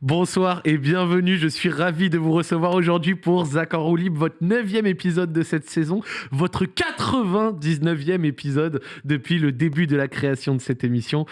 Bonsoir et bienvenue, je suis ravi de vous recevoir aujourd'hui pour Zaccord Libre, votre neuvième épisode de cette saison, votre 99e épisode depuis le début de la création de cette émission.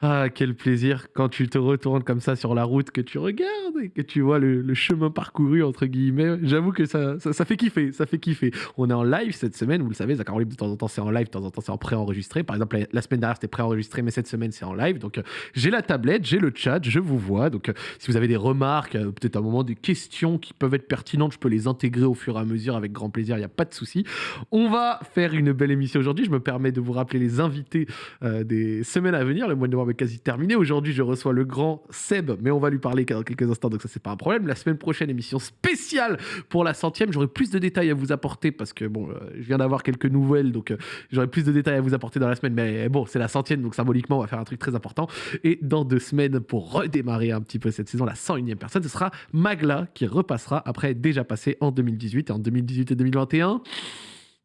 Ah, quel plaisir quand tu te retournes comme ça sur la route, que tu regardes et que tu vois le, chemin parcouru, entre guillemets. J'avoue que ça, ça, fait kiffer, ça fait kiffer. On est en live cette semaine, vous le savez, Zach de temps en temps c'est en live, de temps en temps c'est en pré-enregistré. Par exemple, la, semaine dernière c'était pré-enregistré, mais cette semaine c'est en live. Donc euh, j'ai la tablette, j'ai le chat, je vous vois. Donc euh, si vous avez des remarques, euh, peut-être un moment des questions qui peuvent être pertinentes, je peux les intégrer au fur et à mesure avec grand plaisir, il n'y a pas de souci. On va faire une belle émission aujourd'hui. Je me permets de vous rappeler les invités des semaines à venir. Le mois de novembre quasi terminé. Aujourd'hui, je reçois le grand Seb, mais on va lui parler dans quelques instants, donc ça, c'est pas un problème. La semaine prochaine, émission spéciale pour la centième. J'aurai plus de détails à vous apporter parce que, bon, euh, je viens d'avoir quelques nouvelles, donc euh, j'aurai plus de détails à vous apporter dans la semaine. Mais bon, c'est la centième, donc symboliquement, on va faire un truc très important. Et dans deux semaines, pour redémarrer un petit peu cette saison, la 101e personne, ce sera Magla qui repassera après déjà passé en 2018 et en 2018 et 2021.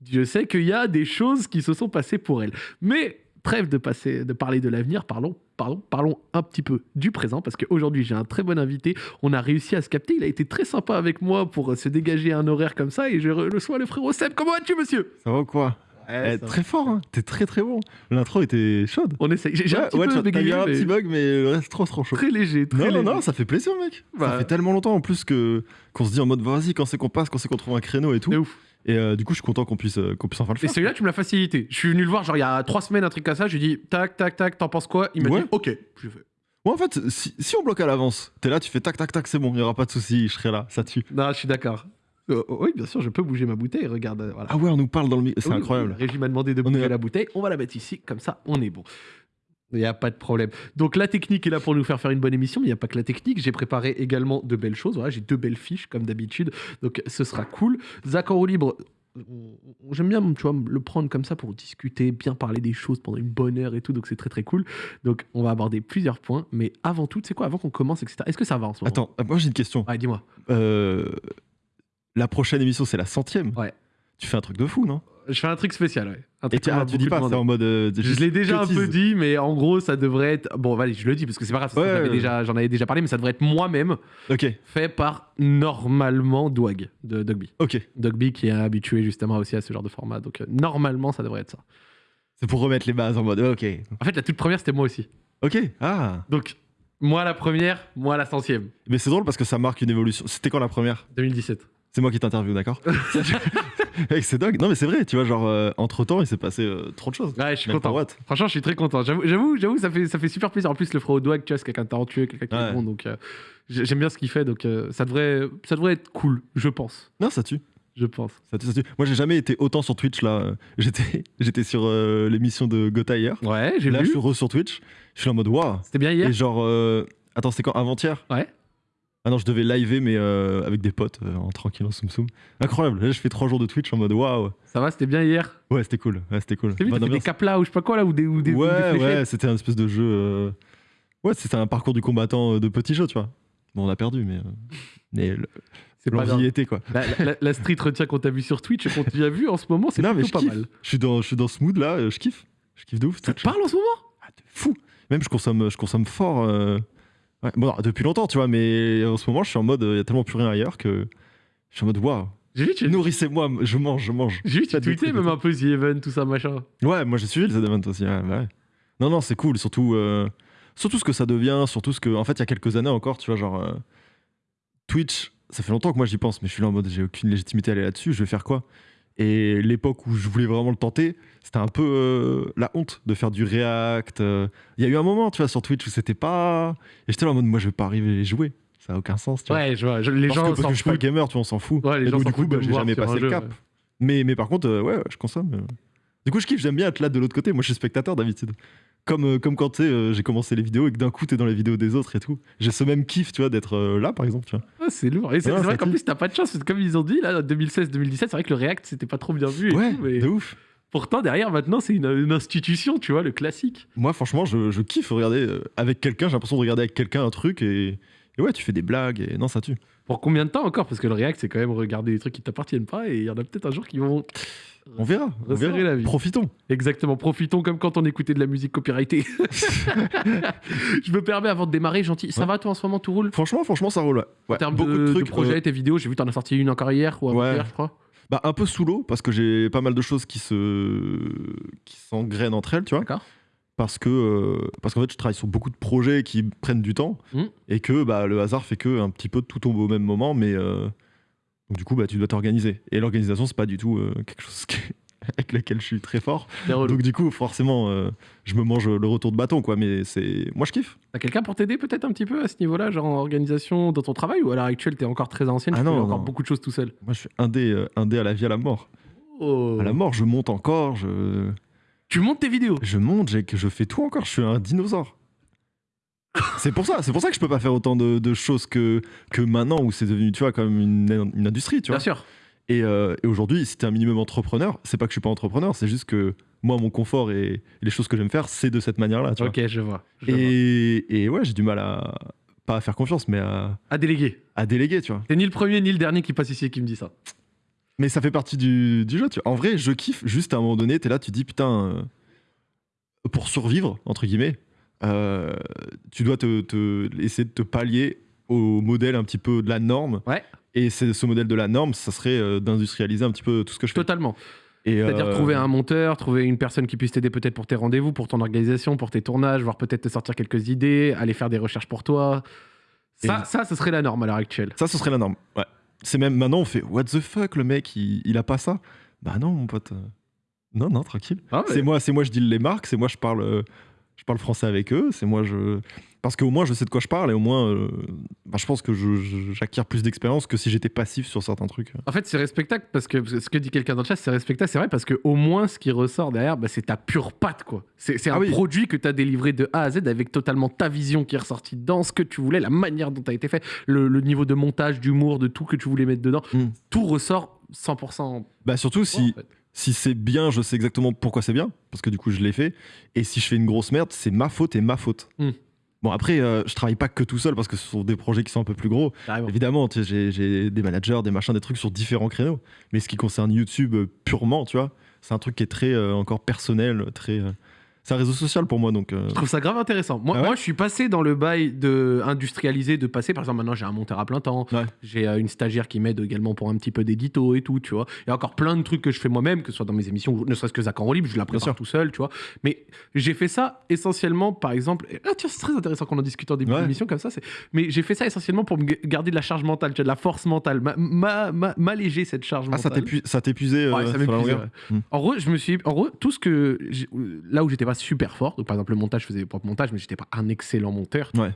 Je sais qu'il y a des choses qui se sont passées pour elle. Mais trêve de, passer, de parler de l'avenir, parlons, pardon, parlons un petit peu du présent, parce qu'aujourd'hui j'ai un très bon invité, on a réussi à se capter, il a été très sympa avec moi pour se dégager un horaire comme ça, et je reçois le frérot Seb, comment vas-tu monsieur? Ça va quoi? Eh, très fort, hein. t'es très très bon. L'intro était chaude. On essaye. J'ai un, petit, peu un petit bug, mais le reste trop trop chaud. Très léger. Très non, léger. non, non, ça fait plaisir, mec. Ça bah. fait tellement longtemps en plus que qu'on se dit en mode vas-y, quand c'est qu'on passe, quand c'est qu'on trouve un créneau et tout. ouf. Et euh, du coup, je suis content qu'on puisse, euh, qu'on puisse enfin le faire. Et celui-là, tu me l'as facilité. Je suis venu le voir, genre, il y a trois semaines, un truc comme ça. Je lui ai dit, tac, tac, tac, t'en penses quoi? Il m'a dit, ok. Je fais. Ouais, en fait, si, on bloque à l'avance, t'es là, tu fais tac, tac, tac, c'est bon, il n'y aura pas de souci, je serai là, ça tue. Non, je suis d'accord. Euh, oui, bien sûr, je peux bouger ma bouteille. Regarde, voilà. Ah ouais, on nous parle dans le. C'est incroyable. Le régime m'a demandé de bouger la bouteille. On va la mettre ici, comme ça, on est bon. Il n'y a pas de problème. Donc la technique est là pour nous faire faire une bonne émission, mais il n'y a pas que la technique. J'ai préparé également de belles choses. Voilà, j'ai deux belles fiches comme d'habitude. Donc ce sera cool. Zach en libre, j'aime bien tu vois, le prendre comme ça pour discuter, bien parler des choses pendant une bonne heure et tout, donc c'est très très cool. Donc on va aborder plusieurs points, mais avant tout, c'est quoi, avant qu'on commence, etc. Est-ce que ça va en ce moment? Attends, moi j'ai une question. Ouais, dis-moi. Euh, la prochaine émission, c'est la centième. Ouais. Tu fais un truc de fou, non? Je fais un truc spécial, ouais. Un et tu, ah, dis pas, c'est en mode. Euh, je l'ai déjà un peu dit, mais en gros, ça devrait être. Bon, allez, je le dis parce que c'est pas grave, j'en avais, déjà parlé, mais ça devrait être moi-même. Ok. Fait par normalement Dwag de Dogby. Ok. Dogby qui est habitué justement aussi à ce genre de format. Donc, euh, normalement, ça devrait être ça. C'est pour remettre les bases en mode. Ok. En fait, la toute première, c'était moi aussi. Ok. Ah. Donc, moi la première, moi la centième. Mais c'est drôle parce que ça marque une évolution. C'était quand la première? 2017. C'est moi qui t'interviewe, d'accord? C'est dingue. Non, mais c'est vrai, tu vois, genre, euh, entre temps, il s'est passé euh, trop de choses. Ouais, je suis content. Franchement, je suis très content. J'avoue, j'avoue, ça fait, ça fait super plaisir. En plus, le frérot Dwag, tu vois, c'est quelqu'un de talentueux, quelqu'un qui est bon. Donc, euh, j'aime bien ce qu'il fait. Donc, ça, devrait, ça devrait être cool, je pense. Non, ça tue. Je pense. Ça tue, ça tue. Moi, j'ai jamais été autant sur Twitch, là. J'étais, j'étais sur l'émission de Gotha hier. Ouais, j'ai vu. Là, je suis re sur Twitch. Je suis en mode, waouh. C'était bien hier. Et genre, attends, c'était quand? Avant-hier? Ouais. Ah non, je devais liver, mais euh, avec des potes, euh, en tranquille, en soum soum. Incroyable. Là, je fais trois jours de Twitch en mode waouh. Ça va, c'était bien hier? Ouais, c'était cool. Ouais, c'était cool. T'as vu, des caplas ou je sais pas quoi là, ou des. Ou des ouais, ouais, c'était un espèce de jeu. Euh, ouais, c'était un parcours du combattant de petit jeu, tu vois. Bon, on a perdu, mais. mais c'est pas y était quoi. La, street retient qu'on t'a vu sur Twitch et qu'on t'a vu en ce moment, c'est plutôt pas mal. Je suis dans, je suis dans ce mood là, je kiffe. Je kiffe de ouf. Ça te parle en ce moment? Ah, de fou. Même je consomme, je consomme fort. Ouais, bon, depuis longtemps, tu vois, mais en ce moment, je suis en mode, il y a tellement plus rien ailleurs que je suis en mode, waouh. J'ai vu, tu... Nourrissez-moi, je mange, je mange. J'ai vu, tu tweetais même un peu The Event, tout ça, machin. Ouais, moi j'ai suivi le The Event aussi, ouais, Non, non, c'est cool, surtout, euh, surtout ce que ça devient, surtout ce que. En fait, il y a quelques années encore, tu vois, genre. Euh, Twitch, ça fait longtemps que moi j'y pense, mais je suis là en mode, j'ai aucune légitimité à aller là-dessus, je vais faire quoi? Et l'époque où je voulais vraiment le tenter, c'était un peu euh, la honte de faire du React. Euh. Il y a eu un moment, tu vois, sur Twitch où c'était pas. Et j'étais là en mode, moi, je vais pas arriver à jouer. Ça n'a aucun sens, tu vois. Ouais, je vois. les gens que, parce que je suis pas gamer, tu vois, on s'en fout. Ouais, les gens du coup, bah, j'ai jamais passé le cap. Mais, mais par contre, euh, ouais, je consomme. Du coup, je kiffe, j'aime bien être là de l'autre côté. Moi, je suis spectateur d'habitude. Comme, euh, comme quand euh, j'ai commencé les vidéos et que d'un coup, t'es dans les vidéos des autres et tout. J'ai ce même kiff, tu vois, d'être euh, là, par exemple. Tu vois. Ah, c'est lourd. Et c'est vrai qu'en plus, t'as pas de chance. comme ils ont dit, là, 2016-2017, c'est vrai que le React, c'était pas trop bien vu. ouais, mais... de ouf. Pourtant, derrière, maintenant, c'est une, institution, tu vois, le classique. Moi, franchement, je, je kiffe regarder avec quelqu'un. J'ai l'impression de regarder avec quelqu'un un truc et, et, ouais, tu fais des blagues et non, ça tue. Pour combien de temps encore? Parce que le React, c'est quand même regarder des trucs qui t'appartiennent pas et il y en a peut-être un jour qui vont On verra. On verra. la vie. Profitons. Exactement, profitons comme quand on écoutait de la musique copyrightée. je me permets avant de démarrer, gentil. Ça Ouais. va toi en ce moment, tout roule? Franchement, franchement, ça roule. Ouais. En termes beaucoup de, de, de trucs. projets, euh, tes vidéos, j'ai vu t'en as sorti une encore hier ou Ouais. avant-hier, je crois. bah, un peu sous l'eau parce que j'ai pas mal de choses qui se qui s'engrainent entre elles, tu vois. D'accord. Parce que euh, parce qu'en fait, je travaille sur beaucoup de projets qui prennent du temps Mm. et que bah, le hasard fait que un petit peu tout tombe au même moment, mais euh, donc du coup, bah, tu dois t'organiser. Et l'organisation, c'est pas du tout euh, quelque chose avec lequel je suis très fort. Donc du coup, forcément, euh, je me mange le retour de bâton, quoi. Mais c'est moi, je kiffe. T'as quelqu'un pour t'aider peut-être un petit peu à ce niveau-là, genre en organisation dans ton travail? Ou à l'heure actuelle t'es encore très ancienne, Ah tu non, fais encore beaucoup de choses tout seul? Moi, je suis indé, euh, indé à la vie, à la mort. Oh. À la mort, je monte encore, je Tu montes tes vidéos? Je monte, je fais tout encore. Je suis un dinosaure. C'est pour ça, c'est pour ça que je peux pas faire autant de, de choses que que maintenant où c'est devenu, tu vois, comme une, une industrie, tu Bien vois. sûr. Et, euh, et aujourd'hui, si t'es un minimum entrepreneur, c'est pas que je suis pas entrepreneur, c'est juste que moi, mon confort et les choses que j'aime faire, c'est de cette manière-là, tu vois. Ok, je vois. je vois. Et, et ouais, j'ai du mal à pas à faire confiance, mais à, À déléguer. à déléguer, tu vois. T'es ni le premier ni le dernier qui passe ici et qui me dit ça. Mais ça fait partie du, du jeu, tu vois. En vrai, je kiffe. Juste à un moment donné, t'es là, tu dis putain, euh, pour survivre entre guillemets, euh, tu dois te, te- essayer de te pallier au modèle un petit peu de la norme. Ouais. Et c'est ce modèle de la norme, ça serait euh, d'industrialiser un petit peu tout ce que je fais. Totalement. C'est-à-dire euh, trouver un monteur, trouver une personne qui puisse t'aider peut-être pour tes rendez-vous, pour ton organisation, pour tes tournages, voire peut-être te sortir quelques idées, aller faire des recherches pour toi. Ça, Et- ça, ce serait la norme à l'heure actuelle. Ça, ce serait la norme. Ouais. C'est même maintenant, on fait What the fuck, le mec, il, il a pas ça? Bah non, mon pote. Non, non, tranquille. Ah ouais. C'est moi, c'est moi, je deal les marques, c'est moi, je parle, euh, je parle français avec eux, c'est moi, je. Parce qu'au moins, je sais de quoi je parle et au moins, euh, bah, je pense que j'acquiers plus d'expérience que si j'étais passif sur certains trucs. En fait, c'est respectable parce que ce que dit quelqu'un dans le chat, c'est respectable, c'est vrai, parce que au moins, ce qui ressort derrière, bah, c'est ta pure patte, quoi. C'est un Ah oui. produit que tu as délivré de A à Z avec totalement ta vision qui est ressortie dans ce que tu voulais, la manière dont tu as été fait, le, le niveau de montage, d'humour, de tout que tu voulais mettre dedans. Mm. Tout ressort 100%. Bah surtout si, en fait. Si c'est bien, je sais exactement pourquoi c'est bien, parce que du coup, je l'ai fait. Et si je fais une grosse merde, c'est ma faute et ma faute. Mm. Bon, après, euh, je travaille pas que tout seul parce que ce sont des projets qui sont un peu plus gros. Évidemment, j'ai des managers, des machins, des trucs sur différents créneaux. Mais ce qui concerne YouTube euh, purement, tu vois, c'est un truc qui est très euh, encore personnel, très. C'est un réseau social pour moi, donc. euh, Je trouve ça grave intéressant. Moi, Ah ouais moi, je suis passé dans le bail de industrialiser, de passer. Par exemple, maintenant, j'ai un monteur à plein temps. Ouais. J'ai euh, une stagiaire qui m'aide également pour un petit peu d'édito et tout, tu vois. Il y a encore plein de trucs que je fais moi-même, que ce soit dans mes émissions, ne serait-ce que Zach en roue libre, je la prépare tout seul, tu vois. Mais j'ai fait ça essentiellement, par exemple. et- Ah, tiens, c'est très intéressant qu'on en discute en début Ouais. d'émission comme ça. c'est- Mais j'ai fait ça essentiellement pour me garder de la charge mentale, tu vois, de la force mentale, ma- ma- ma- m'alléger cette charge Ah, ça mentale. t'épu- ça t'épuisait euh, ça m'épuisait. En gros, je me suis, en gros, tout ce que là où j'étais pas super fort, donc par exemple le montage, je faisais mes propres montages, mais j'étais pas un excellent monteur. Ouais.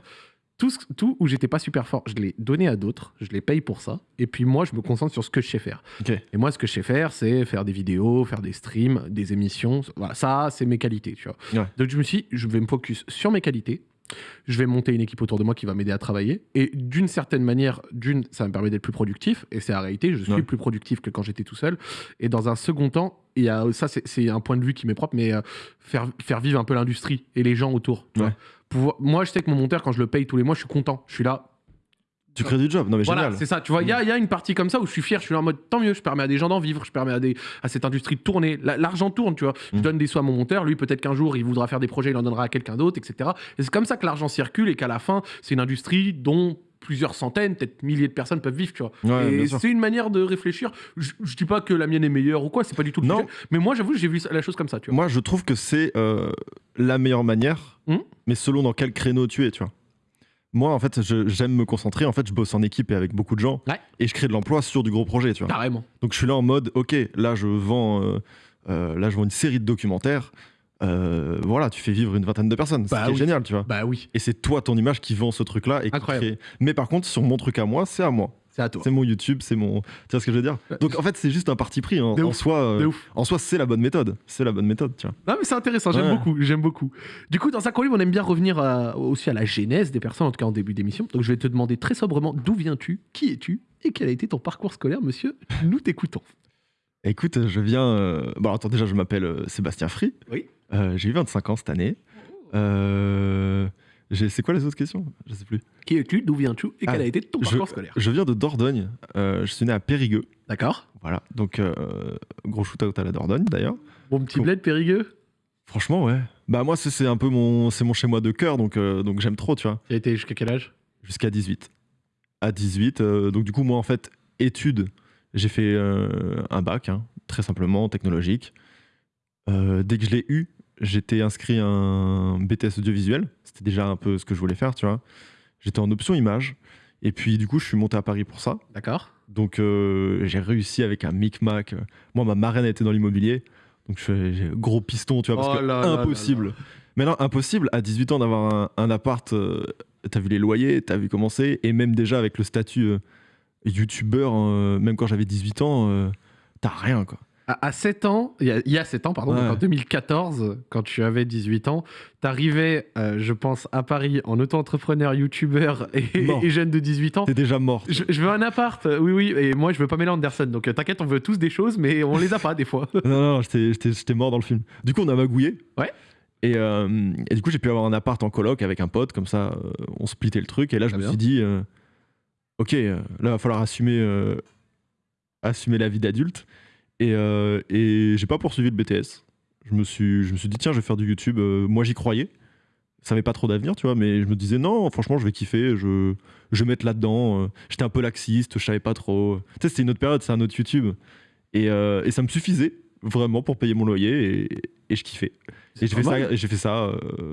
Tout, ce- tout où j'étais pas super fort, je l'ai donné à d'autres, je les paye pour ça, et puis moi, je me concentre sur ce que je sais faire. Et moi, ce que je sais faire, c'est faire des vidéos, faire des streams, des émissions. Voilà, ça, c'est mes qualités, tu vois. Ouais. Donc je me suis, dit, je vais me focus sur mes qualités. Je vais monter une équipe autour de moi qui va m'aider à travailler. Et d'une certaine manière, d'une, ça me permet d'être plus productif. Et c'est la réalité, je suis Ouais. plus productif que quand j'étais tout seul. Et dans un second temps, ça, c'est- c'est un point de vue qui m'est propre, mais euh, faire, faire vivre un peu l'industrie et les gens autour. tu Ouais. vois. Pouvoir- moi, je sais que mon monteur, quand je le paye tous les mois, je suis content. Je suis là, Tu crées du job, non mais voilà, c'est ça. Tu vois, il y, a- il y a une partie comme ça où je suis fier. Je suis là en mode tant mieux. Je permets à des gens d'en vivre. Je permets à, des, à cette industrie de tourner. La- L'argent tourne, tu vois. Je Mm. donne des sous à mon monteur. Lui, peut-être qu'un jour, il voudra faire des projets. Il en donnera à quelqu'un d'autre, etc. Et c'est comme ça que l'argent circule et qu'à la fin, c'est une industrie dont plusieurs centaines, peut-être milliers de personnes peuvent vivre, tu vois. Ouais, et c'est une manière de réfléchir. Je, je dis pas que la mienne est meilleure ou quoi, c'est pas du tout le Non. sujet. Mais moi, j'avoue, j'ai vu la chose comme ça, tu vois. Moi, je trouve que c'est euh, la meilleure manière, Hmm. mais selon dans quel créneau tu es, tu vois. Moi, en fait, j'aime me concentrer. En fait, je bosse en équipe et avec beaucoup de gens. Ouais. Et je crée de l'emploi sur du gros projet, tu vois. Carrément. Donc, je suis là en mode, OK, là, je vends, euh, euh, là, je vends une série de documentaires. Euh, voilà, tu fais vivre une vingtaine de personnes. Bah c'est oui. génial, tu vois. Bah oui, Et c'est toi, ton image, qui vend ce truc-là. et qui Incroyable. crée- Mais par contre, sur mon truc à moi, c'est à moi. C'est à toi. C'est mon YouTube, c'est mon. Tu vois ce que je veux dire? Donc, en fait, c'est juste un parti pris. En, De en soi, euh, en soi, c'est la bonne méthode. C'est la bonne méthode, tu vois. Non, mais c'est intéressant, j'aime Ouais. beaucoup, j'aime beaucoup. Du coup, dans sa libre, on aime bien revenir à- aussi à la genèse des personnes, en tout cas en début d'émission. Donc, je vais te demander très sobrement d'où viens-tu, qui es-tu et quel a été ton parcours scolaire, monsieur? Nous t'écoutons. Écoute, je viens. euh, Bon, attends, déjà, je m'appelle euh, Sébastien Free. Oui. Euh, J'ai eu 25 ans cette année. Euh, J'ai- C'est quoi les autres questions? Je sais plus. Qui es-tu? D'où viens-tu? Et quel Ah, a été ton je- parcours scolaire? Je viens de Dordogne. euh, je suis né à Périgueux. D'accord. Voilà. Donc, euh, gros shoot-out à la Dordogne d'ailleurs. Bon petit bled Périgueux? Franchement, ouais. Bah, moi, c'est- un peu mon, mon chez-moi de cœur, donc, euh, donc j'aime trop, tu vois. Tu as été jusqu'à quel âge? Jusqu'à 18. À 18. euh, donc, du coup, moi, en fait, études, j'ai fait un bac, hein, très simplement, technologique. Dès que je l'ai eu, j'étais inscrit à un BTS audiovisuel. C'était déjà un peu ce que je voulais faire, tu vois. J'étais en option image. Et puis, du coup, je suis monté à Paris pour ça. D'accord. Donc euh, j'ai réussi avec un micmac. Moi, ma marraine était dans l'immobilier. Donc je fais j'ai gros piston, tu vois, parce Oh que là là impossible. là Mais non, impossible à 18 ans d'avoir un, un appart. euh, t'as vu les loyers, t'as vu comment c'est. Et même déjà avec le statut euh, youtubeur, même quand j'avais 18 ans, t'as rien, quoi. À, à 7 ans, il y, a, il y a 7 ans, pardon, Ouais. en 2014, quand tu avais 18 ans, t'arrivais, euh, je pense, à Paris en auto-entrepreneur, youtubeur et, jeune de 18 ans. T'es déjà mort. Je, je veux un appart, oui, oui, et moi je veux Pamela Anderson. Donc euh, t'inquiète, on veut tous des choses, mais on les a pas des fois. non, non, j'étais- mort dans le film. Du coup, on a magouillé. Ouais. Et, euh, et du coup, j'ai pu avoir un appart en coloc avec un pote, comme ça, euh, on splittait le truc. Et là, je me bien. suis dit, euh, ok, là, il va falloir assumer, assumer la vie d'adulte. Et, euh, et j'ai pas poursuivi le BTS. Je me, suis, je me suis dit, tiens, je vais faire du YouTube. Euh, moi, j'y croyais. Ça n'avait pas trop d'avenir, tu vois, mais je me disais, non, franchement, je vais kiffer, je, je vais mettre là-dedans. Euh, J'étais un peu laxiste, je savais pas trop. Tu sais, c'était une autre période, c'est un autre YouTube. Et, euh, et ça me suffisait vraiment pour payer mon loyer et, et je kiffais. Et j'ai fait, fait ça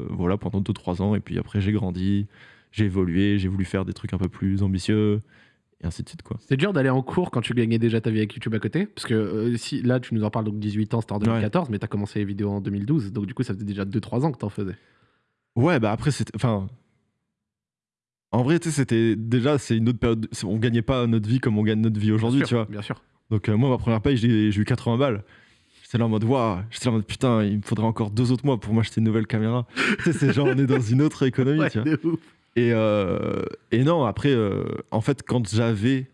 voilà, pendant 2-3 ans. Et puis après, j'ai grandi, j'ai évolué, j'ai voulu faire des trucs un peu plus ambitieux, et ainsi de suite. Quoi. C'est dur d'aller en cours quand tu gagnais déjà ta vie avec YouTube à côté Parce que euh, si, là, tu nous en parles, donc 18 ans, c'était en 2014, mais t'as commencé les vidéos en 2012. Donc du coup, ça faisait déjà 2-3 ans que t'en faisais. Ouais, bah après, c'était. Enfin. En vrai, tu sais, c'était déjà, c'est une autre période. On gagnait pas notre vie comme on gagne notre vie aujourd'hui, tu vois. Bien sûr. Donc, euh, moi, ma première paye, j'ai j'ai eu 80 balles. J'étais là en mode, waouh, j'étais là en mode, putain, il me faudrait encore deux autres mois pour m'acheter une nouvelle caméra. tu sais, c'est genre, on est dans une autre économie, Ouais, tu vois. Et, euh, et non, après, euh, en fait, quand j'avais.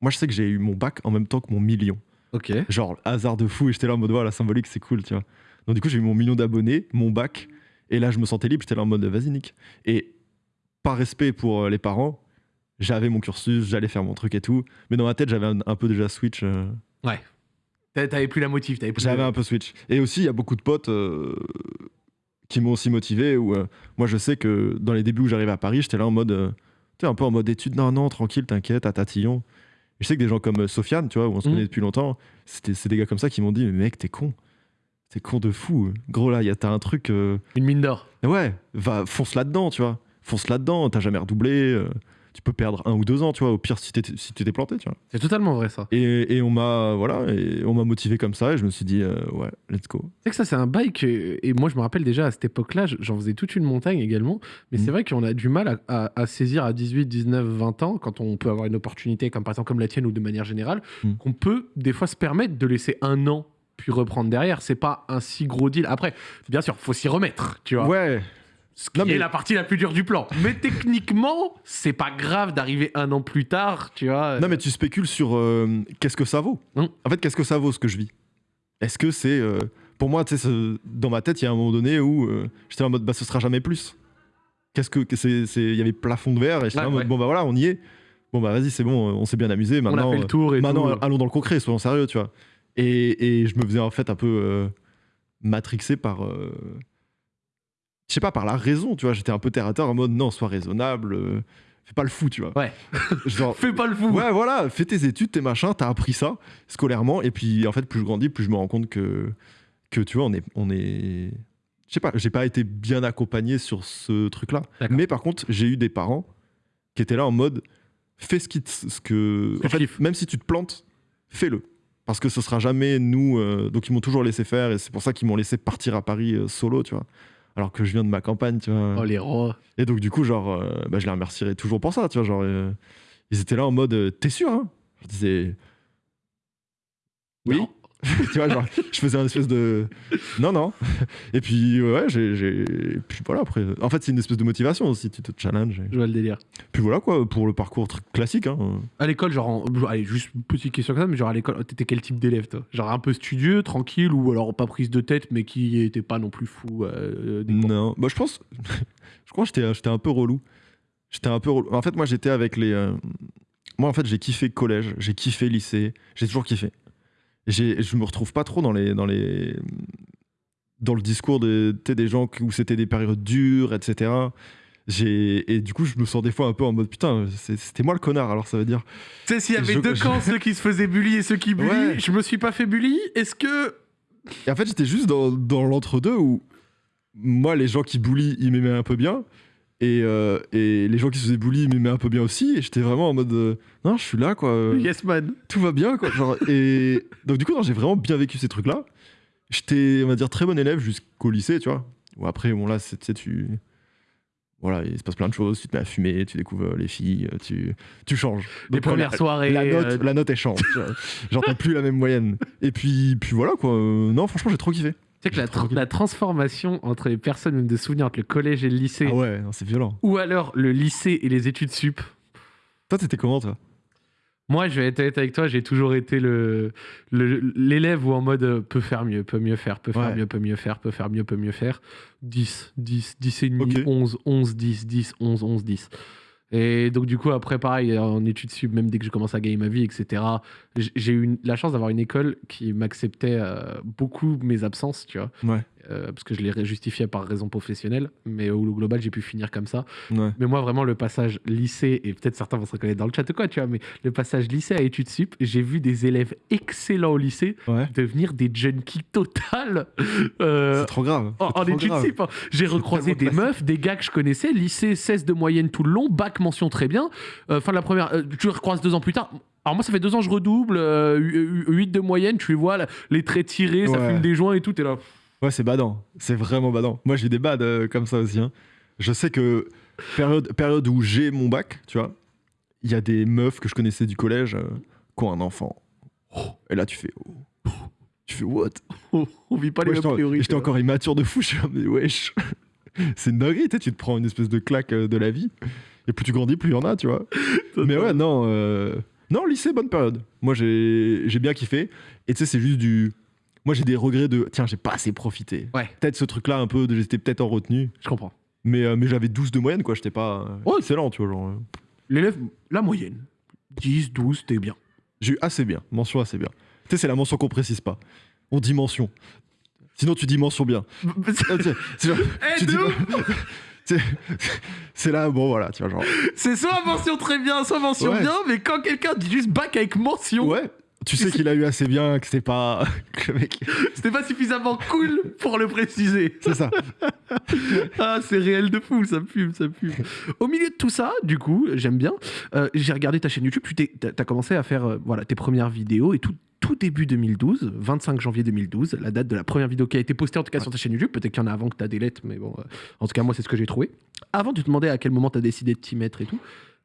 Moi, je sais que j'ai eu mon bac en même temps que mon million. Ok. Genre, hasard de fou, et j'étais là en mode, voilà, symbolique, c'est cool, tu vois. Donc, du coup, j'ai eu mon million d'abonnés, mon bac, et là, je me sentais libre, j'étais là en mode, vas-y, Nick. Et par respect pour euh, les parents, j'avais mon cursus, j'allais faire mon truc et tout. Mais dans ma tête, j'avais un, un peu déjà switch. euh, T'a- T'avais plus la motive, t'avais plus. j'avais un peu switch. Et aussi, il y a beaucoup de potes euh, qui m'ont aussi motivé. Où, euh, moi, je sais que dans les débuts où j'arrivais à Paris, j'étais là en mode. euh, tu sais, un peu en mode étude. Non, non, tranquille, t'inquiète, à tatillon. Et je sais que des gens comme euh, Sofiane, tu vois, où on se Mhm. connaît depuis longtemps, c'était- c'est des gars comme ça qui m'ont dit Mais mec, t'es con. T'es con de fou. Gros, là, y a- t'as un truc. euh, Une mine d'or. Ouais, va, fonce là-dedans, tu vois. Fonce là-dedans, t'as jamais redoublé. Euh, tu peux perdre un ou deux ans, tu vois, au pire si, t'es- si tu t'es planté, tu vois. C'est totalement vrai ça. Et, et on m'a voilà, et on m'a motivé comme ça, et je me suis dit, euh, ouais, let's go. C'est que ça, c'est un bail que. Et moi, je me rappelle déjà à cette époque-là, j'en faisais toute une montagne également. Mais c'est vrai qu'on a du mal à, à- à saisir à 18, 19, 20 ans, quand on peut avoir une opportunité, comme par exemple comme la tienne ou de manière générale, Mhm. qu'on peut des fois se permettre de laisser un an puis reprendre derrière. C'est pas un si gros deal. Après, bien sûr, faut s'y remettre, tu vois. Ouais, Ce qui Non, mais- est la partie la plus dure du plan. Mais techniquement, c'est pas grave d'arriver un an plus tard, tu vois. non mais tu spécules sur euh, qu'est-ce que ça vaut. Mhm. En fait, qu'est-ce que ça vaut ce que je vis? Est-ce que c'est. euh, pour moi, tu sais, dans ma tête, il y a un moment donné où euh, j'étais en mode, bah ce sera jamais plus. Qu'est-ce que. Il y avait plafond de verre, et j'étais Ouais, en mode, ouais. bon bah voilà, on y est. Bon bah vas-y, c'est bon, on s'est bien amusé. on Maintenant, a fait le tour et Maintenant, tout. allons dans le concret, soyons sérieux, tu vois. Et, et je me faisais en fait un peu matrixé par. Je sais pas, par la raison, tu vois. J'étais un peu terre à terre en mode non, sois raisonnable, euh, fais pas le fou, tu vois. Ouais. Genre, Fais pas le fou. ouais, voilà, fais tes études, tes machins, t'as appris ça scolairement. Et puis en fait, plus je grandis, plus je me rends compte que, que tu vois, on est. On est... Je sais pas, j'ai pas été bien accompagné sur ce truc-là. Mais par contre, j'ai eu des parents qui étaient là en mode fais ce, qui te- ce que. En fait, même si tu te plantes, fais-le. Parce que ce sera jamais nous. euh, donc ils m'ont toujours laissé faire et c'est pour ça qu'ils m'ont laissé partir à Paris euh, solo, tu vois. Alors que je viens de ma campagne, tu vois. Oh les rois. Et donc du coup, genre, euh, bah, je les remercierai toujours pour ça, tu vois. Genre, euh, ils étaient là en mode euh, t'es sûr, hein? Je disais oui. Non. tu vois, genre, je faisais un espèce de. Non, non. Et puis, ouais, j'ai. Puis voilà, après. En fait, c'est une espèce de motivation aussi, tu te challenges. et- Je vois le délire. Puis voilà, quoi, pour le parcours classique. Hein. À l'école, genre, en- allez, juste une petite question comme ça, mais genre à l'école, t'étais quel type d'élève, toi? Genre un peu studieux, tranquille, ou alors pas prise de tête, mais qui était pas non plus fou euh, cours Non, bah, je pense. je crois que j'étais, j'étais un peu relou. J'étais un peu relou. En fait, moi, j'étais avec les. euh, Moi, en fait, j'ai kiffé collège, j'ai kiffé lycée, j'ai toujours kiffé. Je me retrouve pas trop dans les. Dans, les... dans le discours de, des gens où c'était des périodes dures, etc. Et du coup, je me sens des fois un peu en mode putain, c'était moi le connard, alors ça veut dire. Tu sais, s'il y avait Je- deux je- camps, ceux qui se faisaient bully et ceux qui bully, Ouais. je me suis pas fait bully, est-ce que. Et en fait, j'étais juste dans, dans l'entre-deux où moi, les gens qui bully, ils m'aimaient un peu bien. Et, euh, et les gens qui se faisaient bully, m'aimaient un peu bien aussi. Et j'étais vraiment en mode euh, non, je suis là, quoi. euh, Yes, man. Tout va bien, quoi. Genre, et donc, du coup, j'ai vraiment bien vécu ces trucs-là. J'étais, on va dire, très bon élève jusqu'au lycée, tu vois. Ou après, bon, là, tu sais, tu. Voilà, il se passe plein de choses. Tu te mets à fumer, tu découvres les filles, tu, tu changes. Les Donc, premières la- soirées. la note, euh, la note elle change. Genre t'as plus la même moyenne. Et puis, puis voilà quoi. Euh, Non, franchement, j'ai trop kiffé. Sais que la, tra- Tranquille. la transformation entre les personnes, même de souvenirs entre le collège et le lycée, Ah ouais, c'est violent. ou alors le lycée et les études sup. Toi, t'étais comment toi? Moi, je vais être honnête avec toi, j'ai toujours été le le- l'élève où en mode euh, peut faire mieux, peut mieux faire, peut faire Ouais. mieux, peut mieux faire, peut faire mieux, peut mieux faire. 10, 10, 10 et demi, Ok. 11, 11, 10, 10, 11, 11, 10. Et donc, du coup, après, pareil, en études sub, même dès que je commence à gagner ma vie, etc., j'ai eu la chance d'avoir une école qui m'acceptait euh, beaucoup mes absences, tu vois, Ouais. Euh, parce que je les justifiais par raison professionnelle, mais au global, j'ai pu finir comme ça. Ouais. Mais moi, vraiment, le passage lycée, et peut-être certains vont se reconnaître dans le chat ou quoi, tu vois, mais le passage lycée à études sup, j'ai vu des élèves excellents au lycée Ouais. devenir des junkies total euh, c'est trop grave. en, études grave. sup. hein. J'ai recroisé des meufs, des gars que je connaissais, lycée 16 de moyenne tout le long, bac mention très bien. Euh, fin de la première, euh, tu recroises deux ans plus tard. Alors moi, ça fait deux ans que je redouble, euh, 8 de moyenne, tu les vois, les traits tirés, ça fume des joints et tout, t'es là. Ouais, c'est badant. C'est vraiment badant. Moi, j'ai des bads euh, comme ça aussi. hein. Je sais que période, période où j'ai mon bac, tu vois, il y a des meufs que je connaissais du collège euh, qui ont un enfant. Et là, tu fais. oh. Tu fais what? On, vit pas les mêmes priorités. J'étais encore immature de fou. Je suis mais wesh. C'est une dinguerie, tu te prends une espèce de claque euh, de la vie. Et plus tu grandis, plus il y en a, tu vois. mais ouais, non. euh, Non, lycée, bonne période. Moi, j'ai j'ai bien kiffé. Et tu sais, c'est juste du. Moi, j'ai des regrets de. Tiens, j'ai pas assez profité. Ouais. Peut-être ce truc-là, un peu, de j'étais peut-être en retenue. Je comprends. Mais, euh, mais j'avais 12 de moyenne, quoi. J'étais pas. euh, Ouais. excellent, tu vois. Genre, euh, L'élève, la moyenne. 10, 12, t'es bien. J'ai eu assez bien. Mention assez bien. Tu sais, c'est la mention qu'on précise pas. On dit mention. Sinon, tu dis mention bien. Ah, c'est Eh, de dis ouf pas- c'est là, bon voilà, tu vois, genre. C'est soit mention très bien, soit mention Ouais. bien, mais quand quelqu'un dit juste bac avec mention, Ouais, tu sais qu'il a eu assez bien, que c'est pas. que le mec. c'était pas suffisamment cool pour le préciser. C'est ça. Ah, c'est réel de fou, ça fume, ça fume. Au milieu de tout ça, du coup, j'aime bien. euh, J'ai regardé ta chaîne YouTube, tu t'as commencé à faire euh, voilà, tes premières vidéos et tout, tout début 2012, 25 janvier 2012, la date de la première vidéo qui a été postée en tout cas sur ta chaîne YouTube. Peut-être qu'il y en a avant que t'as des lettres, mais bon, euh, en tout cas, moi, c'est ce que j'ai trouvé. Avant de te demander à quel moment t'as décidé de t'y mettre et tout,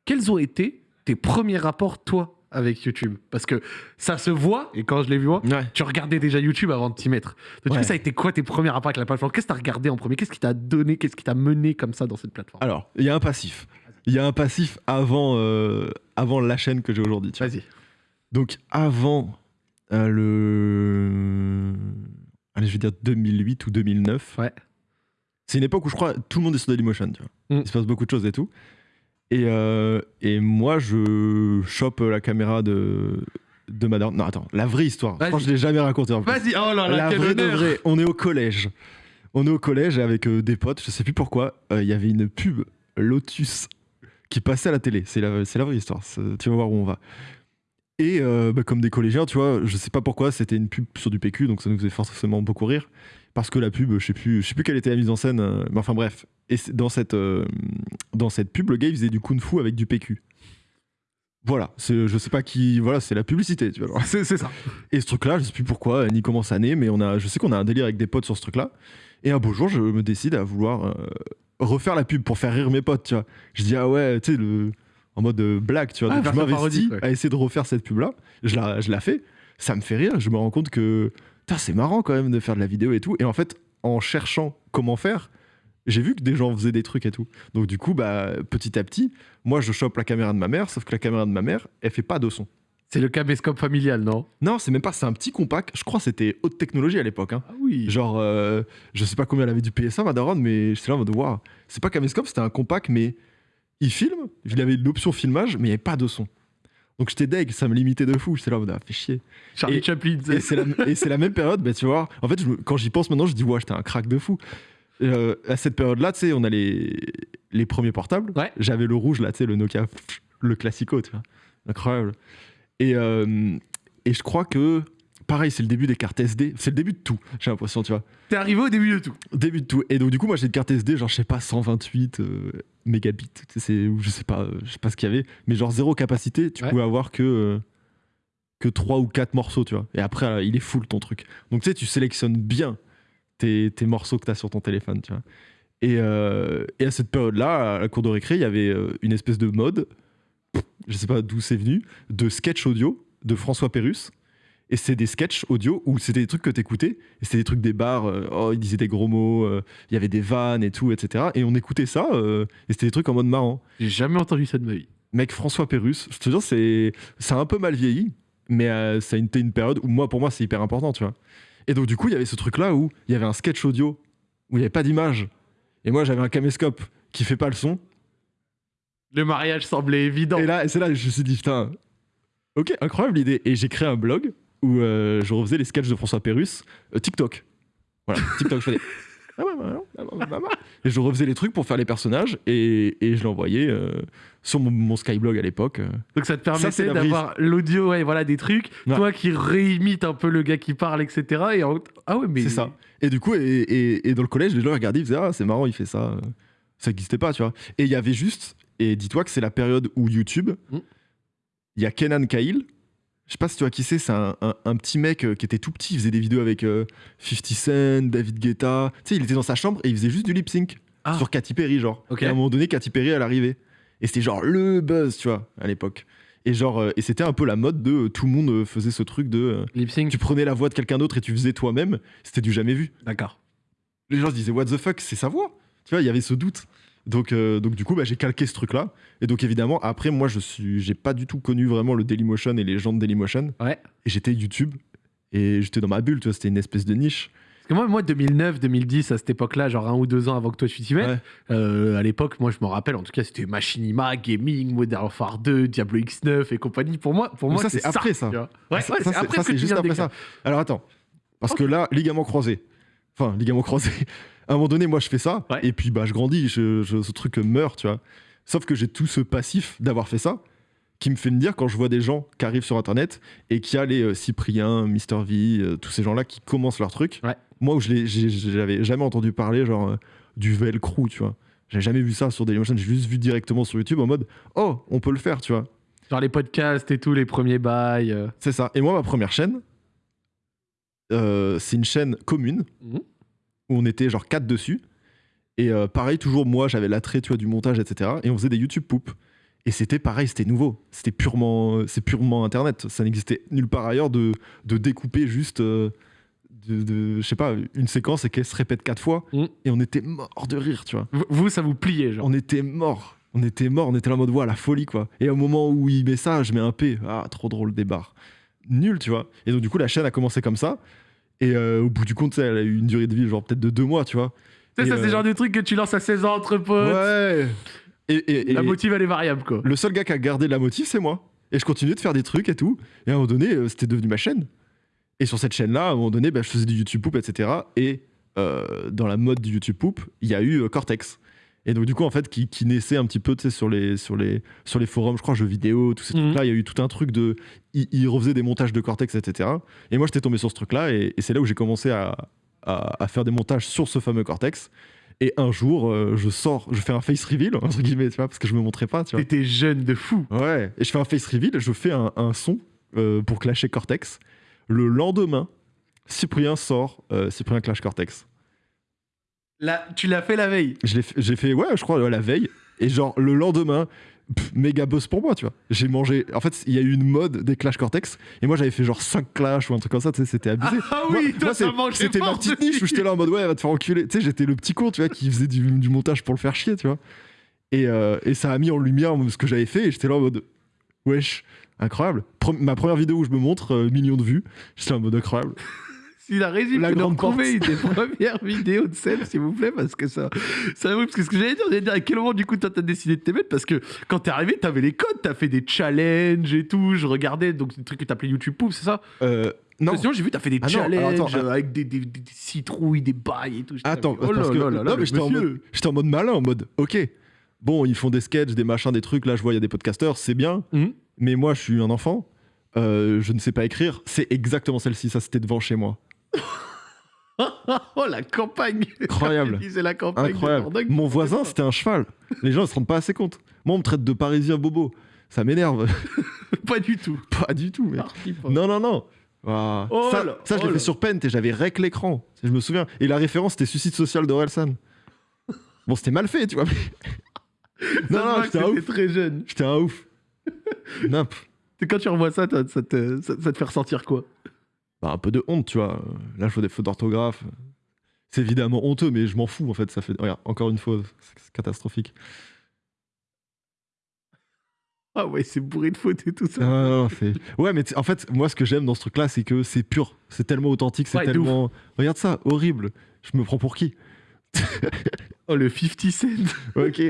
quels ont été tes premiers rapports, toi, avec YouTube Parce que ça se voit, et quand je l'ai vu moi, Ouais. tu regardais déjà YouTube avant de t'y mettre. Donc, du Ouais. coup, ça a été quoi tes premiers rapports avec la plateforme? Qu'est-ce que tu as regardé en premier? Qu'est-ce qui t'a donné Qu'est-ce qui t'a mené comme ça dans cette plateforme? Alors, il y a un passif. Il y a un passif avant, euh, avant la chaîne que j'ai aujourd'hui. Vas-y. Donc, avant euh, le. Allez, je vais dire 2008 ou 2009. Ouais. C'est une époque où je crois tout le monde est sur Dailymotion, tu vois. Mm. Il se passe beaucoup de choses et tout. Et, euh, et moi, je chope la caméra de, de ma daronne. Non, attends, la vraie histoire. Je crois que je l'ai jamais raconté en plus. Vas-y, oh là là, La quel vraie de honneur. vraie, on est au collège. On est au collège avec euh, des potes, je sais plus pourquoi. euh, Il y avait une pub Lotus qui passait à la télé. C'est la, c'est la vraie histoire. c'est- Tu vas voir où on va. Et euh, bah, comme des collégiens, tu vois, je sais pas pourquoi, c'était une pub sur du PQ, donc ça nous faisait forcément beaucoup rire. Parce que la pub, je sais plus, je sais plus quelle était la mise en scène, euh, mais enfin bref. Et dans cette, euh, dans cette pub, le gars il faisait du kung-fu avec du PQ. Voilà, c'est, je sais pas qui, voilà, c'est la publicité, tu vois. C'est c'est ça. Et ce truc-là, je sais plus pourquoi, ni comment ça naît, mais on a, je sais qu'on a un délire avec des potes sur ce truc-là. Et un beau jour, je me décide à vouloir euh, refaire la pub pour faire rire mes potes, tu vois. Je dis, ah ouais, tu sais, le... en mode euh, blague, tu vois. Ah, Donc je m'investis ouais. à essayer de refaire cette pub-là. Je la, je la fais. ça me fait rire. Je me rends compte que c'est marrant quand même de faire de la vidéo et tout. Et en fait, en cherchant comment faire, j'ai vu que des gens faisaient des trucs et tout. Donc du coup, bah, petit à petit, moi je chope la caméra de ma mère, sauf que la caméra de ma mère, elle fait pas de son. C'est le caméscope familial, non? Non, c'est même pas, c'est un petit compact. Je crois que c'était haute technologie à l'époque. hein. Ah oui. Genre, euh, je sais pas combien elle avait du PSA, ma daronne, mais j'étais là en mode, waouh, c'est pas caméscope, c'était un compact, mais il filme, il avait l'option filmage, mais il n'y avait pas de son. Donc j'étais deg, ça me limitait de fou. J'étais là en mode, ah, fais chier. Charlie et- Chaplin. Et c'est la, même période, bah, tu vois. En fait, je quand j'y pense maintenant, je dis, ouais, j'étais un crack de fou. Euh, à cette période-là, tu sais, on a les, les premiers portables. Ouais. J'avais le rouge, là, tu sais, le Nokia, le classico, tu vois. Incroyable. Et, euh, et je crois que, pareil, c'est le début des cartes SD. C'est le début de tout, j'ai l'impression, tu vois. T'es arrivé au début de tout. Début de tout. Et donc, du coup, moi, j'ai une carte SD, genre, je sais pas, 128 euh, mégabits. C'est, je sais pas, euh, je sais pas ce qu'il y avait. Mais genre, zéro capacité, tu Ouais. pouvais avoir que, euh, que 3 ou 4 morceaux, tu vois. Et après, il est full ton truc. Donc, tu sais, tu sélectionnes bien tes, tes morceaux que tu as sur ton téléphone, tu vois. Et, euh, et à cette période-là, à la cour de récré, il y avait une espèce de mode, je sais pas d'où c'est venu, de sketch audio de François Pérus. Et c'est des sketchs audio où c'était des trucs que t'écoutais. Et c'était des trucs des bars, euh, oh, il disait des gros mots, euh, il y avait des vannes et tout, etc. Et on écoutait ça, euh, et c'était des trucs en mode marrant. J'ai jamais entendu ça de ma vie. Mec, François Pérus, je te jure, c'est c'est un peu mal vieilli, mais ça a été une période où moi, pour moi, c'est hyper important, tu vois. Et donc, du coup, il y avait ce truc-là où il y avait un sketch audio, où il n'y avait pas d'image. Et moi, j'avais un caméscope qui fait pas le son. Le mariage semblait évident. Et là, et c'est là que je me suis dit, putain, ok, incroyable l'idée. Et j'ai créé un blog où euh, je refaisais les sketchs de François Pérus, euh, TikTok. Voilà, TikTok, je faisais. Ah ouais, ouais, ouais. Et je refaisais les trucs pour faire les personnages et, et je l'envoyais euh, sur mon, mon Skyblog à l'époque. euh. Donc ça te permettait d'avoir l'audio, ouais, voilà, des trucs. Ouais. Toi qui réimites un peu le gars qui parle, etc. Et en- Ah ouais, mais. C'est ça. Et du coup, et, et- et dans le collège, les gens regardaient, ils faisaient Ah, c'est marrant, il fait ça. Ça n'existait pas, tu vois. Et il y avait juste, et dis-toi que c'est la période où YouTube, il Mm. y a Kenan Kail. Je sais pas si tu vois qui c'est, c'est un, un- un petit mec euh, qui était tout petit, il faisait des vidéos avec euh, 50 Cent, David Guetta. Tu sais, il était dans sa chambre et il faisait juste du lip sync Ah. sur Katy Perry, genre. Et à un moment donné, Katy Perry, elle arrivait. Et c'était genre le buzz, tu vois, à l'époque. Et genre, euh, et c'était un peu la mode de euh, tout le monde euh, faisait ce truc de. euh, Lip sync. tu prenais la voix de quelqu'un d'autre et tu faisais toi-même. C'était du jamais vu D'accord. les gens se disaient what the fuck c'est sa voix tu vois il y avait ce doute donc, euh, donc du coup bah, j'ai calqué ce truc là et donc évidemment après moi je suis j'ai pas du tout connu vraiment le Dailymotion et les gens de Dailymotion. Ouais. et j'étais YouTube. Et j'étais dans ma bulle tu vois c'était une espèce de niche. Parce que moi, moi 2009, 2010, à cette époque-là, genre un ou deux ans avant que toi tu t'y mettes, Ouais. euh, à l'époque, moi je me rappelle, en tout cas, c'était Machinima, Gaming, Modern Warfare 2, Diablo X9 et compagnie. Pour moi, pour Mais moi ça, c'est après, ça. Ouais, ça, ouais, c'est après ça, que juste après ça. alors attends. Parce que là ligament croisé. Enfin ligament croisé à un moment donné moi je fais ça Ouais. et puis bah je grandis je, je- ce truc meurt tu vois sauf que j'ai tout ce passif d'avoir fait ça qui me fait me dire quand je vois des gens qui arrivent sur internet et qui a les euh, Cyprien, Mister V, euh, tous ces gens-là qui commencent leur truc. Ouais. Moi où je j'avais jamais entendu parler genre euh, du velcro, tu vois. J'avais jamais vu ça sur Dailymotion, j'ai juste vu directement sur YouTube en mode oh on peut le faire, tu vois. Genre les podcasts et tout, les premiers bails. euh. C'est ça. Et moi ma première chaîne, c'est une chaîne commune Mhm. Où on était genre quatre dessus. Et euh, pareil, toujours moi, j'avais l'attrait, tu vois, du montage, etc. Et on faisait des YouTube poop. Et c'était pareil, c'était nouveau. C'était purement, c'est purement Internet. Ça n'existait nulle part ailleurs de, de découper juste, euh, de, de- je sais pas, une séquence et qu'elle se répète quatre fois. Mhm. Et on était mort de rire, tu vois. Vous- Vous, ça vous pliait, genre. On était mort. On était mort. On était là en mode, voilà, la folie, quoi. Et au moment où il met ça, je mets un P. Ah, trop drôle, des barres. Nul, tu vois. Et donc, du coup, la chaîne a commencé comme ça. Et euh, au bout du compte, elle a eu une durée de vie, genre peut-être de deux mois, tu vois. Tu sais, Et, ça, c'est euh, le genre de truc que tu lances à 16 ans entre potes. Ouais. Et, et- La motive, elle est variable, quoi. le seul gars qui a gardé la motive, c'est moi. Et je continuais de faire des trucs et tout. Et à un moment donné, euh, c'était devenu ma chaîne. Et sur cette chaîne-là, à un moment donné, bah, je faisais du YouTube Poop, etc. Et euh, dans la mode du YouTube Poop, il y a eu euh, Cortex. Et donc, du coup, en fait, qui, qui naissait un petit peu tu sais, sur les, sur, les, sur les forums, je crois, jeux vidéo, tous ces Mhm. trucs-là. Il y a eu tout un truc de. Il, il refaisait des montages de Cortex, etc. Et moi, j'étais tombé sur ce truc-là. Et, et c'est là où j'ai commencé à, à, à faire des montages sur ce fameux Cortex. Et un jour, euh, je sors, je fais un face reveal, entre guillemets, tu vois, parce que je me montrais pas, tu vois. T'étais jeune de fou. Ouais, et je fais un face reveal, je fais un, un son euh, pour clasher Cortex. Le lendemain, Cyprien sort euh, Cyprien Clash Cortex. Tu l'as fait la veille. Fait- J'ai fait, ouais, je crois, la veille. Et genre, le lendemain, pff, méga boss pour moi, tu vois. J'ai mangé. En fait, il y a eu une mode des Clash Cortex, et moi j'avais fait genre 5 Clash ou un truc comme ça, tu sais, c'était abusé. Ah Moi- oui, toi, moi, mangeait c'était ma petite niche où j'étais là en mode ouais, va te faire enculer. Tu sais, j'étais le petit con, tu vois, qui faisait du, du montage pour le faire chier, tu vois. Et, euh, et ça a mis en lumière ce que j'avais fait, et j'étais là en mode wesh, incroyable. Pre- ma première vidéo où je me montre, euh, millions de vues, j'étais en mode incroyable. La régie La grande retrouver une des premières vidéos de Seb, s'il vous plaît, parce que ça. ça parce que ce que j'allais dire, j'allais dire à quel moment du coup toi t'as décidé de te mettre, parce que quand t'es arrivé, t'avais les codes, t'as fait des challenges et tout. Je regardais, donc des trucs que t'appelais YouTube Poop, c'est ça? Euh, non, Sinon, j'ai vu, t'as fait des Ah non, challenges attends, euh, avec des, des- des- des citrouilles, des bails et tout. Attends, oh parce que là là là, non, mais j'étais en, monsieur. mode, j'étais en mode malin, en mode ok, bon, ils font des sketchs, des machins, des trucs. Là, je vois, il y a des podcasteurs, c'est bien, Mhm. mais moi, je suis un enfant, euh, je ne sais pas écrire. C'est exactement celle-ci, ça, c'était devant chez moi. oh la campagne Incroyable. La campagne. Mon voisin, c'était un cheval. Les gens ne se rendent pas assez compte. Moi, on me traite de parisien bobo. Ça m'énerve. Pas du tout. pas du tout, mec. Non, non, non. Ah. Oh ça, là, ça, je oh l'ai là. fait sur Paint et j'avais rec l'écran. Je me souviens. Et la référence, c'était Suicide social d'Orelsan. Bon, c'était mal fait, tu vois. non, non, j'étais un ouf. très jeune. J'étais un ouf. Et quand tu revois ça, ça, te, ça, ça te fait ressentir quoi? Bah, un peu de honte, tu vois. Là, je vois des fautes d'orthographe. C'est évidemment honteux, mais je m'en fous, en fait. Ça fait. Regarde, encore une fois, c'est catastrophique. Ah ouais, c'est bourré de fautes et tout ça. C'est- Ouais, mais en fait, moi, ce que j'aime dans ce truc-là, c'est que c'est pur. C'est tellement authentique, c'est Ouais, tellement. Regarde ça, horrible. Je me prends pour qui? Oh, le 50 Cent Ok.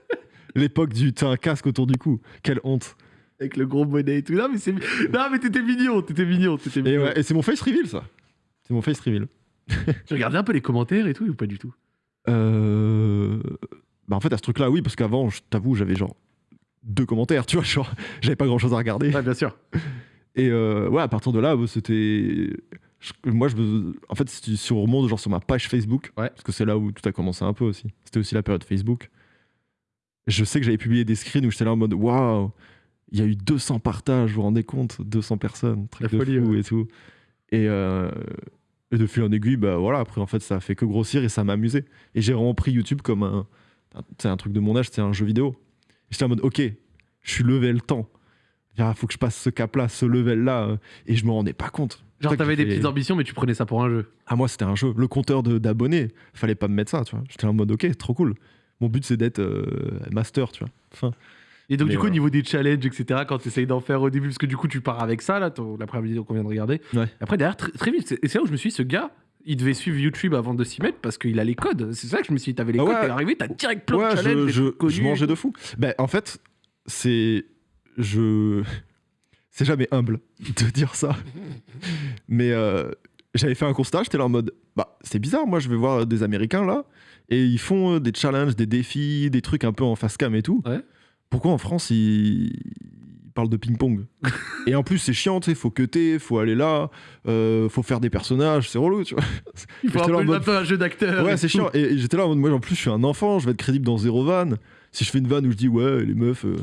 L'époque du. T'as un casque autour du cou. Quelle honte. Avec le gros bonnet et tout. Non, mais c'est. Non, mais t'étais mignon, t'étais mignon, t'étais Et, mignon. ouais, et c'est mon face reveal, ça. C'est mon face reveal. Tu regardais un peu les commentaires et tout, ou pas du tout? Euh... Bah, en fait, à ce truc-là, oui, parce qu'avant, je t'avoue, j'avais genre deux commentaires, tu vois, genre, j'avais pas grand-chose à regarder. Ouais, bien sûr. Et euh, ouais, à partir de là, bah, c'était. Moi, je me... en fait, si, si on remonte genre sur ma page Facebook, Ouais. parce que c'est là où tout a commencé un peu aussi. C'était aussi la période Facebook. Je sais que j'avais publié des screens où j'étais là en mode waouh, il y a eu 200 partages, vous vous rendez compte 200 personnes, truc La de folie, fou ouais. et tout. Et, euh, et de fil en aiguille, bah voilà, après en fait, ça a fait que grossir et ça m'a amusé. Et j'ai vraiment pris YouTube comme un. C'est un truc de mon âge, c'est un jeu vidéo. J'étais en mode ok, je suis level temps. Il faut que je passe ce cap-là, ce level-là. euh, Et je me rendais pas compte. Genre, t'avais des fait- petites ambitions, mais tu prenais ça pour un jeu. Ah, moi, c'était un jeu. Le compteur d'abonnés, fallait pas me mettre ça, tu vois. J'étais en mode, ok, trop cool. Mon but, c'est d'être euh, master, tu vois. Enfin, Et donc, Mais du coup, au ouais. niveau des challenges, etc., quand tu essayes d'en faire au début, parce que du coup, tu pars avec ça, là, ton- la première vidéo qu'on vient de regarder. Ouais. Après, derrière, très, très vite, c'est- et c'est là où je me suis dit, ce gars, il devait suivre YouTube avant de s'y mettre parce qu'il a les codes. C'est ça que je me suis dit, t'avais les Ah codes, t'es arrivé, t'as direct plein de challenges, je mangeais de fou. Ben, en fait, c'est. Je. C'est jamais humble de dire ça. Mais euh, j'avais fait un constat, j'étais là en mode, bah, c'est bizarre, moi, je vais voir des Américains là, et ils font euh, des challenges, des défis, des trucs un peu en face cam et tout. Ouais. Pourquoi en France, ils, ils parlent de ping-pong Et en plus, c'est chiant, tu sais, faut cutter, faut aller là, euh, faut faire des personnages, c'est relou, tu vois. Il faut peu, mode- un jeu d'acteur. Ouais, c'est chiant. Et, et j'étais là en mode, moi en plus, je suis un enfant, je vais être crédible dans zéro van. Si je fais une vanne où je dis, ouais, les meufs, euh,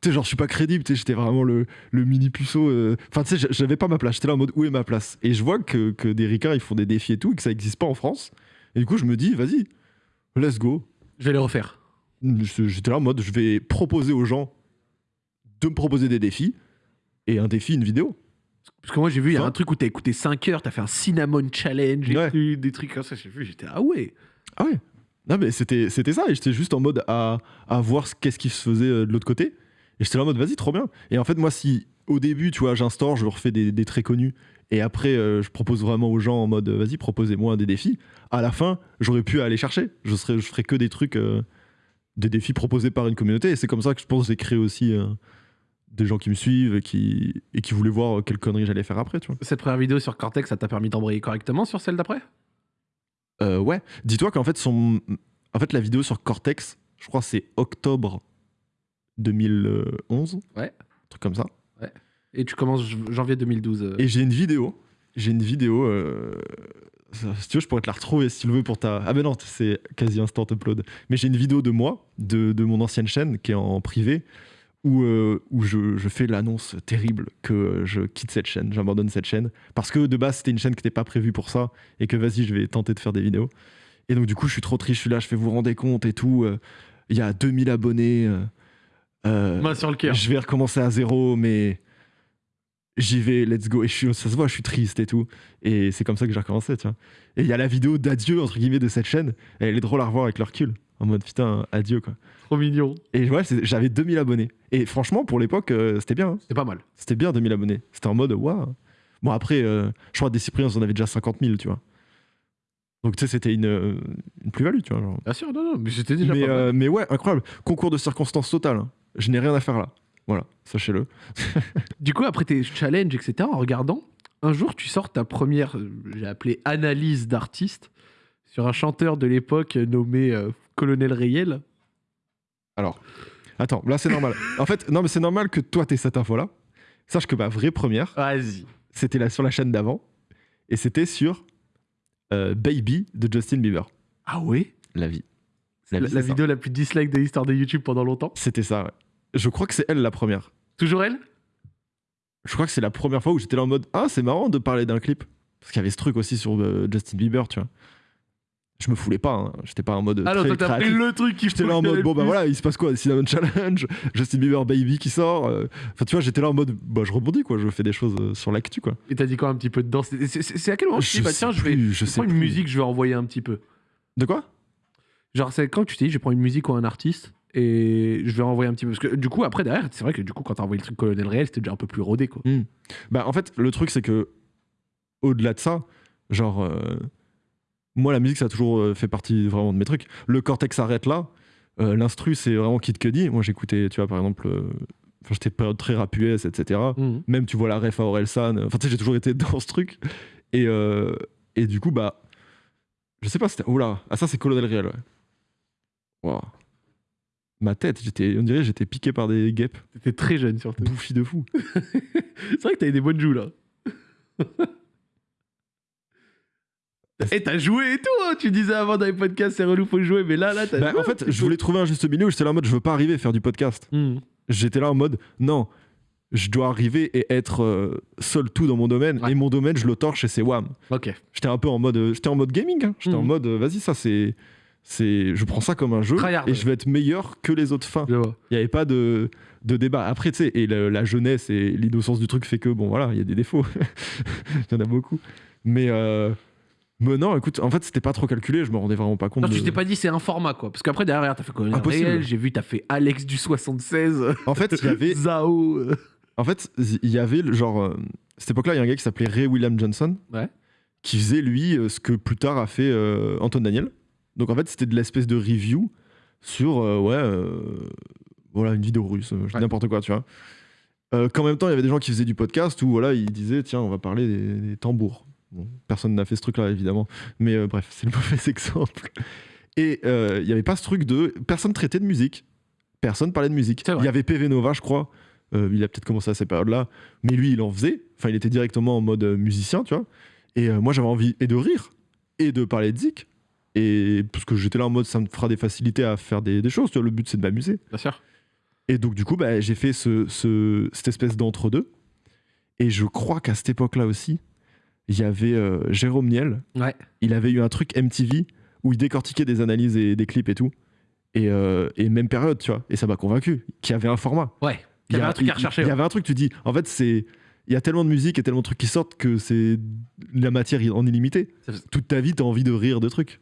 tu sais, genre, je suis pas crédible, tu sais, j'étais vraiment le, le mini puceau. euh. Enfin, tu sais, j'avais pas ma place. J'étais là en mode, où est ma place? Et je vois que, que des ricains, ils font des défis et tout, et que ça existe pas en France. Et du coup, je me dis, vas-y, let's go. Je vais les refaire. J'étais là en mode, je vais proposer aux gens de me proposer des défis, et un défi, une vidéo. Parce que moi, j'ai vu, il y a Enfin. un truc où t'as écouté 5 heures, t'as fait un cinnamon challenge, Ouais. des trucs comme ça. J'ai vu, j'étais, ah ouais. Ah ouais Non mais c'était c'était ça et j'étais juste en mode à, à voir ce- qu'est-ce qui se faisait euh, de l'autre côté et j'étais là en mode vas-y trop bien et en fait moi si au début tu vois j'instaure je refais des, des très connus et après euh, je propose vraiment aux gens en mode vas-y proposez-moi des défis à la fin j'aurais pu aller chercher je serais je ferais que des trucs euh, des défis proposés par une communauté et c'est comme ça que je pense que j'ai créé aussi euh, des gens qui me suivent et qui et qui voulaient voir euh, quelle connerie j'allais faire après tu vois Cette première vidéo sur Cortex, ça t'a permis d'embrayer correctement sur celle d'après? Euh, ouais. Dis-toi qu'en fait, son... en fait, la vidéo sur Cortex, je crois c'est octobre 2011. Ouais. Un truc comme ça. Et tu commences janvier 2012. euh. Et j'ai une vidéo. J'ai une vidéo. Si tu veux, je pourrais te la retrouver si tu le veux pour ta. Ah ben non, c'est quasi instant upload. Mais j'ai une vidéo de moi, de, de mon ancienne chaîne, qui est en privé, où, euh, où je, je fais l'annonce terrible que euh, je quitte cette chaîne, j'abandonne cette chaîne. Parce que de base, c'était une chaîne qui n'était pas prévue pour ça, et que vas-y, je vais tenter de faire des vidéos. Et donc, du coup, je suis trop triste, je suis là, je fais vous rendez compte et tout. euh, Il y a 2000 abonnés. euh, sur le cœur. je vais recommencer à zéro, mais j'y vais, let's go. Et je suis, ça se voit, je suis triste et tout. Et c'est comme ça que j'ai recommencé, tu vois. Et il y a la vidéo d'adieu, entre guillemets, de cette chaîne. Et elle est drôle à revoir avec le recul. En mode, putain, adieu, quoi. Trop mignon. Et ouais, j'avais 2000 abonnés. Et franchement, pour l'époque, euh, c'était bien. hein. C'est pas mal. C'était bien 2000 abonnés. C'était en mode, waouh. Bon, après, euh, je crois que des Cypriens, on en avait déjà 50 000, tu vois. Donc, tu sais, c'était une, euh, une plus-value, tu vois. genre. Bien sûr, non, non, mais c'était déjà Mais, pas mal. mais ouais, incroyable. Concours de circonstances total. hein. Je n'ai rien à faire là. Voilà, sachez-le. Du coup, après tes challenges, etc., en regardant, un jour, tu sors ta première, euh, j'ai appelé analyse d'artiste, sur un chanteur de l'époque nommé euh, Colonel Rayel. Alors, attends, là c'est normal. En fait, non, mais c'est normal que toi t'aies cette info-là. Sache que ma vraie première, Vas-y. c'était là sur la chaîne d'avant. Et c'était sur euh, Baby de Justin Bieber. Ah ouais? La vie. La, vie, la vidéo la plus dislike de l'histoire de YouTube pendant longtemps? C'était ça, ouais. Je crois que c'est elle la première. Toujours elle? Je crois que c'est la première fois où j'étais là en mode Ah, c'est marrant de parler d'un clip. Parce qu'il y avait ce truc aussi sur euh, Justin Bieber, tu vois. Je me foulais pas, hein. j'étais pas en mode. Alors, très toi, t'as pris le truc qui J'étais là en mode, bon bah voilà, il se passe quoi? Cinnamon Challenge, Justin Bieber Baby qui sort. euh, Enfin, tu vois, j'étais là en mode, bah je rebondis quoi, je fais des choses euh, sur l'actu quoi. Et t'as dit quoi un petit peu dedans? C'est- à quel moment tu te dis, bah tiens, je vais plus, je je prends une plus. musique, je vais envoyer un petit peu? De quoi? Genre, c'est quand tu t'es dit, je prendre une musique ou un artiste? Et je vais envoyer un petit peu. Parce que du coup, après, derrière, c'est vrai que du coup, quand t'as envoyé le truc Colonel Réel, c'était déjà un peu plus rodé, quoi. Bah en fait, le truc c'est que, au-delà de ça, genre, euh, moi la musique ça a toujours euh, fait partie vraiment de mes trucs. Le cortex arrête là, euh, l'instru c'est vraiment Kid Cudi. Moi j'écoutais, tu vois, par exemple, euh, enfin, j'étais période très rap US, etc. Mhm. Même tu vois la ref à Orelsan, enfin tu sais, j'ai toujours été dans ce truc. Et, et du coup, bah, je sais pas, c'était. Oula, ah ça c'est Colonel Réel, ouais. Waouh. Ma tête, j'étais, on dirait j'étais piqué par des guêpes, T'étais très jeune, surtout. bouffi de fou. c'est vrai que t'avais des bonnes joues, là. Et t'as joué et tout, hein tu disais avant dans les podcasts, c'est relou, faut jouer, mais là, là, t'as Bah, joué en fait, je voulais trouver un juste milieu où j'étais là en mode je veux pas arriver à faire du podcast. Mhm. J'étais là en mode non, je dois arriver et être euh, seul tout dans mon domaine. Ouais. Et mon domaine, je le torche et c'est wham. Ok. J'étais un peu en mode, euh, j'étais en mode gaming. hein. J'étais en Mhm. mode euh, vas-y, ça c'est. C'est je prends ça comme un jeu Tryhard, et ouais. je vais être meilleur que les autres fins. Il n'y avait pas de, de débat. Après, tu sais, et le- la jeunesse et l'innocence du truc fait que, bon, voilà, il y a des défauts. Il y en a beaucoup. Mais, euh, mais non, écoute, en fait, c'était pas trop calculé. Je me rendais vraiment pas compte. Non, de- tu t'es pas dit c'est un format, quoi. Parce qu'après, derrière, t'as fait Impossible. Réel, j'ai vu, t'as fait Alex du 76, En fait, il y avait, Zao. en fait, il y avait le genre. euh, cette époque-là, il y a un gars qui s'appelait Ray William Johnson. Ouais. Qui faisait, lui, euh, ce que plus tard a fait euh, Anton Daniel. Donc, en fait, c'était de l'espèce de review sur, euh, ouais, euh, voilà, une vidéo russe, euh, je dis Ouais. n'importe quoi, tu vois. Euh, qu'en même temps, il y avait des gens qui faisaient du podcast où voilà, ils disaient tiens, on va parler des, des tambours. Bon, personne n'a fait ce truc-là, évidemment. Mais bref, c'est le mauvais exemple. Et il n'y avait pas ce truc de. Personne traitait de musique. Personne parlait de musique. Il y avait PV Nova, je crois. Il a peut-être commencé à ces périodes-là. Mais lui, il en faisait. Enfin, il était directement en mode musicien, tu vois. Et moi, j'avais envie et de rire et de parler de zik. Et parce que j'étais là en mode ça me fera des facilités à faire des, des choses. Tu vois, le but, c'est de m'amuser. Bien sûr. Et donc, du coup, bah, j'ai fait ce, ce- cette espèce d'entre-deux. Et je crois qu'à cette époque-là aussi, il y avait euh, Jérôme Niel. Ouais. Il avait eu un truc MTV où il décortiquait des analyses et des clips et tout. Et, euh, et même période, tu vois. Et ça m'a convaincu qu'il y avait un format. Ouais. Il y avait un truc à rechercher. Il y avait un truc, tu dis, en fait, c'est. Il y a tellement de musique et tellement de trucs qui sortent que c'est la matière en illimité. Toute ta vie, t'as envie de rire de trucs.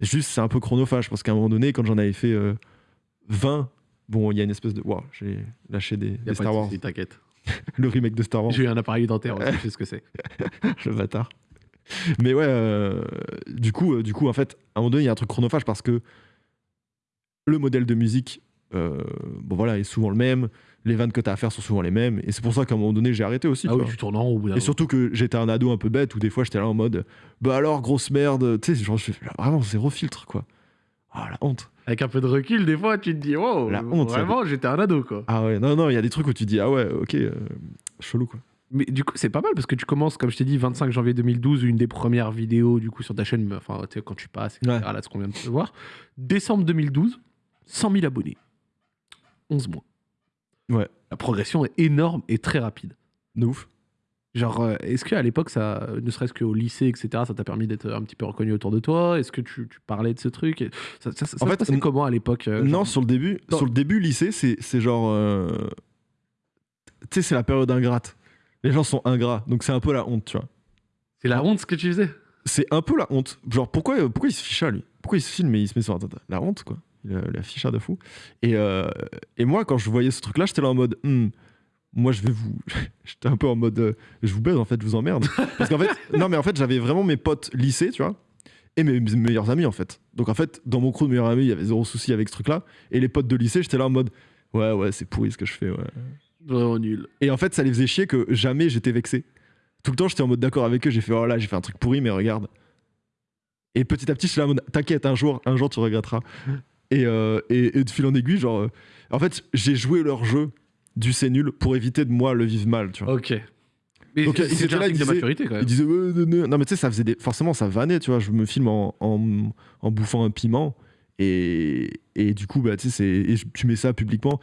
Juste, c'est un peu chronophage parce qu'à un moment donné, quand j'en avais fait euh, 20, bon, il y a une espèce de. Waouh, j'ai lâché des, Star de Wars. T'inquiète. Le remake de Star Wars. J'ai eu un appareil dentaire, je sais ce que c'est. le bâtard. Mais ouais, euh, du coup, euh, du coup, en fait, à un moment donné, il y a un truc chronophage parce que le modèle de musique, euh, bon voilà, est souvent le même. Les vannes que tu as à faire sont souvent les mêmes. Et c'est pour ça qu'à un moment donné, j'ai arrêté aussi. Ah tu oui, vois. tu tournes en rond au bout d'un Et surtout que j'étais un ado un peu bête où des fois j'étais là en mode bah alors grosse merde, tu sais, genre je fais vraiment zéro filtre quoi. Ah la honte. Avec un peu de recul, des fois, tu te dis, oh, La honte, ça. vraiment, j'étais un ado, quoi. Ah ouais, non, non, il y a des trucs où tu dis ah ouais, ok, euh, chelou quoi. Mais du coup, c'est pas mal parce que tu commences, comme je t'ai dit, 25 janvier 2012, une des premières vidéos du coup sur ta chaîne, enfin, tu sais, quand tu passes, etc. Ouais. Là, ce qu'on vient de voir. Décembre 2012, 100 000 abonnés. 11 mois. Ouais. La progression est énorme et très rapide. De ouf. Genre, euh, est-ce qu'à l'époque, ça, ne serait-ce qu'au lycée, etc., ça t'a permis d'être un petit peu reconnu autour de toi? Est-ce que tu, tu parlais de ce truc? Ça, ça, ça En fait, n- comment à l'époque euh, non, genre- sur le début, Non. sur le début lycée, c'est c'est genre. euh, Tu sais, c'est la période ingrate. Les gens sont ingrats, donc c'est un peu la honte, tu vois. C'est la honte ce que tu faisais? C'est un peu la honte. Genre, pourquoi, pourquoi il se ficha, lui? Pourquoi il se filme et il se met sur Internet? La honte, quoi. Il a la ficha de fou. Et, euh, et moi, quand je voyais ce truc-là, j'étais là en mode. Hmm, moi, je vais vous. j'étais un peu en mode. euh, je vous baise, en fait, je vous emmerde. Parce qu'en fait. Non, mais en fait, j'avais vraiment mes potes lycée, tu vois. Et mes, mes meilleurs amis, en fait. Donc, en fait, dans mon crew de meilleurs amis, il y avait zéro souci avec ce truc-là. Et les potes de lycée, j'étais là en mode. Ouais, ouais, c'est pourri ce que je fais, ouais. Vraiment nul. Et en fait, ça les faisait chier que jamais j'étais vexé. Tout le temps, j'étais en mode d'accord avec eux. J'ai fait, oh là, j'ai fait un truc pourri, mais regarde. Et petit à petit, je suis là en mode, t'inquiète, un jour, un jour, tu regretteras. Et, euh, et, et de fil en aiguille, genre, euh, en fait, j'ai joué leur jeu du c'est nul pour éviter de moi le vivre mal, tu vois. Ok. Mais Donc, étaient un là, signe ils de disaient- maturité quand même. Ils disaient, ouais, non, non. non, mais tu sais, ça faisait des... forcément, ça vannait, tu vois. Je me filme en, en, en bouffant un piment. Et, et du coup, bah, tu sais, tu mets ça publiquement.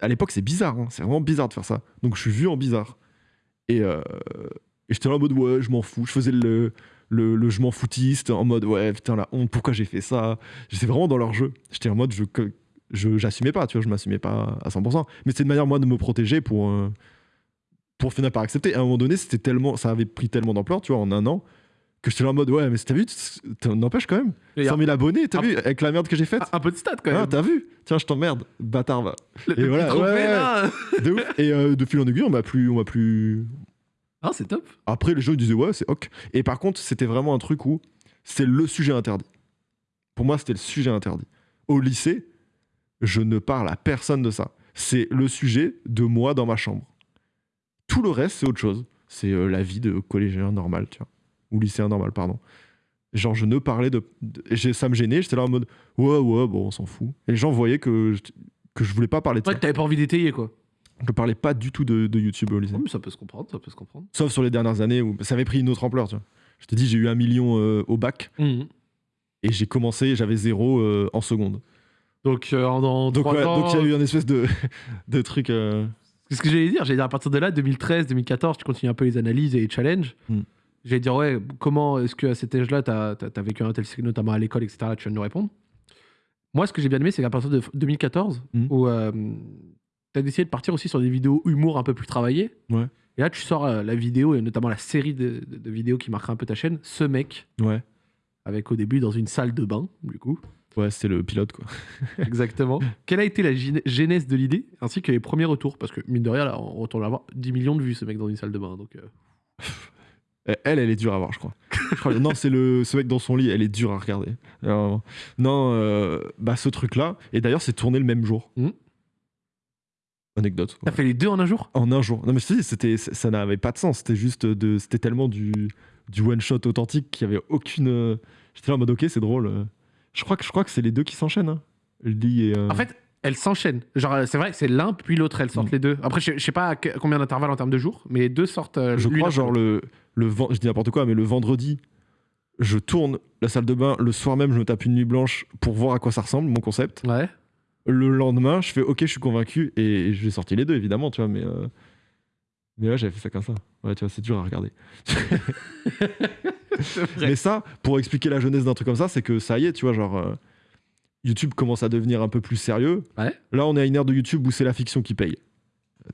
À l'époque, c'est bizarre, hein, c'est vraiment bizarre de faire ça. Donc, je suis vu en bizarre. Et, euh, et j'étais là en mode, ouais, je m'en fous. Je faisais le, le, le je m'en foutiste en mode, ouais, putain, la honte, pourquoi j'ai fait ça? J'étais vraiment dans leur jeu. J'étais en mode, je. je j'assumais pas, tu vois, je m'assumais pas à 100%. Mais c'était une manière, moi, de me protéger pour, euh, pour finir par accepter. À un moment donné, c'était tellement, ça avait pris tellement d'ampleur, tu vois, en un an, que j'étais là en mode, ouais, mais t'as vu, t'en- n'empêche quand même. Il y a 100 000 abonnés, t'as vu, avec la merde que j'ai faite. un peu de stats quand Ah, même. t'as vu Tiens, je t'emmerde, bâtard, va. Et voilà, ouais, ouais. là. De ouf. Et euh, de fil en aiguille, on m'a plus, on m'a plus. Ah, c'est top. Après, les gens ils disaient, ouais, c'est ok. Et par contre, c'était vraiment un truc où c'était le sujet interdit. Pour moi, c'était le sujet interdit. Au lycée, je ne parle à personne de ça. C'est le sujet de moi dans ma chambre. Tout le reste, c'est autre chose. C'est euh, la vie de collégien normal, tu vois. Ou lycéen normal, pardon. Genre, je ne parlais de. de- ça me gênait, j'étais là en mode, ouais, ouais, bon, on s'en fout. Et les gens voyaient que je, que je voulais pas parler de Ouais, ça. que t'avais pas envie d'étayer quoi. Je parlais pas du tout de, de YouTube au lycée. Mais ça peut se comprendre, ça peut se comprendre. Sauf sur les dernières années où ça avait pris une autre ampleur, tu vois. Je te dis, j'ai eu un million euh, au bac Mhm. et j'ai commencé, j'avais zéro euh, en seconde. Donc, euh, Donc, trois ouais, ans, donc il y a eu un espèce de, de truc. C'est ce que j'allais dire. J'allais dire à partir de là, 2013, 2014, tu continues un peu les analyses et les challenges. Hmm. J'allais dire, ouais, comment est-ce qu'à cet âge-là, t'as as, vécu un tel cycle, notamment à l'école, etc. Là, tu viens de nous répondre. Moi, ce que j'ai bien aimé, c'est qu'à partir de 2014, Hmm. où t'as décidé de partir aussi sur des vidéos humour un peu plus travaillées. Ouais. Et là, tu sors euh, la vidéo, et notamment la série de, de- de vidéos qui marquera un peu ta chaîne, ce mec, Ouais, avec au début dans une salle de bain, du coup. ouais c'était le pilote, quoi. Exactement. Quelle a été la genèse de l'idée, ainsi que les premiers retours? Parce que, mine de rien, là, on retourne à avoir 10 millions de vues, ce mec, dans une salle de bain. Donc, euh, Elle, elle est dure à voir, je crois. Je crois- non, c'est le ce mec dans son lit, elle est dure à regarder. Alors, non, euh, bah ce truc-là, et d'ailleurs, c'est tourné le même jour. Mhm. Anecdote. T'as fait les deux en un jour? En un jour. Non, mais je te dis, c'était, ça n'avait pas de sens. C'était juste de. C'était tellement du, du one-shot authentique qu'il y avait aucune. euh, J'étais là en mode, ok, c'est drôle. Je crois que, je crois que c'est les deux qui s'enchaînent. Hein. Lee et. euh, En fait, elles s'enchaînent. Genre, euh, c'est vrai que c'est l'un puis l'autre, elles sortent Mm. les deux. Après, je je sais pas combien d'intervalles en termes de jours, mais les deux sortent. euh, je crois, genre, le, le je dis n'importe quoi, mais le vendredi, je tourne la salle de bain. Le soir même, je me tape une nuit blanche pour voir à quoi ça ressemble, mon concept. Ouais. Le lendemain, je fais, ok, je suis convaincu. Et j'ai sorti les deux, évidemment, tu vois, mais. euh, Mais ouais, j'avais fait ça comme ça. Ouais, tu vois, c'est dur à regarder. Mais ça, pour expliquer la jeunesse d'un truc comme ça, c'est que ça y est, tu vois, genre. euh, YouTube commence à devenir un peu plus sérieux. Ouais. Là, on est à une ère de YouTube où c'est la fiction qui paye.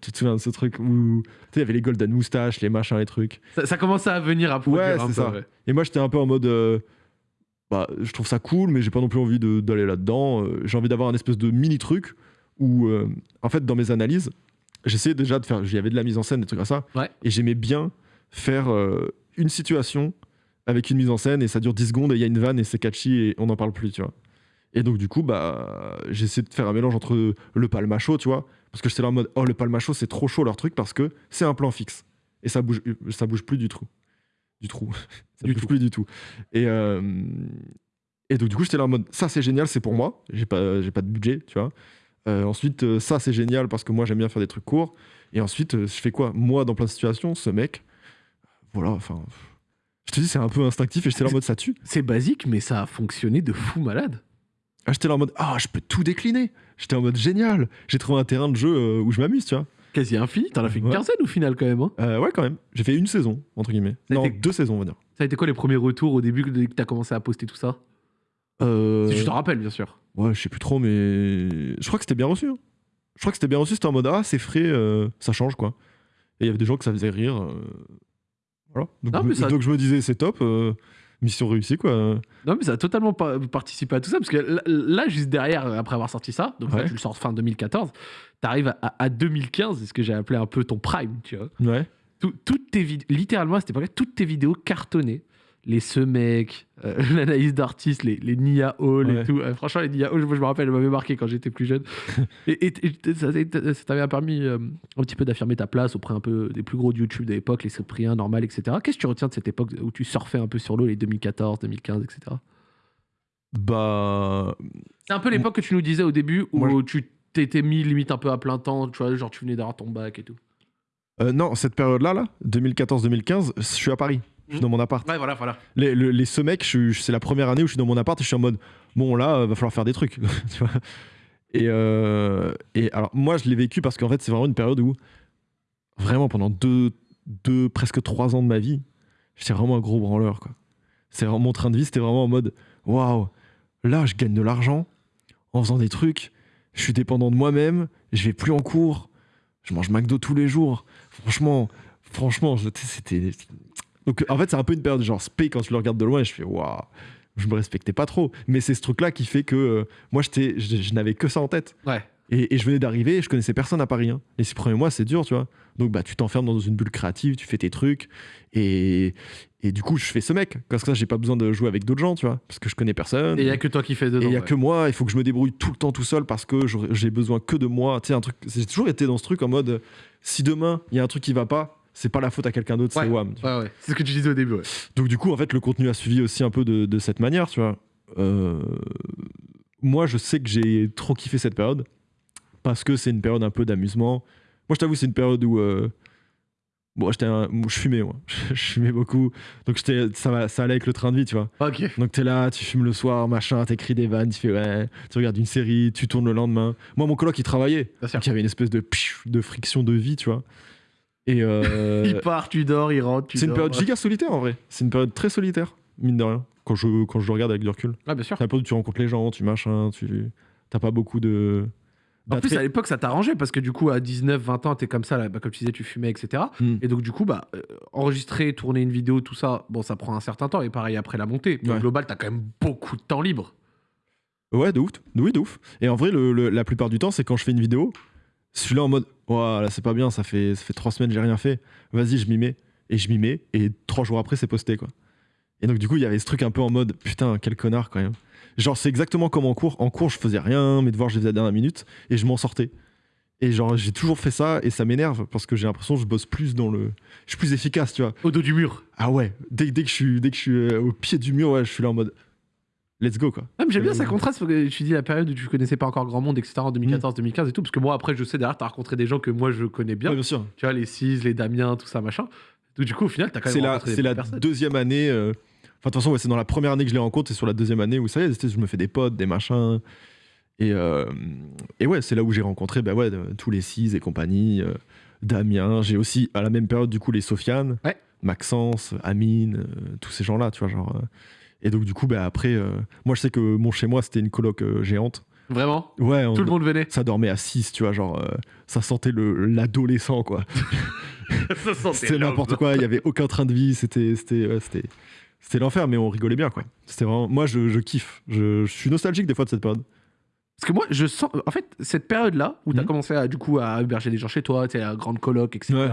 Tu te souviens de ce truc où. Il y avait les Golden Moustaches, les machins, les trucs. Ça, ça commençait à venir à produire Ouais, un c'est peu, ça. ouais. Et moi, j'étais un peu en mode. euh, bah, je trouve ça cool, mais j'ai pas non plus envie d'aller là-dedans. Euh, j'ai envie d'avoir un espèce de mini truc où, euh, en fait, dans mes analyses, j'essayais déjà de faire. Il y avait de la mise en scène, des trucs comme ça. Ouais. Et j'aimais bien faire euh, une situation avec une mise en scène et ça dure 10 secondes et il y a une vanne et c'est catchy et on n'en parle plus, tu vois. Et donc, du coup, bah, j'ai essayé de faire un mélange entre le palmacho, tu vois, parce que j'étais là en mode, oh, le palmacho, c'est trop chaud leur truc parce que c'est un plan fixe et ça bouge, ça bouge plus du tout. Du trou. ça Du tout. plus du tout. Et, euh, et donc, du coup, j'étais là en mode, ça, c'est génial, c'est pour moi. J'ai pas, j'ai pas de budget, tu vois. Euh, ensuite, euh, ça, c'est génial parce que moi, j'aime bien faire des trucs courts. Et ensuite, euh, je fais quoi Moi, dans plein de situations, ce mec, voilà, enfin. Je te dis, c'est un peu instinctif et j'étais là en mode, ça tue. C'est basique, mais ça a fonctionné de fou malade. Ah, J'étais là en mode, ah, je peux tout décliner. J'étais en mode, génial. J'ai trouvé un terrain de jeu euh, où je m'amuse, tu vois. Quasi infini. T'en as fait une Ouais. quinzaine au final quand même. hein. Euh, ouais, quand même. J'ai fait une saison, entre guillemets. Ça non, été- deux saisons, on va dire. Ça a été quoi les premiers retours au début que que t'as commencé à poster tout ça? Euh, Si tu t'en rappelles, bien sûr. Ouais, je sais plus trop, mais je crois que c'était bien reçu. hein. Je crois que c'était bien reçu. C'était en mode ah, c'est frais, euh, ça change quoi. Et il y avait des gens que ça faisait rire. Voilà. Donc, Non, je me- mais ça- donc je me disais, c'est top, mission réussie quoi. Non, mais ça a totalement pa- participé à tout ça, parce que là, juste derrière, après avoir sorti ça, donc là, tu le sors fin 2014, t'arrives à, à 2015, c'est ce que j'ai appelé un peu ton prime, tu vois. Ouais. Tout- toutes tes vidéos, littéralement à cette époque-là, toutes tes vidéos cartonnées. Les ce mec, euh, l'analyse d'artistes, les, les Nia Hall et tout. Euh, franchement, les Nia Hall, je me rappelle, elles m'avaient marqué quand j'étais plus jeune. et, et- et ça t'a- ça t'avait permis euh, un petit peu d'affirmer ta place auprès un peu des plus gros de YouTube de l'époque, les Cyprien, Normal, etc. Qu'est-ce que tu retiens de cette époque où tu surfais un peu sur l'eau, les 2014, 2015, etc. Bah. C'est un peu l'époque que tu nous disais au début où Moi, tu t'étais mis limite un peu à plein temps, tu vois, genre tu venais d'avoir ton bac et tout. non, cette période-là, là, 2014-2015, je suis à Paris. Je suis dans mon appart. Ouais, voilà, voilà. Les, le- les ce mec, c'est la première année où je suis dans mon appart et je suis en mode bon là, euh, va falloir faire des trucs. tu vois et, euh, et alors moi, je l'ai vécu parce qu'en fait, c'est vraiment une période où vraiment pendant deux, deux presque trois ans de ma vie, j'étais vraiment un gros branleur. Quoi. C'est mon train de vie, c'était vraiment en mode waouh, là, je gagne de l'argent en faisant des trucs. Je suis dépendant de moi-même. Je vais plus en cours. Je mange McDo tous les jours. Franchement, franchement, c'était donc en fait, c'est un peu une période genre spé quand tu le regardes de loin et je fais waouh, je me respectais pas trop. Mais c'est ce truc-là qui fait que euh, moi, j'étais, je, je n'avais que ça en tête. Ouais. Et, et je venais d'arriver et je connaissais personne à Paris. hein. Les six premiers mois, c'est dur, tu vois. Donc bah, tu t'enfermes dans une bulle créative, tu fais tes trucs. Et, et du coup, je fais ce mec. Parce que ça, j'ai pas besoin de jouer avec d'autres gens, tu vois. Parce que je connais personne. Et il y a que toi qui fais Et dedans. il y a ouais. que moi, il faut que je me débrouille tout le temps tout seul parce que j'ai besoin que de moi. Tu sais, un truc. J'ai toujours été dans ce truc en mode si demain il y a un truc qui va pas, c'est pas la faute à quelqu'un d'autre, Ouais. c'est WAM. Ouais, ouais. C'est ce que tu disais au début. Donc du coup, en fait, le contenu a suivi aussi un peu de, de cette manière, tu vois. Euh, moi, je sais que j'ai trop kiffé cette période parce que c'est une période un peu d'amusement. Moi, je t'avoue, c'est une période où euh, bon, j'étais je fumais, moi. je fumais beaucoup, donc j'étais, ça, ça allait avec le train de vie, tu vois. Ok. Donc t'es là, tu fumes le soir, machin, t'écris des vannes, tu fais ouais, tu regardes une série, tu tournes le lendemain. Moi, mon coloc, il travaillait, donc il y avait une espèce de de friction de vie, tu vois. Et euh, Il part, tu dors, il rentre, tu c'est une période giga solitaire en vrai. C'est une période très solitaire, mine de rien. Quand je, quand je le regarde avec du recul. Ouais, bien sûr. C'est la période où tu rencontres les gens, tu machin, tu t'as pas beaucoup de. En plus, à l'époque, ça t'arrangeait parce que du coup, à 19, 20 ans, t'es comme ça, là, bah, comme tu disais, tu fumais, etc. Hmm. Et donc, du coup, bah, euh, enregistrer, tourner une vidéo, tout ça, bon, ça prend un certain temps. Et pareil, après la montée. Mais Au Ouais. global, t'as quand même beaucoup de temps libre. Ouais, de ouf. Oui, de ouf. Et en vrai, le- le- la plupart du temps, c'est quand je fais une vidéo, je suis là en mode, voilà, c'est pas bien, ça fait, ça fait trois semaines, j'ai rien fait. Vas-y, je m'y mets. Et je m'y mets. Et trois jours après, c'est posté, quoi. Et donc, du coup, il y avait ce truc un peu en mode, putain, quel connard, quand même. Genre, c'est exactement comme en cours. En cours, je faisais rien, mes devoirs, je les faisais à la dernière minute. Et je m'en sortais. Et genre, j'ai toujours fait ça. Et ça m'énerve parce que j'ai l'impression que je bosse plus dans le. Je suis plus efficace, tu vois. Au dos du mur. Ah ouais, dès, dès que je suis, dès que je suis euh, au pied du mur, ouais, je suis là en mode, let's go, quoi. Ah, mais j'aime bien Euh, ça contraste parce que tu dis la période où tu connaissais pas encore grand monde, etc. en 2014, 2015 et tout. Parce que moi, après, je sais derrière, t'as rencontré des gens que moi je connais bien. Ouais, bien sûr. Tu vois, les Cis, les Damien, tout ça, machin. Donc, du coup, au final, t'as quand même C'est la, c'est la personnes. deuxième année. euh, Enfin, de toute façon, ouais, c'est dans la première année que je les rencontre, c'est sur la deuxième année où ça y est, je me fais des potes, des machins. Et, euh, et ouais, c'est là où j'ai rencontré bah ouais, tous les six et compagnie. euh, Damien, j'ai aussi à la même période, du coup, les Sofiane, Ouais. Maxence, Amine, euh, tous ces gens-là, tu vois. Genre, euh, et donc, du coup, bah, après, euh, moi, je sais que mon chez moi, c'était une coloc euh, géante. Vraiment? Ouais, on- Tout le monde venait. ça dormait à 6, tu vois, genre, euh, ça sentait le- l'adolescent, quoi. ça sentait C'était l'homme. n'importe quoi, il y avait aucun train de vie, c'était c'était ouais, c'était c'était l'enfer mais on rigolait bien quoi. C'était vraiment moi je, je kiffe, je, je suis nostalgique des fois de cette période. Parce que moi, je sens. En fait, cette période-là, où tu as Mhm. commencé à, du coup, à héberger des gens chez toi, tu sais, la grande coloc, etc. Ouais.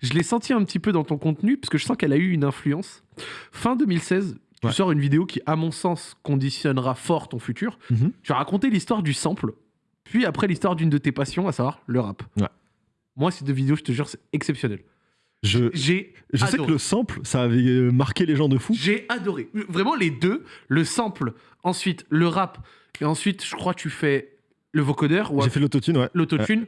Je l'ai senti un petit peu dans ton contenu, parce que je sens qu'elle a eu une influence. Fin 2016, tu Ouais. sors une vidéo qui, à mon sens, conditionnera fort ton futur. Mhm. Tu as raconté l'histoire du sample, puis après l'histoire d'une de tes passions, à savoir le rap. Ouais. Moi, ces deux vidéos, je te jure, c'est exceptionnel. Je, J'ai je sais que le sample ça avait euh, marqué les gens de fou. J'ai adoré. Vraiment, les deux, le sample, ensuite le rap, et ensuite, je crois, tu fais le vocodeur J'ai fait l'autotune ouais. l'autotune.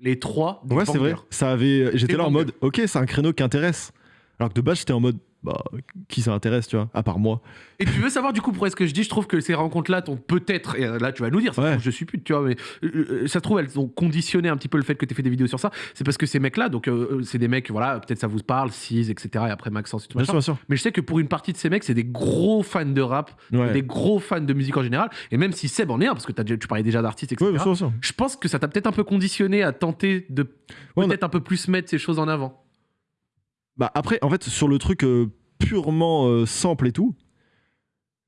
Les trois. Ouais, c'est vrai. bangers. Ça avait j'étais là en mode OK, c'est un créneau qui intéresse. Alors que de base j'étais en mode bah, qui ça intéresse, tu vois, à part moi. Et tu veux savoir du coup pourquoi est-ce que je dis, je trouve que ces rencontres-là t'ont peut-être, et là tu vas nous dire, ça Ouais. trouve, je suis pute, tu vois, mais euh, euh, ça se trouve elles ont conditionné un petit peu le fait que tu fait des vidéos sur ça. C'est parce que ces mecs-là, donc euh, euh, c'est des mecs, voilà, peut-être ça vous parle, Sis, etc. Et après Maxence et tout Bien sûr, bien sûr. Mais je sais que pour une partie de ces mecs, c'est des gros fans de rap, Ouais. des gros fans de musique en général. Et même si Seb en est un, parce que tu parlais déjà d'artistes, etc. Ouais, bien sûr, bien sûr. je pense que ça t'a peut-être un peu conditionné à tenter de a- peut-être un peu plus mettre ces choses en avant. Bah après, en fait, sur le truc euh, purement euh, sample et tout,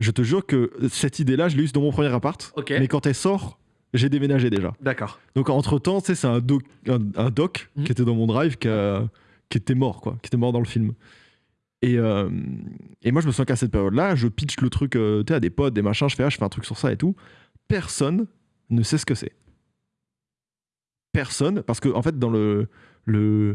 je te jure que cette idée-là, je l'ai eue dans mon premier appart. Ok. Mais quand elle sort, j'ai déménagé déjà. D'accord. Donc entre temps, tu sais, c'est un doc, un, un doc Mhm. qui était dans mon drive qui, a- qui était mort, quoi, qui était mort dans le film. Et, euh, et moi, je me souviens qu'à cette période-là, je pitch le truc euh, à des potes, des machins, je fais, ah, je fais un truc sur ça et tout. Personne ne sait ce que c'est. Personne, parce que en fait, dans le, le,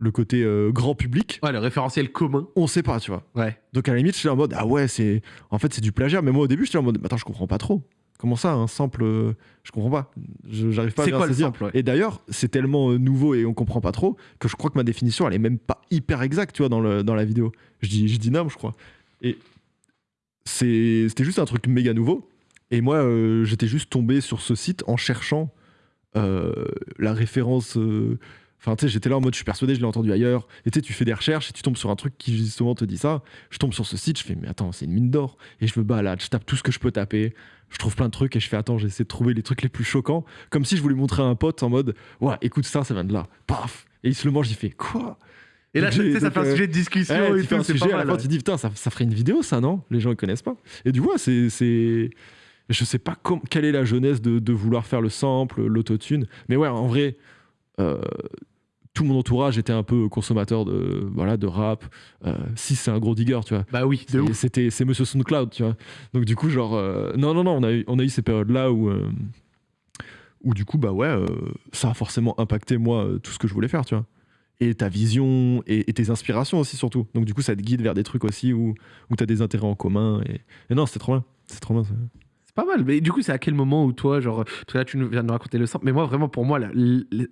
le côté euh, grand public, Ouais, le référentiel commun. on sait pas, tu vois. Ouais. Donc à la limite, j'étais en mode ah ouais, c'est en fait c'est du plagiat. Mais moi au début, j'étais en mode attends, je comprends pas trop. Comment ça, un sample euh, Je comprends pas. Je- J'arrive pas à C'est bien quoi le saisir. ouais? Et d'ailleurs, c'est tellement euh, nouveau et on comprend pas trop que je crois que ma définition, elle est même pas hyper exacte, tu vois, dans, le, dans la vidéo. Je dis, je dis non, je crois. Et c'était juste un truc méga nouveau. Et moi, euh, j'étais juste tombé sur ce site en cherchant la référence. Enfin, tu sais, j'étais là en mode, je suis persuadé, je l'ai entendu ailleurs. Et tu sais, tu fais des recherches et tu tombes sur un truc qui justement te dit ça. Je tombe sur ce site, je fais, mais attends, c'est une mine d'or. Et je me balade, je tape tout ce que je peux taper. Je trouve plein de trucs et je fais, attends, j'essaie de trouver les trucs les plus choquants. Comme si je voulais montrer à un pote en mode, ouais, écoute ça, ça vient de là. Paf Et il se le mange, il fait, quoi? Et là, tu sais, ça fait un euh, sujet de discussion Ouais, et tout, un c'est sujet, pas à la mal. fin, tu dis, putain, ça, ça ferait une vidéo, ça, non? Les gens, ils connaissent pas. Et du coup, ouais, c'est. Je sais pas quelle est la jeunesse de, de vouloir faire le sample, l'autotune. Mais ouais, en vrai, tout mon entourage était un peu consommateur de, voilà, de rap. Euh, si c'est un gros digger, tu vois. Bah oui, de C'est- ouf. C'était c'est Monsieur SoundCloud, tu vois. Donc du coup, genre, euh, non, non, non, on a eu, on a eu ces périodes-là où, euh, où du coup, bah ouais, euh, ça a forcément impacté moi euh, tout ce que je voulais faire, tu vois. Et ta vision et, et tes inspirations aussi surtout. Donc du coup, ça te guide vers des trucs aussi où, où tu as des intérêts en commun. Et, et non, c'est trop bien. C'est trop bien. ça. C'est pas mal. Mais du coup, c'est à quel moment où toi, genre, là, tu viens de nous raconter le sample, mais moi, vraiment, pour moi, la-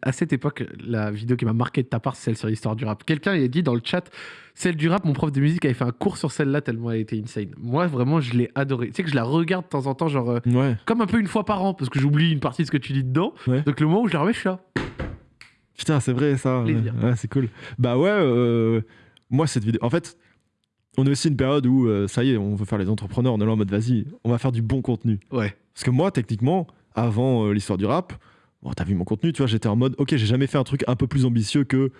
à cette époque, la vidéo qui m'a marqué de ta part, c'est celle sur l'histoire du rap. Quelqu'un il a dit dans le chat, celle du rap, mon prof de musique avait fait un cours sur celle-là tellement elle était insane. Moi, vraiment, je l'ai adorée. Tu sais que je la regarde de temps en temps, genre, euh, Ouais. comme un peu une fois par an, parce que j'oublie une partie de ce que tu dis dedans. Ouais. Donc le moment où je la remets, je suis là. Putain, c'est vrai ça. Ouais, c'est cool. Bah ouais, euh, moi cette vidéo. En fait, on est aussi une période où euh, ça y est, on veut faire les entrepreneurs. On est là en mode vas-y, on va faire du bon contenu. Ouais. Parce que moi, techniquement, avant euh, l'histoire du rap, bon, t'as vu mon contenu, tu vois, j'étais en mode ok, j'ai jamais fait un truc un peu plus ambitieux que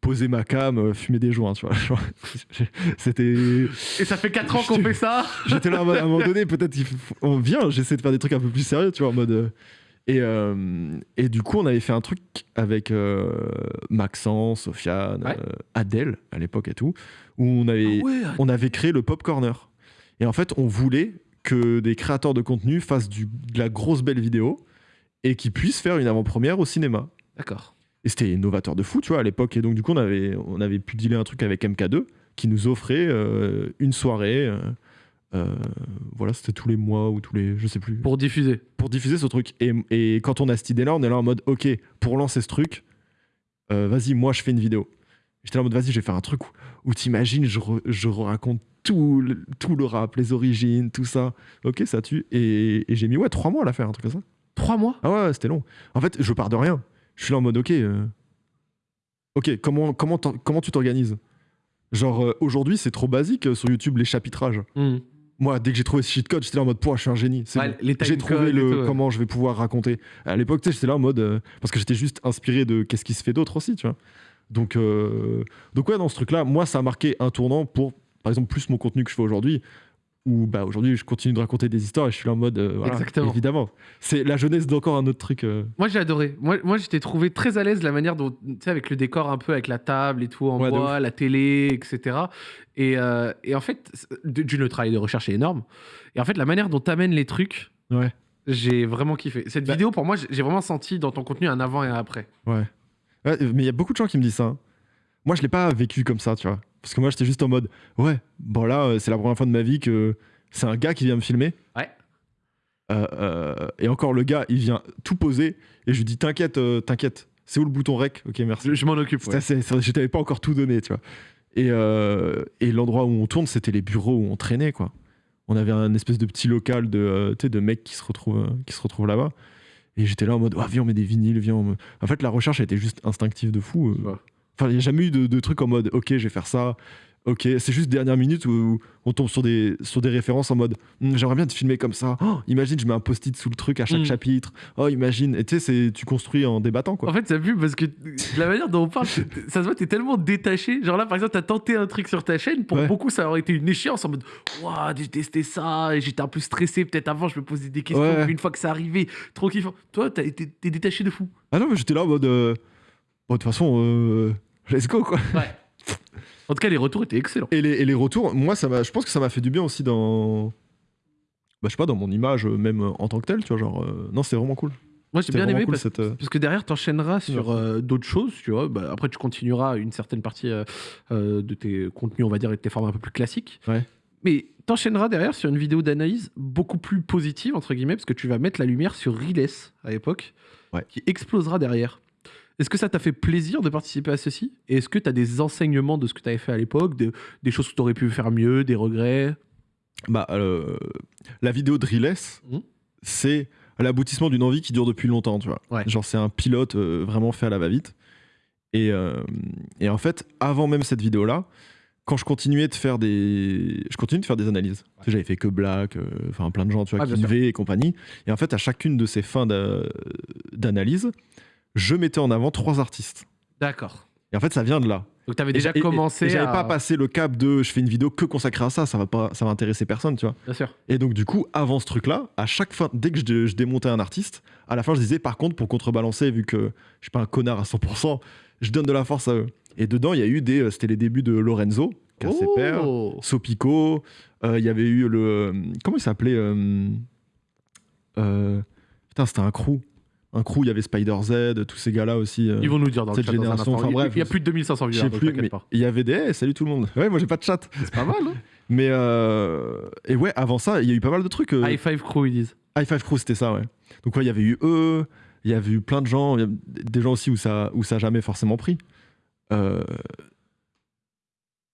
poser ma cam, euh, fumer des joints, tu vois. C'était. Et ça fait 4 ans qu'on fait ça? J'étais là en mode, à un moment donné, peut-être on vient, j'essaie de faire des trucs un peu plus sérieux, tu vois, en mode. Et, euh, et du coup, on avait fait un truc avec euh, Maxence, Sofiane, Ouais. euh, Adèle à l'époque et tout, où on avait, ouais. on avait créé le Pop Corner. Et en fait, on voulait que des créateurs de contenu fassent du, de la grosse belle vidéo et qu'ils puissent faire une avant-première au cinéma. D'accord. Et c'était novateur de fou, tu vois, à l'époque. Et donc, du coup, on avait, on avait pu dealer un truc avec MK2 qui nous offrait une soirée. Euh, voilà, c'était tous les mois ou tous les. Je sais plus. Pour, Pour diffuser. diffuser ce truc. Et, et quand on a cette idée-là, on est là en mode, OK, pour lancer ce truc, euh, vas-y, moi, je fais une vidéo. J'étais là en mode, vas-y, je vais faire un truc où, où t'imagines, je, re- je raconte tout le, tout le rap, les origines, tout ça. OK, ça tue. Et, et j'ai mis, ouais, trois mois à la faire, un truc comme ça. 3 mois? Ah ouais, c'était long. En fait, je pars de rien. Je suis là en mode, ok, euh, ok, comment, comment, comment tu t'organises? Genre, euh, aujourd'hui, c'est trop basique euh, sur YouTube, les chapitrages. Hmm. Moi, dès que j'ai trouvé ce cheat code, j'étais là en mode, je suis un génie. Ouais, bon. J'ai trouvé le tout, ouais. comment je vais pouvoir raconter. À l'époque, tu sais, j'étais là en mode, euh, parce que j'étais juste inspiré de qu'est-ce qui se fait d'autre aussi, tu vois. Donc, euh, donc ouais, dans ce truc-là, moi, ça a marqué un tournant pour, par exemple, plus mon contenu que je fais aujourd'hui. Où bah, aujourd'hui, je continue de raconter des histoires et je suis là en mode, euh, voilà, Exactement. évidemment. C'est la jeunesse d'encore un autre truc. euh, Moi j'ai adoré. Moi, moi j'étais trouvé très à l'aise la manière dont, tu sais, avec le décor un peu, avec la table et tout en Ouais, bois, la télé, etc. Et, euh, et en fait, d'une le travail de recherche est énorme. Et en fait, la manière dont t'amènes les trucs, Ouais. j'ai vraiment kiffé. Cette Bah- vidéo, pour moi, j'ai j'ai vraiment senti dans ton contenu un avant et un après. Ouais. Ouais, mais il y a beaucoup de gens qui me disent ça. hein. Moi, je l'ai pas vécu comme ça, tu vois. Parce que moi, j'étais juste en mode, ouais, bon là, euh, c'est la première fois de ma vie que c'est un gars qui vient me filmer. Ouais. Euh, euh, et encore, le gars, il vient tout poser et je lui dis, t'inquiète, euh, t'inquiète. C'est où le bouton rec? Ok, merci. Je, je m'en occupe. Assez- c'est- je t'avais pas encore tout donné, tu vois. Et, et l'endroit où on tourne, c'était les bureaux où on traînait, quoi. On avait un espèce de petit local de, de mecs qui se retrouvent, qui se retrouvent là-bas. Et j'étais là en mode, ah, viens, on met des vinyles, viens. on En fait, la recherche a été juste instinctive de fou. Ouais. Enfin, il n'y a jamais eu de, de truc en mode, ok, je vais faire ça. Ok, c'est juste dernière minute où on tombe sur des, sur des références en mode, Hum, j'aimerais bien te filmer comme ça. Oh, imagine, je mets un post-it sous le truc à chaque Mm. chapitre. Oh, imagine. Et tu sais, tu construis en débattant, quoi. En fait, ça pue parce que la manière dont on parle, ça se voit, t'es tellement détaché. Genre là, par exemple, t'as tenté un truc sur ta chaîne. Pour Ouais. beaucoup, ça aurait été une échéance en mode Waouh, j'ai testé ça et j'étais un peu stressé. Peut-être avant, je me posais des questions. Ouais. Une fois que c'est arrivé, trop kiffant. Toi, t'es détaché de fou. Ah non, mais j'étais là en mode, euh, bon, de toute façon, euh, let's go, quoi. Ouais. En tout cas, les retours étaient excellents. Et les, et les retours, moi, ça je pense que ça m'a fait du bien aussi dans. Bah, je sais pas, dans mon image, euh, même euh, en tant que tel, tu vois. Genre, euh, non, c'est vraiment cool. Moi, j'ai C'était bien aimé cool parce, cette. parce que derrière, t'enchaîneras sur Merci. euh, d'autres choses, tu vois. Bah, après, tu continueras une certaine partie euh, de tes contenus, on va dire, et de tes formats un peu plus classiques. Ouais. Mais t'enchaîneras derrière sur une vidéo d'analyse beaucoup plus positive, entre guillemets, parce que tu vas mettre la lumière sur Riles à l'époque, Ouais. qui explosera derrière. Est-ce que ça t'a fait plaisir de participer à ceci? Et est-ce que tu as des enseignements de ce que tu avais fait à l'époque, de- des choses que tu aurais pu faire mieux, des regrets? Bah, euh, la vidéo de Riles, Mhm. c'est l'aboutissement d'une envie qui dure depuis longtemps, tu vois. Ouais. Genre, c'est un pilote euh, vraiment fait à la va-vite. Et, euh, et en fait, avant même cette vidéo-là, quand je continuais de faire des, je continuais de faire des analyses. Tu sais, J'avais fait que Black, enfin plein de gens, tu vois. Kinvey et compagnie. Et en fait, à chacune de ces fins d'a- d'analyse, je mettais en avant trois artistes. D'accord. Et en fait, ça vient de là. Donc tu avais déjà j'a- et- commencé Et, j'avais à... pas passé le cap de je fais une vidéo que consacrée à ça, ça va pas, ça va intéresser personne, tu vois. Bien sûr. Et donc, du coup, avant ce truc-là, à chaque fin, dès que je, je démontais un artiste, à la fin, je disais, par contre, pour contrebalancer, vu que je suis pas un connard à 100%, je donne de la force à eux. Et dedans, il y a eu des. euh, C'était les débuts de Lorenzo, KCPR, Oh Sopico. euh, Il y avait eu le. euh, Comment il s'appelait euh, euh, Putain, c'était un crew. Un crew, il y avait Spider Z, tous ces gars-là aussi. euh, Ils vont nous dire dans le cette chat dans un génération, enfin, Il- bref, il y a plus de 2500 je viewers, donc plus, mais pas. il y avait des. hey, salut tout le monde. Ouais, moi j'ai pas de chat. C'est pas mal, hein Mais. euh, Et ouais, avant ça, il y a eu pas mal de trucs. euh, High Five Crew, ils disent. High Five Crew, c'était ça, ouais. Donc, ouais, il y avait eu eux, il y avait eu plein de gens, il y a des gens aussi où ça, où ça a jamais forcément pris. Euh...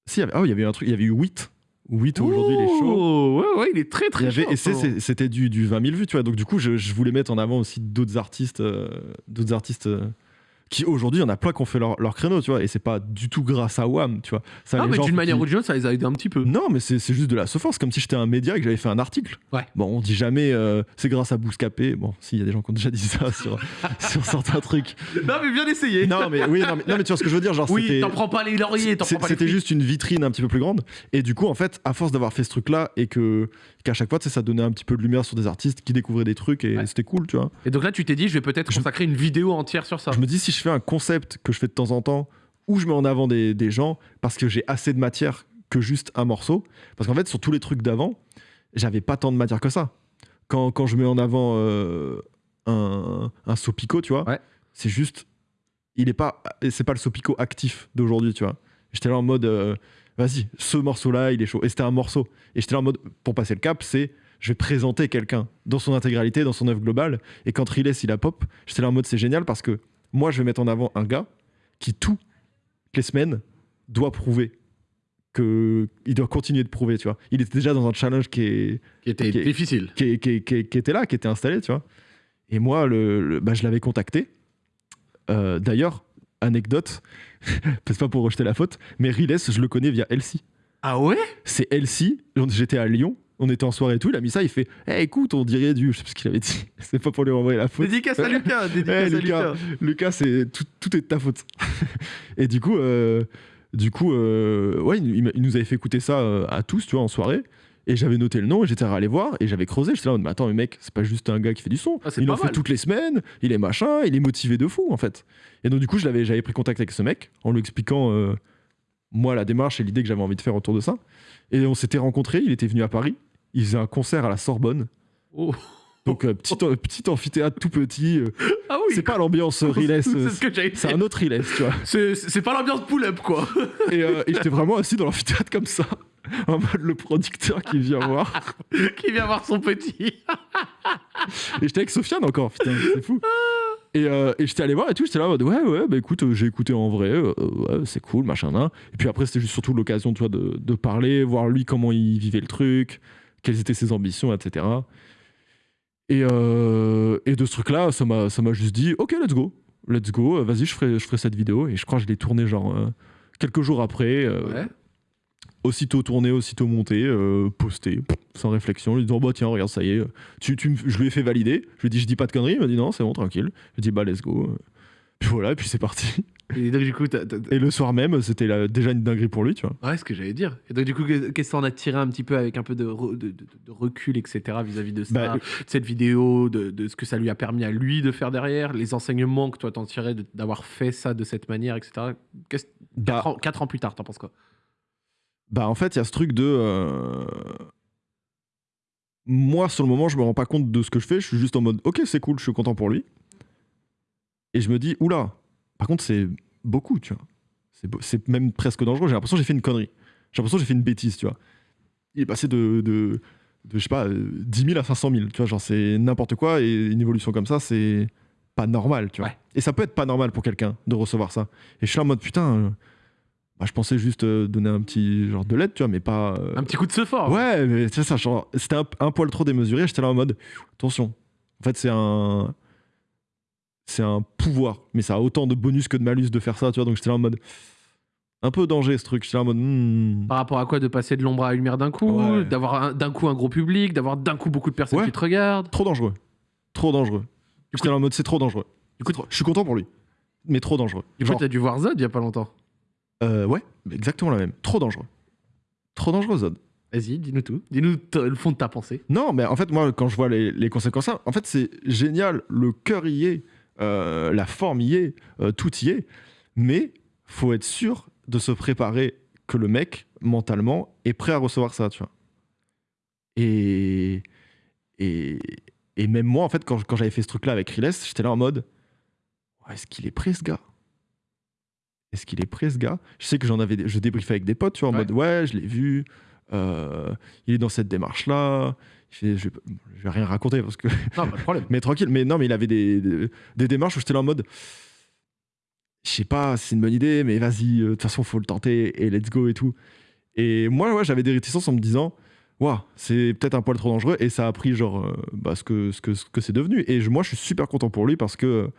Si, il y avait... Ah il y avait eu un truc, il y avait eu 8. 8 aujourd'hui, il est chaud. Ouais, ouais, il est très très avait, chaud. et c'était du, du 20 000 vues, tu vois. Donc, du coup, je, je voulais mettre en avant aussi d'autres artistes, euh, d'autres artistes euh, qui aujourd'hui, il y en a plein qui ont fait leur, leur créneau, tu vois. Et c'est pas du tout grâce à WAM, tu vois. Ça, Ah, mais d'une qui- manière ou d'une autre, ça les a aidés un petit peu. non, mais c'est juste de la force, comme si j'étais un média et que j'avais fait un article. Ouais. Bon, on dit jamais euh, c'est grâce à Bouscapé. Bon, si, il y a des gens qui ont déjà dit ça sur, sur certains trucs. Non, mais bien essayé. Non, mais oui, non, mais, non, mais tu vois ce que je veux dire. Genre, oui, c'était- t'en prends pas les lauriers, t'en prends pas les C'était juste une vitrine un petit peu plus grande. Et du coup, en fait, à force d'avoir fait ce truc-là et que qu'à chaque fois, tu sais, ça donnait un petit peu de lumière sur des artistes qui découvraient des trucs et Ouais. c'était cool, tu vois. Et donc là, tu t'es dit, je vais peut-être Je- consacrer une vidéo entière sur ça. Je me dis, si je fais un concept que je fais de temps en temps, où je mets en avant des, des gens, parce que j'ai assez de matière que juste un morceau. Parce qu'en fait, sur tous les trucs d'avant, j'avais pas tant de matière que ça. Quand, quand je mets en avant euh, un, un Sopico, tu vois, Ouais. c'est juste. Il est pas. C'est pas le Sopico actif d'aujourd'hui, tu vois. J'étais là en mode. euh, Vas-y, ce morceau-là, il est chaud. Et c'était un morceau. Et j'étais là en mode. Pour passer le cap, c'est. Je vais présenter quelqu'un dans son intégralité, dans son œuvre globale. Et quand Riles, il a pop, j'étais là en mode c'est génial parce que moi, je vais mettre en avant un gars qui, toutes les semaines, doit prouver que il doit continuer de prouver, tu vois. Il était déjà dans un challenge qui, est, Qui était difficile. qui, est- qui est- qui est- qui était là, qui était installé, tu vois. Et moi, le, le- bah, je l'avais contacté. Euh, D'ailleurs, anecdote, c'est pas pour rejeter la faute, mais Riles, je le connais via Elsie. Ah ouais? C'est Elsie, j'étais à Lyon, on était en soirée et tout, il a mis ça, il fait Eh, écoute, on dirait du. Je sais plus ce qu'il avait dit, c'est pas pour lui renvoyer la faute. Dédicace à Lucas, dédicace Eh, à Lucas. Lucas. C'est tout, tout est de ta faute. et du coup, euh, du coup, euh, ouais, il, il nous avait fait écouter ça euh, à tous, tu vois, en soirée. Et j'avais noté le nom et j'étais allé voir et j'avais creusé. J'étais là, mais attends, mais mec, c'est pas juste un gars qui fait du son. Ah, il en fait toutes les semaines, il est machin, il est motivé de fou en fait. Et donc, du coup, j'avais pris contact avec ce mec en lui expliquant, euh, moi, la démarche et l'idée que j'avais envie de faire autour de ça. Et on s'était rencontrés, il était venu à Paris, il faisait un concert à la Sorbonne. Oh. Donc, euh, petit, petit amphithéâtre tout petit. euh, Ah oui, c'est pas l'ambiance Riles, C'est euh, ce c'est un autre Riles, tu vois. C'est c'est pas l'ambiance pull-up, quoi. Et, et j'étais vraiment assis dans l'amphithéâtre comme ça, en mode le producteur qui vient voir. Qui vient voir son petit. Et j'étais avec Sofiane encore, putain, c'est fou. Et, euh, et j'étais allé voir et tout, j'étais là en mode ouais, ouais, bah écoute, euh, j'ai écouté en vrai, euh, ouais, c'est cool, machin, nan. Et puis après, c'était juste surtout l'occasion, tu vois, de, de parler, voir lui comment il vivait le truc, quelles étaient ses ambitions, etc. Et, et de ce truc-là, ça m'a juste dit ok, let's go, let's go, vas-y, je ferai, je ferai cette vidéo. Et je crois que je l'ai tournée genre quelques jours après. Ouais. Aussitôt tourné, aussitôt monté, euh, posté, sans réflexion, lui disant bah tiens regarde ça y est, tu, tu me- je lui ai fait valider, je lui ai dit je dis pas de conneries, il m'a dit non c'est bon tranquille, je lui ai dit bah let's go, puis voilà et puis c'est parti. Et donc, du coup, t'as- t'as- Et le soir même c'était déjà une dinguerie pour lui tu vois. Ouais, ce que j'allais dire. Et donc, du coup, qu'est- qu'est-ce que t'en as tiré un petit peu avec un peu de, re- de, de- de recul, etc., vis-à-vis de ça, Bah, cette vidéo, de, ce que ça lui a permis à lui de faire derrière, les enseignements que toi t'en tirais d'avoir fait ça de cette manière, etc. Bah, ans, quatre ans plus tard, t'en penses quoi? Bah en fait il y a ce truc de euh, moi sur le moment je me rends pas compte de ce que je fais, je suis juste en mode ok c'est cool, je suis content pour lui. Et je me dis oula, par contre c'est beaucoup tu vois, c'est beau- c'est même presque dangereux, j'ai l'impression que j'ai fait une connerie, j'ai l'impression que j'ai fait une bêtise tu vois. il est passé de, de, de, je sais pas, euh, 10 000 à 500 000. Tu vois, genre, c'est n'importe quoi et une évolution comme ça, c'est pas normal, tu vois. Ouais. Et ça peut être pas normal pour quelqu'un de recevoir ça. Et je suis là en mode, putain, euh, bah, je pensais juste euh, donner un petit genre de l'aide, tu vois, mais pas. euh, Un petit coup de ce fort. Ouais, mais c'est ça, genre, c'était un, un poil trop démesuré. J'étais là en mode, attention. En fait, c'est un. C'est un pouvoir, mais ça a autant de bonus que de malus de faire ça, tu vois. Donc j'étais là en mode. Un peu danger ce truc. J'étais là en mode. hmm. Par rapport à quoi De passer de l'ombre à la lumière d'un coup, Ouais. d'avoir un- d'un coup un gros public, d'avoir d'un coup beaucoup de personnes Ouais. qui te regardent. Trop dangereux. Trop dangereux. J'étais là en mode, c'est trop dangereux. Du coup, trop- Je suis content pour lui, mais trop dangereux. du coup, t'as dû voir Zod il y a pas longtemps. Euh, ouais, exactement la même. Trop dangereux. Trop dangereux, Zod. Vas-y, dis-nous tout. Dis-nous le fond de ta pensée. Non, mais en fait, moi, quand je vois les, les conséquences, en fait, c'est génial. Le cœur y est, euh, la forme y est, euh, tout y est. Mais faut être sûr de se préparer que le mec, mentalement, est prêt à recevoir ça, tu vois. Et, et, et même moi, en fait, quand, quand j'avais fait ce truc-là avec Riles, j'étais là en mode Est-ce qu'il est prêt, ce gars? Est-ce qu'il est prêt, ce gars? Je sais que j'en avais, je débriefais avec des potes, tu vois, en Ouais. mode Ouais, je l'ai vu. euh, il est dans cette démarche-là. Il fait, Je, vais, je vais rien raconter parce que. Non, pas de problème. Mais tranquille, mais non, mais il avait des, des, des démarches où j'étais là en mode. Je sais pas, c'est une bonne idée, mais vas-y, euh, de toute façon, faut le tenter et let's go et tout. Et moi, ouais, j'avais des réticences en me disant, waouh, c'est peut-être un poil trop dangereux. Et ça a pris, genre, euh, bah, ce que, ce que, ce que c'est devenu. Et je- moi, je suis super content pour lui parce que,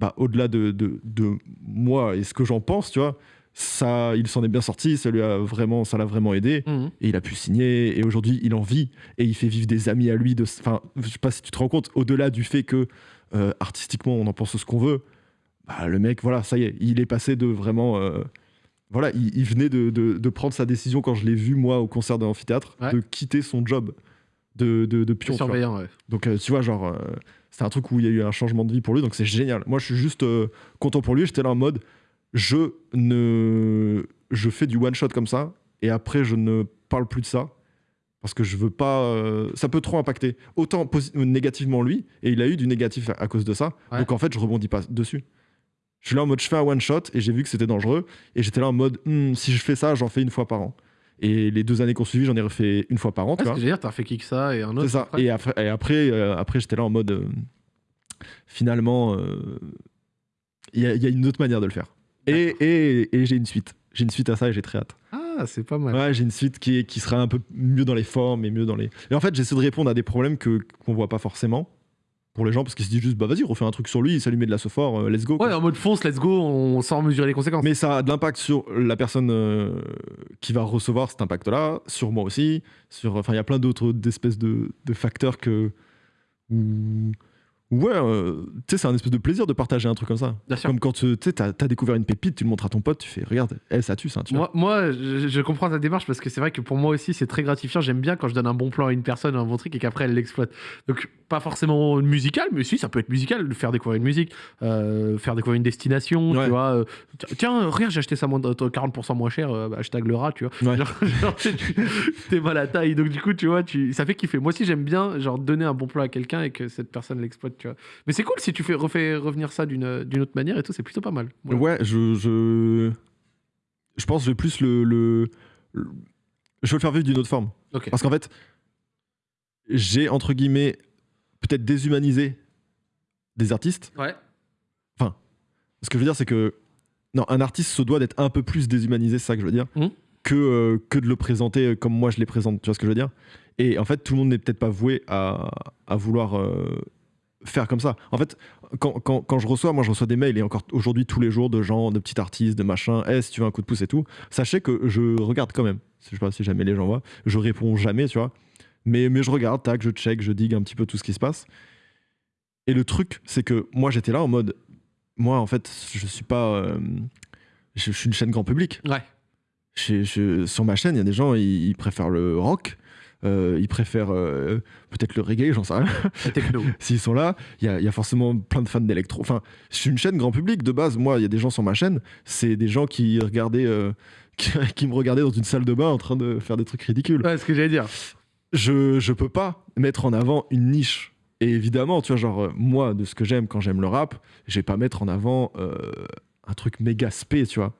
bah, au-delà de, de, de moi et ce que j'en pense, tu vois, ça, il s'en est bien sorti, ça lui a vraiment, ça l'a vraiment aidé. Mhm. Et il a pu signer, et aujourd'hui il en vit, et il fait vivre des amis à lui. De, enfin, je sais pas si tu te rends compte, au-delà du fait que euh, artistiquement on en pense ce qu'on veut, bah, le mec, voilà, ça y est, il est passé de vraiment. euh, voilà, il, il venait de, de- de prendre sa décision quand je l'ai vu, moi, au concert de l'amphithéâtre, Ouais. de quitter son job de, de, de pion. Surveillant, ouais. Donc, euh, tu vois, genre, euh, c'est un truc où il y a eu un changement de vie pour lui, donc c'est génial. Moi, je suis juste euh, content pour lui. J'étais là en mode, je ne. Je fais du one shot comme ça, et après, je ne parle plus de ça. Parce que je veux pas. euh, ça peut trop impacter. Autant négativement lui, et il a eu du négatif à, à cause de ça. Ouais. Donc en fait, je rebondis pas dessus. Je suis là en mode, je fais un one shot, et j'ai vu que c'était dangereux. Et j'étais là en mode, Hmm, si je fais ça, j'en fais une fois par an. Et les deux années qu'on suivi, j'en ai refait une fois par an. tu Ouais, ce vois. dire, t'as fait que ça et un autre. C'est ça. après Et après, et après, euh, après j'étais là en mode. euh, finalement, euh, il y, a- il y a une autre manière de le faire. Et, et, et j'ai une suite. J'ai une suite à ça et j'ai très hâte. Ah, c'est pas mal. Ouais, j'ai une suite qui, qui sera un peu mieux dans les formes et mieux dans les. Et en fait, j'essaie de répondre à des problèmes que qu'on voit pas forcément pour les gens parce qu'ils se disent juste bah vas-y, refais un truc sur lui, met de la fort, let's go. quoi. Ouais, en mode fonce, let's go, on sans mesurer les conséquences. Mais ça a de l'impact sur la personne euh, qui va recevoir cet impact-là, sur moi aussi. Sur, enfin, il y a plein d'autres d'espèces de, de facteurs que. Où ouais, euh, tu sais, c'est un espèce de plaisir de partager un truc comme ça. Bien sûr. Comme quand tu t'as as découvert une pépite, tu le montres à ton pote, tu fais regarde, elle, ça tue ça. Tu. Moi, moi je, je comprends ta démarche parce que c'est vrai que pour moi aussi, c'est très gratifiant. J'aime bien quand je donne un bon plan à une personne, un bon truc et qu'après elle l'exploite. Donc, pas forcément musical, mais si, ça peut être musical, faire découvrir une musique, euh, faire découvrir une destination, Ouais. tu vois. euh, tiens, regarde, j'ai acheté ça moins, euh, 40% moins cher, bah, hashtag le rat, tu vois. Ouais. Genre, genre, t'es mal à taille. Donc, du coup, tu vois, tu, ça fait kiffer. Moi aussi, j'aime bien, genre, donner un bon plan à quelqu'un et que cette personne l'exploite, tu vois. Mais c'est cool si tu fais refais revenir ça d'une autre manière et tout, c'est plutôt pas mal. Voilà. Ouais, je, je. Je pense que je vais plus le. le- le- je veux le faire vivre d'une autre forme. Parce qu'en fait, j'ai, entre guillemets, peut-être déshumanisé des artistes. Ouais. Ce que je veux dire, c'est que non, un artiste se doit d'être un peu plus déshumanisé, c'est ça que je veux dire, Mhm. que, euh, que de le présenter comme moi je les présente. Tu vois ce que je veux dire Et en fait, tout le monde n'est peut-être pas voué à, à vouloir euh, faire comme ça. En fait, quand, quand, quand je reçois, moi je reçois des mails et encore aujourd'hui tous les jours de gens, de petits artistes, de machin, Eh, si tu veux un coup de pouce et tout, sachez que je regarde quand même. Je sais pas si jamais les gens voient, je réponds jamais, tu vois. Mais, mais je regarde, tac, je check, je digue un petit peu tout ce qui se passe. Et le truc, c'est que moi j'étais là en mode, moi en fait, je suis pas. euh, je, je suis une chaîne grand public. Ouais. Je- je- sur ma chaîne, il y a des gens, ils, ils préfèrent le rock, euh, ils préfèrent euh, peut-être le reggae, j'en sais rien. La techno. S'ils sont là, il y, y a forcément plein de fans d'électro. Enfin, je suis une chaîne grand public de base. Moi, il y a des gens sur ma chaîne, c'est des gens qui regardaient, euh, qui, qui me regardaient dans une salle de bain en train de faire des trucs ridicules. Ouais, ce que j'allais dire. Je, je peux pas mettre en avant une niche. Et évidemment, tu vois, genre, moi, de ce que j'aime quand j'aime le rap, je vais pas mettre en avant un truc méga spé, tu vois,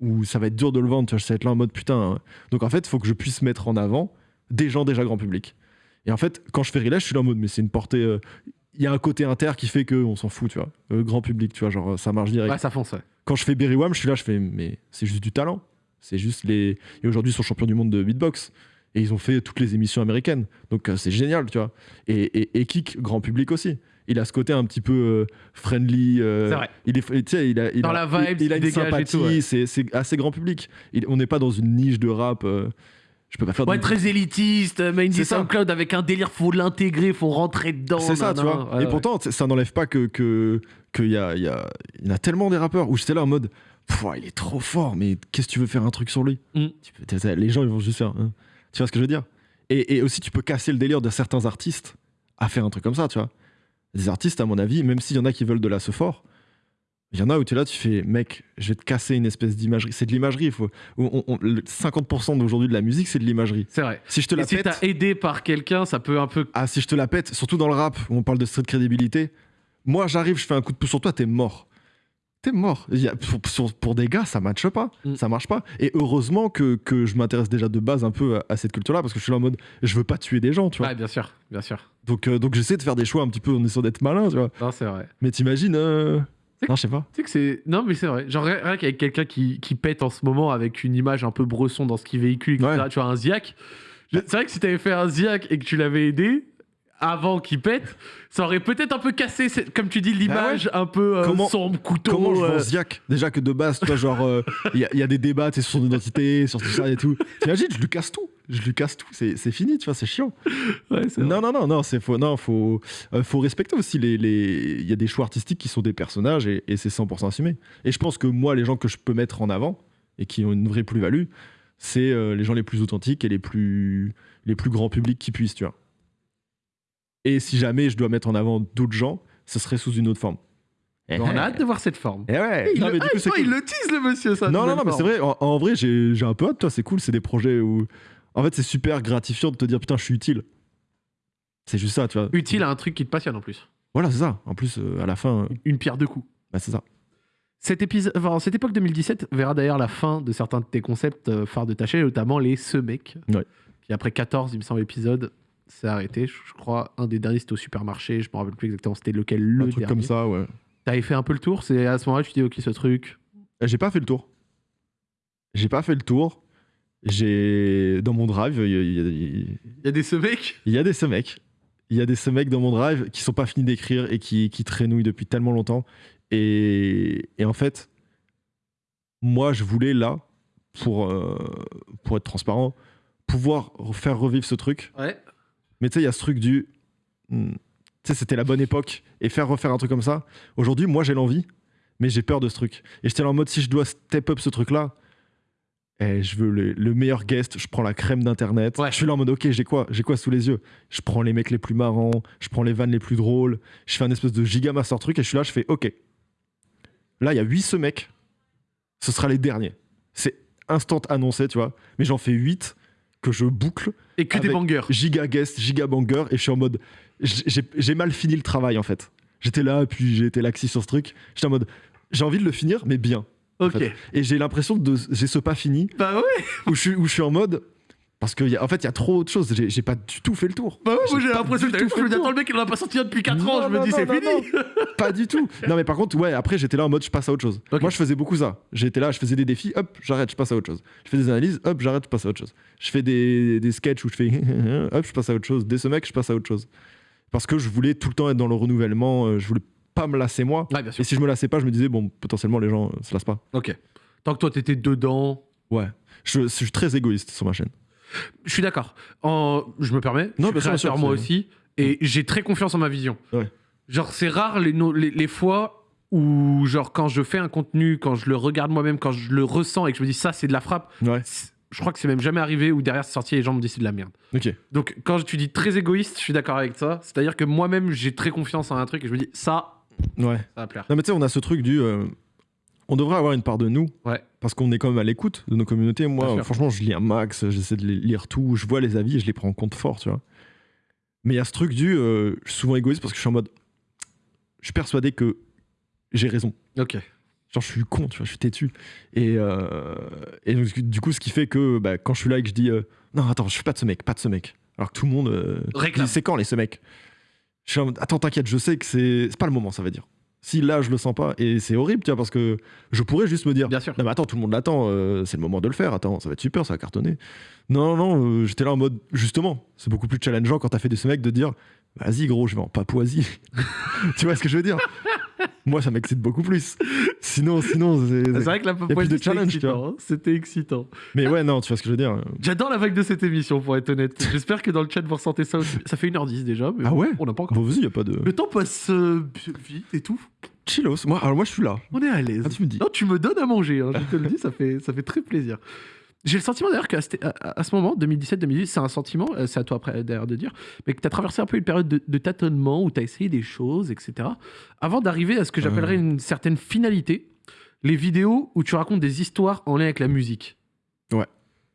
où ça va être dur de le vendre, tu vois, ça va être là en mode putain. hein. Donc en fait, il faut que je puisse mettre en avant des gens déjà grand public. Et en fait, quand je fais Relais, je suis là en mode, mais c'est une portée. euh, Il y a un côté inter qui fait qu'on s'en fout, tu vois. Euh, grand public, tu vois, genre, ça marche direct. Ouais, ça fonce, ouais. Quand je fais Berry Wham, je suis là, je fais, mais c'est juste du talent. C'est juste les. Et aujourd'hui, ils sont champions du monde de beatbox. Et ils ont fait toutes les émissions américaines. Donc euh, c'est génial, tu vois. Et, et, et Kik, grand public aussi. Il a ce côté un petit peu euh, friendly. C'est vrai. Il est, tu sais, il a, il Dans a- la vibe, il, il a une sympathie. ouais. c'est, c'est assez grand public. Il- on n'est pas dans une niche de rap. Je peux pas faire. Ouais, de- très élitiste, mais une. SoundCloud avec un délire, faut l'intégrer, faut rentrer dedans. C'est ça, tu vois. Ouais, et ouais. pourtant, ça n'enlève pas que que qu'il y a, il y a, y a tellement des rappeurs où j'étais là en mode, il est trop fort, mais qu'est-ce que tu veux faire un truc sur lui Mm. Les gens, ils vont juste faire. hein. Tu vois ce que je veux dire? Et, et aussi, tu peux casser le délire de certains artistes à faire un truc comme ça, tu vois. Des artistes, à mon avis, même s'il y en a qui veulent de la ce fort, il y en a où tu es là, tu fais, mec, je vais te casser une espèce d'imagerie. C'est de l'imagerie. il Faut, on- on- le 50% d'aujourd'hui de la musique, c'est de l'imagerie. C'est vrai. Si je te Et la si t'as aidé par quelqu'un, ça peut un peu. Ah, si je te la pète, surtout dans le rap, où on parle de street crédibilité, moi j'arrive, je fais un coup de pouce sur toi, t'es mort. T'es mort. Il y a- pour, pour des gars, ça matche pas. Mm. Ça marche pas. Et heureusement que, que je m'intéresse déjà de base un peu à, à cette culture-là, parce que je suis là en mode, je veux pas tuer des gens, tu vois. Ouais, bien sûr, bien sûr. Donc, euh, donc j'essaie de faire des choix un petit peu en essayant d'être malin, tu vois. Non, c'est vrai. Mais t'imagines. euh, Non, je sais pas. Tu sais que c'est. Non, mais c'est vrai. Genre, rien qu'avec quelqu'un qui, qui pète en ce moment avec une image un peu bresson dans ce qu'il véhicule, etc. Ouais. Tu vois, un Ziak. Je- C'est vrai que si t'avais fait un Ziak et que tu l'avais aidé avant qu'il pète, ça aurait peut-être un peu cassé, comme tu dis, l'image un peu euh, Comment- sombre, couteau. Comment je euh, vends Ziak Déjà que de base, tu vois, genre, euh, il y, y a des débats sur son identité, sur tout ça et tout. T'imagines, je lui casse tout. Je lui casse tout. C'est fini, tu vois, c'est chiant. ouais. Non, non, non, non, c'est faut, non, faut, euh, faut respecter aussi les, les, il y a des choix artistiques qui sont des personnages et, et c'est 100% assumé. Et je pense que moi, les gens que je peux mettre en avant et qui ont une vraie plus-value, c'est euh, les gens les plus authentiques et les plus, les plus grands publics qui puissent, tu vois. Et si jamais je dois mettre en avant d'autres gens, ce serait sous une autre forme. On a hâte de voir cette forme. Eh ouais. Il, Non, le, mais du ah, coup, il le tease, le monsieur, ça. Non, non, non, mais c'est vrai. En, en vrai, j'ai j'ai un peu hâte, toi. C'est cool. C'est des projets où, en fait, c'est super gratifiant de te dire putain, je suis utile. C'est juste ça, tu vois. Utile à un truc qui te passionne en plus. Voilà, c'est ça. En plus, euh, à la fin, euh, Une pierre deux coups. bah, c'est ça. Cet épisode, enfin, cette époque 2017 verra d'ailleurs la fin de certains de tes concepts euh, phares de ta chaîne, notamment les Ce mec, Ouais. qui après 14, il me semble, épisodes, s'est arrêté. Je, je crois un des derniers c'était au supermarché, je me rappelle plus exactement c'était lequel le un truc dernier. comme ça, ouais. T'avais fait un peu le tour, c'est à ce moment-là tu dis ok ce truc. J'ai pas fait le tour. J'ai pas fait le tour. J'ai dans mon drive, il y, a- y y des Ce mec il y a des ce mecs. Il y a des ce mecs dans mon drive qui sont pas finis d'écrire et qui, qui traînouillent depuis tellement longtemps. Et, et en fait, moi, je voulais là, pour, euh, pour être transparent, pouvoir faire revivre ce truc. Ouais. Mais tu sais, il y a ce truc du. hmm, Tu sais, c'était la bonne époque. Et faire refaire un truc comme ça. Aujourd'hui, moi, j'ai l'envie, mais j'ai peur de ce truc. Et j'étais en mode, si je dois step up ce truc-là, eh, je veux le, le meilleur guest, je prends la crème d'internet. Ouais. Je suis là en mode, ok, j'ai quoi J'ai quoi sous les yeux? Je prends les mecs les plus marrants, je prends les vannes les plus drôles, je fais un espèce de giga master truc et je suis là, je fais, ok. Là, il y a 8 ce mec, ce sera les derniers. C'est instant annoncé, tu vois. Mais j'en fais 8 que je boucle Et que des bangers. giga guest, giga banger, et je suis en mode. j'ai- mal fini le travail en fait. J'étais là, puis j'ai été laxiste sur ce truc. J'étais en mode. J'ai envie de le finir, mais bien. Ok. fait. Et j'ai l'impression de. J'ai ce pas fini Bah ouais. où je, suis, où je suis en mode. Parce qu'en en fait, il y a trop de choses. J'ai pas du tout fait le tour. Bah ouais, J'ai l'impression que t'as attends, le mec il en a pas sorti un depuis 4 ans, Non, je me dis c'est fini. Pas du tout. Non, mais par contre, ouais, après, j'étais là en mode, je passe à autre chose. Moi, je faisais beaucoup ça. J'étais là, je faisais des défis, hop, j'arrête, je passe à autre chose. Je fais des analyses, hop, j'arrête, je passe à autre chose. Je fais des, des sketchs où je fais, hop, je passe à autre chose. Des mecs, je passe à autre chose. Parce que je voulais tout le temps être dans le renouvellement, euh, je voulais pas me lasser moi. Ouais, bien sûr. Et si je me lassais pas, je me disais, bon, potentiellement, les gens euh, se lassent pas. Ok. Tant que toi t'étais dedans, Ouais. Je, je suis très égoïste sur ma chaîne. je suis d'accord. En... Je me permets. Non, je suis bien sûr, bien sûr, créateur moi c'est- aussi. Et j'ai très confiance en ma vision. Ouais. Genre, c'est rare les, no- les, les fois où, genre, quand je fais un contenu, quand je le regarde moi-même, quand je le ressens et que je me dis ça, c'est de la frappe, Ouais. c'est- je crois que c'est même jamais arrivé où derrière c'est sorti et les gens me disent c'est de la merde. Ok. Donc, quand tu dis très égoïste, je suis d'accord avec ça. C'est-à-dire que moi-même, j'ai très confiance en un truc et je me dis ça, Ouais. ça va plaire. Non, mais tu sais, on a ce truc du. euh, on devrait avoir une part de nous. Ouais. Parce qu'on est quand même à l'écoute de nos communautés. Bien Moi, sûr. franchement, je lis un max, j'essaie de les lire tout, je vois les avis et je les prends en compte fort, tu vois. Mais il y a ce truc du. euh, je suis souvent égoïste parce que je suis en mode. Je suis persuadé que j'ai raison. Ok. Genre, je suis con, tu vois, je suis têtu. Et, euh, et donc, du coup, ce qui fait que bah, quand je suis là et que je dis euh, Non, attends, je suis pas de ce mec, pas de ce mec. Alors que tout le monde. euh, Réclame. dit, C'est quand les ce mec? Je suis en mode Attends, t'inquiète, je sais que c'est pas le moment, ça veut dire. Si là, je le sens pas, et c'est horrible, tu vois, parce que je pourrais juste me dire Bien sûr. non mais attends, tout le monde l'attend, euh, c'est le moment de le faire, attends, ça va être super, ça va cartonner. Non, non, euh, j'étais là en mode, justement, c'est beaucoup plus challengeant quand t'as fait de ce mec de dire, vas-y gros, je vais en Papouasie. tu vois ce que je veux dire? Moi, ça m'excite beaucoup plus. Sinon, sinon, c'est... C'est vrai que la Papouasie, hein. C'était excitant. Mais ouais, non, tu vois ce que je veux dire J'adore la vague de cette émission, pour être honnête. J'espère que dans le chat, vous ressentez ça aussi. Ça fait 1h10 déjà, mais Ah ouais? on n'a pas encore. Bon, vas-y, y a pas de... Le temps passe euh, vite et tout. Chillos, moi, alors moi, je suis là. On est à l'aise. Ah, tu me dis. Non, tu me donnes à manger, hein, je te le dis, ça fait, ça fait très plaisir. J'ai le sentiment d'ailleurs qu'à ce, moment, 2017-2018, c'est un sentiment, euh, c'est à toi après d'ailleurs de dire, mais que tu as traversé un peu une période de, de tâtonnement où tu as essayé des choses, etc. Avant d'arriver à ce que j'appellerais une certaine finalité, les vidéos où tu racontes des histoires en lien avec la musique. Ouais.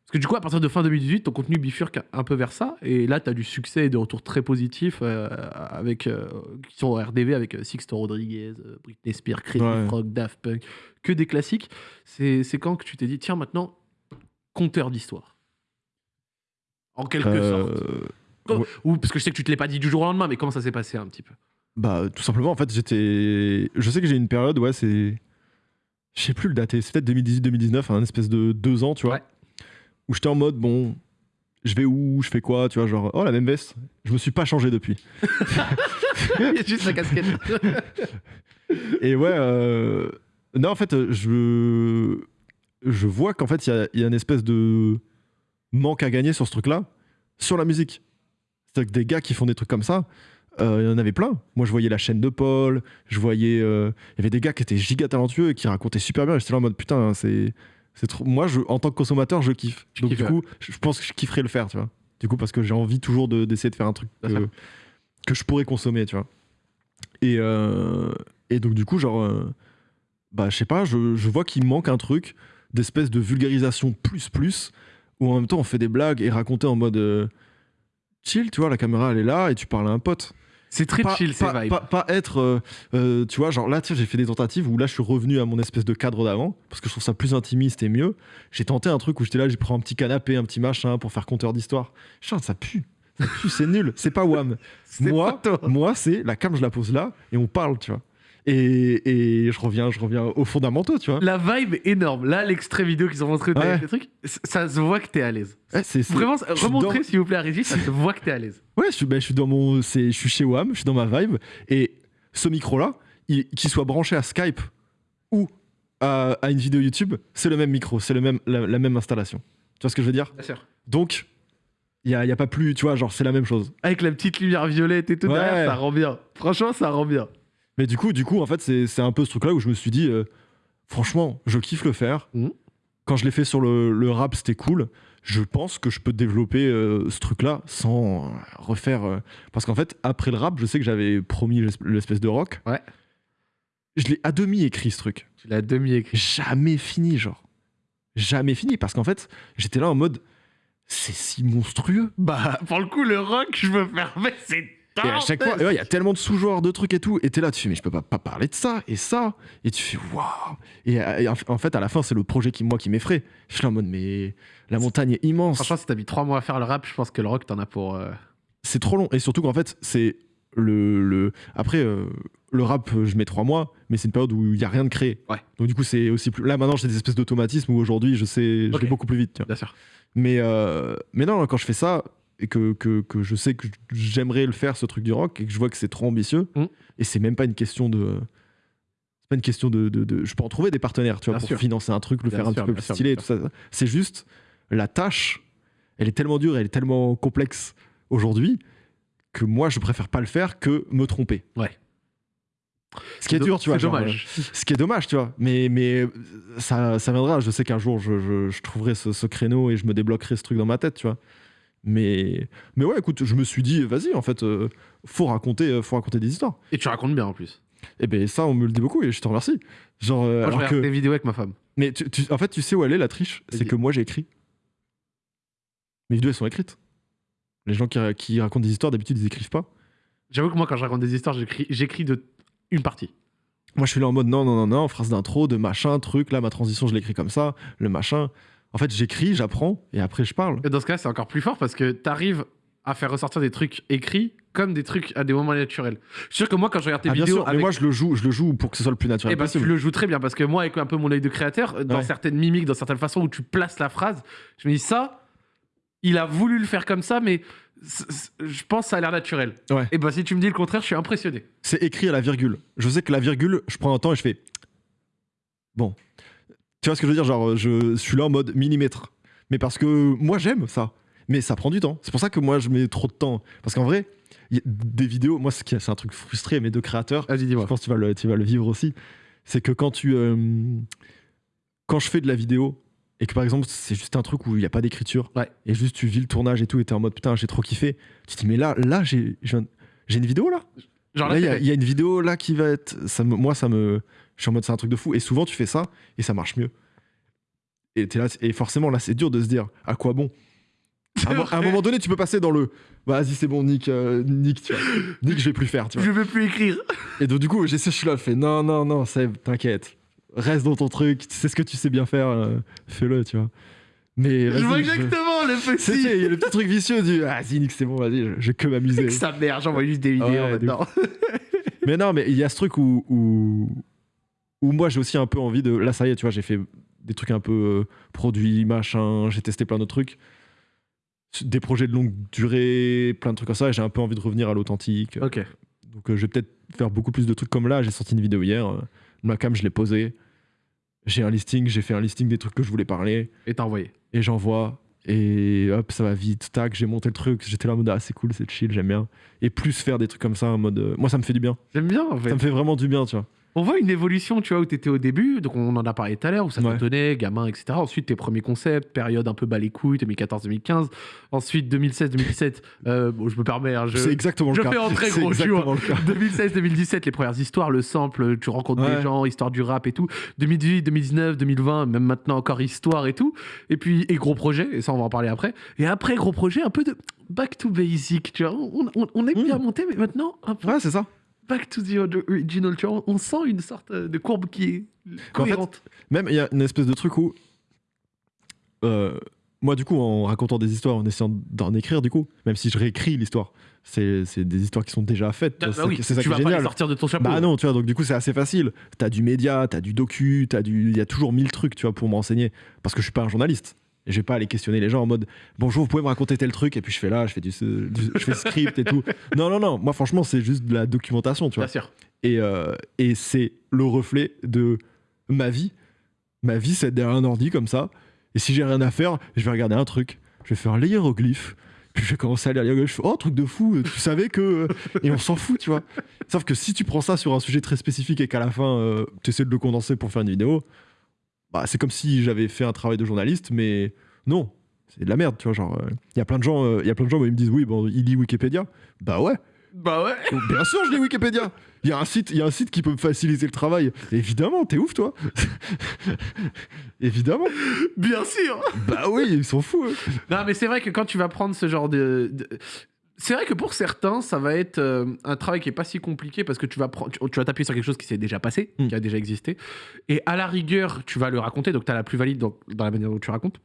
Parce que du coup, à partir de fin 2018, ton contenu bifurque un peu vers ça, et là, tu as du succès et des retours très positifs euh, avec, euh, qui sont en RDV avec Sixto Rodriguez, Britney Spears, Crazy Ouais. Frog, Daft Punk, que des classiques. C'est quand que tu t'es dit, tiens, maintenant, conteur d'histoire En quelque Euh, sorte. ouais. Ou parce que je sais que tu te l'es pas dit du jour au lendemain, mais comment ça s'est passé un petit peu? Bah, tout simplement, en fait, j'étais. Je sais que j'ai une période, ouais, c'est. Je sais plus le dater, c'est peut-être 2018-2019, un espèce de deux ans, tu vois. Ouais. Où j'étais en mode, bon, je vais où, je fais quoi, tu vois, genre, oh, la même veste. Je me suis pas changé depuis. Il y a juste la casquette. Et ouais, euh, non, en fait, je. Je vois qu'en fait, il y y a une espèce de manque à gagner sur ce truc-là, sur la musique. C'est-à-dire que des gars qui font des trucs comme ça, euh, il y en avait plein. Moi, je voyais la chaîne de Paul, je voyais. euh, Il y avait des gars qui étaient giga talentueux et qui racontaient super bien. J'étais là en mode putain, c'est. c'est trop... Moi, je, en tant que consommateur, je kiffe. Donc, du coup, je je pense que je kifferais le faire, tu vois. Du coup, parce que j'ai envie toujours de- d'essayer de, faire un truc que, que je pourrais consommer, tu vois. Et, euh, et donc, du coup, genre. bah, je sais pas, je, je vois qu'il manque un truc d'espèce de vulgarisation plus plus, où en même temps on fait des blagues et raconter en mode euh, chill, tu vois, la caméra elle est là et tu parles à un pote. C'est très Pas, chill, ces pas, pas- pas être, euh, euh, tu vois, genre là, tu sais, j'ai fait des tentatives où là je suis revenu à mon espèce de cadre d'avant, parce que je trouve ça plus intimiste et mieux. J'ai tenté un truc où j'étais là, j'ai pris un petit canapé, un petit machin pour faire compteur d'histoire. Chut, ça pue. Ça pue, c'est nul, c'est pas wham. C'est Moi, moi c'est la cam, je la pose là et on parle, tu vois. Et, et je reviens, je reviens aux fondamentaux, tu vois. La vibe énorme. Là, l'extrait vidéo qu'ils ont montré Ouais. les trucs, ça se voit que t'es à l'aise. Ouais, Vraiment, remontrez dans- s'il vous plaît à Régis, ça se voit que t'es à l'aise. Ouais, je suis, ben, je suis dans mon, je suis chez WAM, je suis dans ma vibe. Et ce micro-là, il- qu'il soit branché à Skype ou à, à une vidéo YouTube, c'est le même micro, c'est le même, la, la même installation. Tu vois ce que je veux dire? Bien sûr. Donc, il n'y a, y a pas plus, tu vois, genre, c'est la même chose. Avec la petite lumière violette et tout Ouais. derrière, ça rend bien. Franchement, ça rend bien. Mais du coup, du coup en fait, c'est, c'est un peu ce truc-là où je me suis dit, euh, franchement, je kiffe le faire. Mhm. Quand je l'ai fait sur le, le rap, c'était cool. Je pense que je peux développer euh, ce truc-là sans refaire. euh, Parce qu'en fait, après le rap, je sais que j'avais promis l'es- l'espèce de rock. Ouais. Je l'ai à demi écrit ce truc. Tu l'as demi-écrit. Jamais fini, genre. Jamais fini. Parce qu'en fait, j'étais là en mode. C'est si monstrueux. Bah, pour le coup, le rock, je me permets, c'est Et à chaque fois, ouais, il y a tellement de sous-genres, de trucs et tout. Et t'es là, tu fais, mais je peux pas, pas parler de ça et ça. Et tu fais, waouh. Et, et en fait, à la fin, c'est le projet qui, moi, qui m'effraie. Je suis là en mode, mais la montagne est immense. Franchement, si t'as mis trois mois à faire le rap, je pense que le rock, t'en as pour. euh, c'est trop long. Et surtout qu'en fait, c'est le, le. Après, euh, le rap, euh, je mets trois mois, mais c'est une période où il y a rien de créé. Ouais. Donc, du coup, c'est aussi plus. Là, maintenant, j'ai des espèces d'automatismes où aujourd'hui, je sais. Je vais beaucoup plus vite. tu vois. Bien sûr. Mais, euh, mais non, quand je fais ça et que, que, que je sais que j'aimerais le faire, ce truc du rock, et que je vois que c'est trop ambitieux, Mm. et c'est même pas une question de. C'est pas une question de, de, de- Je peux en trouver des partenaires, tu vois, Bien pour sûr. financer un truc, le Bien faire un sûr, petit peu plus stylé et tout ça. C'est juste la tâche, elle est tellement dure, elle est tellement complexe aujourd'hui que moi, je préfère pas le faire que me tromper. Ouais. Ce qui est dur, tu vois. C'est genre, dommage. ce qui est dommage, tu vois. Mais, mais euh, ça, ça viendra. Je sais qu'un jour, je, je- je trouverai ce, ce créneau et je me débloquerai ce truc dans ma tête, tu vois. Mais, mais ouais, écoute, je me suis dit, vas-y, en fait, euh, faut, raconter, euh, faut raconter des histoires. Et tu racontes bien en plus. Et ben ça, on me le dit beaucoup et je te remercie. Genre, euh, Moi, je regarde que... des vidéos avec ma femme. Mais tu, tu- en fait, tu sais où elle est, la triche? C'est que moi, j'ai écrit. Mes vidéos, elles sont écrites. Les gens qui, qui racontent des histoires, d'habitude, ils écrivent pas. J'avoue que moi, quand je raconte des histoires, j'écris j'écris de une partie. Moi, je suis là en mode non, non, non, non, phrase d'intro, de machin, truc. Là, ma transition, je l'écris comme ça, le machin. En fait, j'écris, j'apprends et après, je parle. Et dans ce cas, c'est encore plus fort parce que t'arrives à faire ressortir des trucs écrits comme des trucs à des moments naturels. Je suis sûr que moi, quand je regarde tes Ah, bien vidéos, sûr, mais moi, je le joue, je le joue pour que ce soit le plus naturel Eh ben, tu possible. le joues très bien parce que moi, avec un peu mon œil de créateur, dans Ouais. certaines mimiques, dans certaines façons où tu places la phrase, je me dis ça, il a voulu le faire comme ça, mais je pense que ça a l'air naturel. Ouais. Et ben si tu me dis le contraire, je suis impressionné. C'est écrit à la virgule. Je sais que la virgule, je prends un temps et je fais. Bon. Tu vois ce que je veux dire Genre, je, je suis là en mode millimètre. Mais parce que moi, j'aime ça. Mais ça prend du temps. C'est pour ça que moi, je mets trop de temps. Parce qu'en vrai, y a des vidéos, moi, c'est un truc frustré, mais de créateurs, je pense que tu vas le, tu vas le vivre aussi. C'est que quand tu. euh, quand je fais de la vidéo et que par exemple, c'est juste un truc où il n'y a pas d'écriture Ouais. et juste tu vis le tournage et tout et t'es en mode putain, j'ai trop kiffé. Tu te dis, mais là, là, j'ai une vidéo là? Genre Là, y, il y a une vidéo là qui va être. Ça me, moi, ça me. Je suis en mode, c'est un truc de fou. Et souvent, tu fais ça et ça marche mieux. Et, là, et forcément, là, c'est dur de se dire à quoi bon? À, un mo- à un moment donné, tu peux passer dans le. Vas-y, c'est bon, Nick, euh, Nick, tu vois. Nick, je vais plus faire, tu vois. je veux plus écrire. Et donc, du coup, j'essaie, je suis là, je fais non, non, non, Seb, t'inquiète. Reste dans ton truc, tu sais ce que tu sais bien faire, euh, fais-le, tu vois. Mais. Je vois je- exactement le petit. il y a le petit truc vicieux du. Ah, vas-y, Nick, c'est bon, vas-y, je, je vais que m'amuser. Avec sa mère, j'envoie juste des vidéos Ouais, maintenant. Mais non, mais il y a ce truc où, où, où moi j'ai aussi un peu envie de. Là, ça y est, tu vois, j'ai fait des trucs un peu euh, produits, machin, j'ai testé plein d'autres trucs. Des projets de longue durée, plein de trucs comme ça, et j'ai un peu envie de revenir à l'authentique. Ok. Donc euh, je vais peut-être faire beaucoup plus de trucs comme là. J'ai sorti une vidéo hier, euh, ma cam, je l'ai posée. J'ai un listing, j'ai fait un listing des trucs que je voulais parler, Et t'as envoyé. et j'envoie. Et hop, ça va vite, tac, j'ai monté le truc. J'étais là en mode, ah, c'est cool, c'est chill, j'aime bien. Et plus faire des trucs comme ça en mode. euh, moi, ça me fait du bien. J'aime bien en fait. Ça me fait vraiment du bien, tu vois. On voit une évolution, tu vois, où t'étais au début, donc on en a parlé tout à l'heure, où ça Ouais. te tenait, gamin, etc. Ensuite, tes premiers concepts, période un peu bas les couilles, 2014-2015. Ensuite, 2016-2017, euh, bon, je me permets, hein, je... C'est exactement je le cas. fais en très gros, tu vois. exactement le cas. 2016-2017, les premières histoires, le sample, tu rencontres Ouais. des gens, histoire du rap et tout. 2018, 2019, 2020, même maintenant encore histoire et tout. Et puis, et gros projet, et ça on va en parler après. Et après, gros projet, un peu de back to basic, tu vois. On, on, on est Mm. bien monté, mais maintenant, un peu Ouais, c'est ça. Back to the original, tu vois. On sent une sorte de courbe qui est En fait, cohérente. Même, il y a une espèce de truc où. euh, moi, du coup, en racontant des histoires, en essayant d'en écrire, du coup, même si je réécris l'histoire, c'est c'est des histoires qui sont déjà faites. Ah, c'est bah ça oui, qui- c'est ça tu qui vas pas les génial. sortir de ton chapeau. Bah non, tu vois, donc du coup, c'est assez facile. T'as du média, t'as du docu, t'as du. Il y a toujours mille trucs, tu vois, pour m'enseigner. Parce que je suis pas un journaliste. Et je vais pas aller questionner les gens en mode bonjour, vous pouvez me raconter tel truc, et puis je fais là, je fais du, du- je fais script et tout. Non, non, non. Moi, franchement, c'est juste de la documentation, tu vois. Bien sûr. Et, euh, et c'est le reflet de ma vie. Ma vie, c'est derrière un ordi comme ça. Et si j'ai rien à faire, je vais regarder un truc. Je vais faire un hiéroglyphe. Puis je vais commencer à lire l'hiéroglyphe. Je fais, oh, truc de fou, tu savais que. Et on s'en fout, tu vois. Sauf que si tu prends ça sur un sujet très spécifique et qu'à la fin, tu essaies de le condenser pour faire une vidéo, bah, c'est comme si j'avais fait un travail de journaliste, mais non. C'est de la merde, tu vois. Genre, il y a plein de gens, euh, y a plein de gens où ils me disent, oui, bon, il lit Wikipédia. Bah ouais. Bah ouais. Donc, Bien sûr, je lis Wikipédia. Il y a un site, il y a un site qui peut me faciliter le travail. Évidemment, t'es ouf, toi. Évidemment. Bien sûr. Bah oui, ils sont fous. eux. Non, mais c'est vrai que quand tu vas prendre ce genre de. de- C'est vrai que pour certains, ça va être euh, un travail qui est pas si compliqué parce que tu vas, tu, tu vas t'appuyer sur quelque chose qui s'est déjà passé, Mm. qui a déjà existé. Et à la rigueur, tu vas le raconter, donc tu as la plus valide dans, dans la manière dont tu racontes.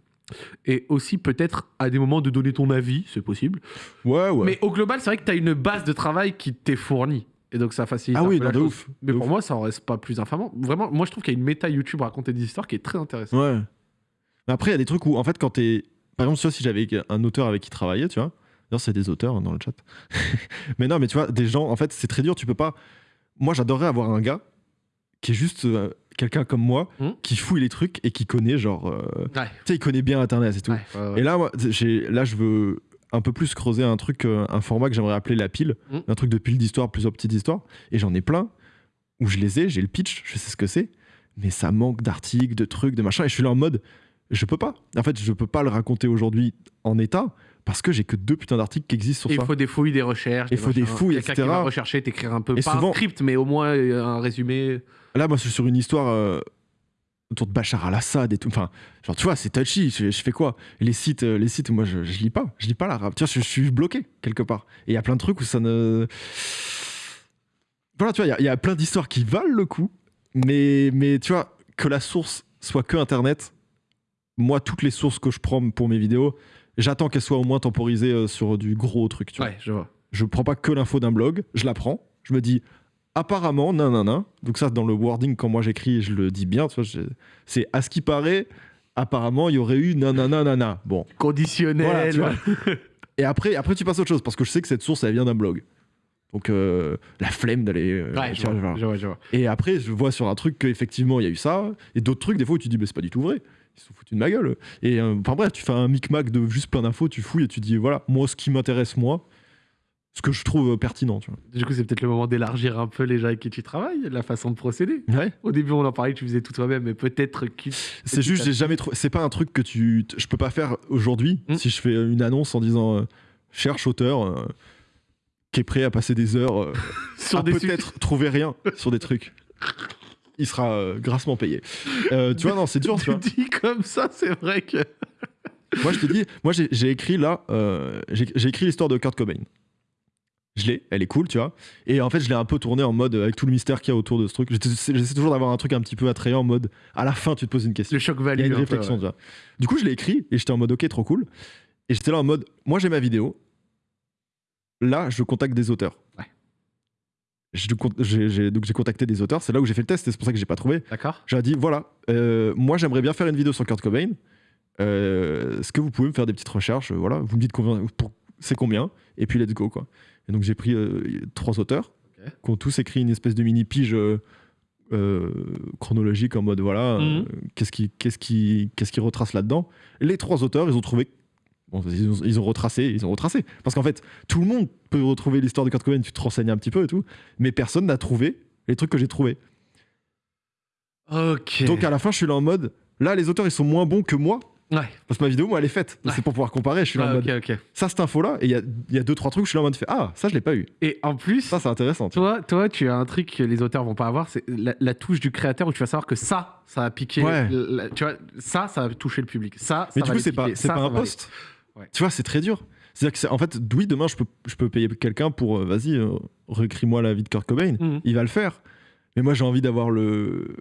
Et aussi, peut-être, à des moments, de donner ton avis, c'est possible. Ouais, ouais. Mais au global, c'est vrai que tu as une base de travail qui t'est fournie. Et donc, ça facilite ah un oui, peu non, la de chose. ouf. Mais de pour ouf. moi, ça en reste pas plus infamant. Vraiment, moi, je trouve qu'il y a une méta YouTube raconter des histoires qui est très intéressante. Ouais. Mais après, il y a des trucs où, en fait, quand t'es. Par exemple, tu vois, si j'avais un auteur avec qui travailler, tu vois. D'ailleurs, c'est des auteurs hein, dans le chat. mais non, mais tu vois, des gens, en fait, c'est très dur. Tu peux pas. Moi, j'adorerais avoir un gars qui est juste euh, quelqu'un comme moi, Hmm. qui fouille les trucs et qui connaît, genre. euh, Ouais. Tu sais, il connaît bien Internet et tout. Ouais, ouais, ouais. Et là, moi, j'ai- là, je veux un peu plus creuser un truc, euh, un format que j'aimerais appeler la pile, Mm. un truc de pile d'histoire, plusieurs petites histoires. Et j'en ai plein où je les ai, j'ai le pitch, je sais ce que c'est, mais ça manque d'articles, de trucs, de machin. Et je suis là en mode, je peux pas. En fait, je peux pas le raconter aujourd'hui en état parce que j'ai que deux putains d'articles qui existent Et sur il ça. faut des fouilles, des recherches. Il faut des fouilles, Quelqu'un etc. qui va rechercher, t'écrire un peu, Et pas souvent- un script, mais au moins euh, un résumé. Là, moi, je suis sur une histoire euh, autour de Bachar al-Assad et tout. Enfin, genre, tu vois, c'est touchy. Je, je fais quoi? Les sites, euh, les sites, moi, je, je lis pas. Je lis pas l'arabe. Tu vois, je, je suis bloqué quelque part. Et il y a plein de trucs où ça ne. Voilà, tu vois, il y a- il y, a plein d'histoires qui valent le coup. Mais, mais tu vois, que la source soit que Internet, moi, toutes les sources que je prends pour mes vidéos, j'attends qu'elles soient au moins temporisées euh, sur du gros truc. Tu vois. Ouais, je vois. Je prends pas que l'info d'un blog, je la prends, je me dis apparemment, nan nan nan. Donc ça, dans le wording, quand moi j'écris, je le dis bien, tu vois, c'est à ce qui paraît, apparemment, il y aurait eu nanana nanana. Bon. Conditionnel. Voilà, tu vois. Et après, après, tu passes à autre chose, parce que je sais que cette source, elle vient d'un blog. Donc, euh, la flemme d'aller. euh, Ouais, vois, vois, je vois, je vois. Et après, je vois sur un truc qu'effectivement, il y a eu ça, et d'autres trucs, des fois, où tu dis, mais c'est pas du tout vrai. Ils se sont foutus de ma gueule. Et euh, enfin bref, tu fais un micmac de juste plein d'infos, tu fouilles et tu dis, voilà, moi, ce qui m'intéresse, moi, ce que je trouve euh, pertinent, tu vois. Du coup, c'est peut-être le moment d'élargir un peu les gens avec qui tu travailles, la façon de procéder. Ouais. Au début, on en parlait, tu faisais tout toi-même, mais peut-être que. C'est juste, j'ai jamais trouvé. C'est pas un truc que tu. Je peux pas faire aujourd'hui Hmm. si je fais une annonce en disant euh, cherche auteur euh, qui est prêt à passer des heures euh, Sur à peut-être trouver rien sur des trucs. Il sera euh, grassement payé. Euh, tu vois, non, c'est dur, tu vois. dis comme ça, c'est vrai que. Moi, je te dis, moi, j'ai écrit là, euh, j'ai écrit l'histoire de Kurt Cobain. Je l'ai, elle est cool, tu vois. Et en fait, je l'ai un peu tourné en mode, avec tout le mystère qu'il y a autour de ce truc. J'essaie toujours d'avoir un truc un petit peu attrayant en mode, à la fin, tu te poses une question. Le choc Il value. y a une peu, réflexion, ouais. tu vois. Du coup, je l'ai écrit et j'étais en mode ok, trop cool. Et j'étais là en mode moi j'ai ma vidéo. Là, je contacte des auteurs. J'ai- donc j'ai contacté des auteurs. C'est là où j'ai fait le test. et C'est pour ça que j'ai pas trouvé. D'accord J'ai dit voilà, euh, moi j'aimerais bien faire une vidéo sur Kurt Cobain. Euh, Est-ce que vous pouvez me faire des petites recherches Voilà, vous me dites combien, c'est combien Et puis let's go quoi. Et donc j'ai pris euh, trois auteurs qui ont tous écrit une espèce de mini pige. euh, euh, chronologique en mode voilà Mhm. euh, qu'est-ce qui qu'est-ce qui qu'est-ce qui retrace là-dedans les trois auteurs ils ont trouvé bon, ils, ont, ils ont retracé ils ont retracé parce qu'en fait tout le monde peut retrouver l'histoire de Kurt Cobain tu te renseignes un petit peu et tout mais personne n'a trouvé les trucs que j'ai trouvés Ok. donc à la fin je suis là en mode là les auteurs ils sont moins bons que moi Ouais. parce que ma vidéo moi elle est faite Ouais. c'est pour pouvoir comparer je suis là en Ouais, mode ok, ok. ça cette info là et il y a, il y a deux trois trucs je suis là en mode fait ah ça je l'ai pas eu Et en plus, ça c'est intéressant vois. toi, toi, tu as un truc que les auteurs vont pas avoir, c'est la, la touche du créateur où tu vas savoir que ça, ça a piqué. Ouais. la- tu vois, ça, ça a touché le public. Ça, Mais ça du va coup, c'est pas, Ça, pas un poste. Ouais. Tu vois, c'est très dur. C'est-à-dire que, en fait, oui, demain, je peux, je peux payer quelqu'un pour, euh, vas-y, euh, réécris-moi la vie de Kurt Cobain. Mhm. Il va le faire. Mais moi, j'ai envie d'avoir le,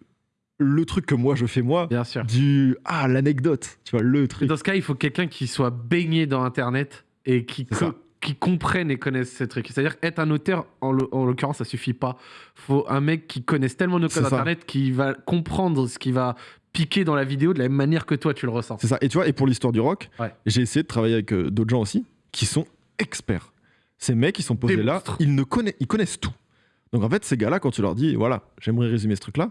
le truc que moi, je fais moi. Bien sûr. Du, ah, l'anecdote. Tu vois, le truc. dans ce cas, il faut quelqu'un qui soit baigné dans Internet et qui, qui comprenne et connaisse ces trucs. C'est-à-dire être un auteur, en, l'o- en l'occurrence, ça suffit pas. faut un mec qui connaisse tellement nos codes. Internet qui va comprendre ce qui va piquer dans la vidéo de la même manière que toi, tu le ressens. C'est ça. Et tu vois, et pour l'histoire du rock, Ouais. j'ai essayé de travailler avec euh, d'autres gens aussi qui sont experts. Ces mecs, ils sont posés Des là, monstres. ils, ne connaissent, ils connaissent tout. Donc en fait, ces gars-là, quand tu leur dis, voilà, j'aimerais résumer ce truc-là,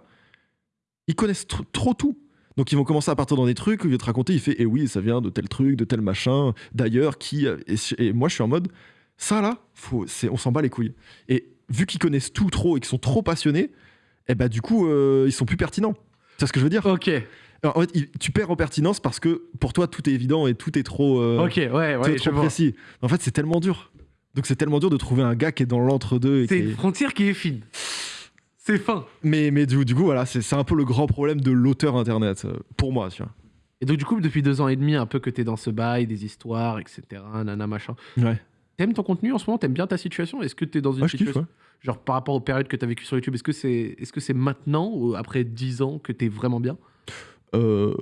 ils connaissent tr- trop tout. Donc ils vont commencer à partir dans des trucs, ils vont te raconter, il fait, eh oui, ça vient de tel truc, de tel machin, d'ailleurs, qui... a- Et, et moi, je suis en mode, ça là, faut, on s'en bat les couilles. Et vu qu'ils connaissent tout trop et qu'ils sont trop passionnés, eh ben du coup, euh, ils sont plus pertinents. Tu vois ce que je veux dire? Ok, alors, en fait, tu perds en pertinence parce que pour toi, tout est évident et tout est trop, euh, ok, ouais, tout est ouais, je trop précis. En fait, c'est tellement dur. Donc, c'est tellement dur de trouver un gars qui est dans l'entre-deux. C'est une est- frontière qui est fine. C'est fin. Mais, mais du, du coup, voilà, c'est un peu le grand problème de l'auteur internet, euh, pour moi, tu vois. Et donc, du coup, depuis deux ans et demi, un peu que t'es dans ce bail, des histoires, etc., nana, machin, Ouais. T'aimes ton contenu en ce moment? T'aimes bien ta situation? Est-ce que t'es dans une je kiffe, situation. ouais. Genre par rapport aux périodes que t'as vécues sur YouTube, est-ce que c'est est -ce c'est maintenant, ou après 10 ans, que t'es vraiment bien? Euh,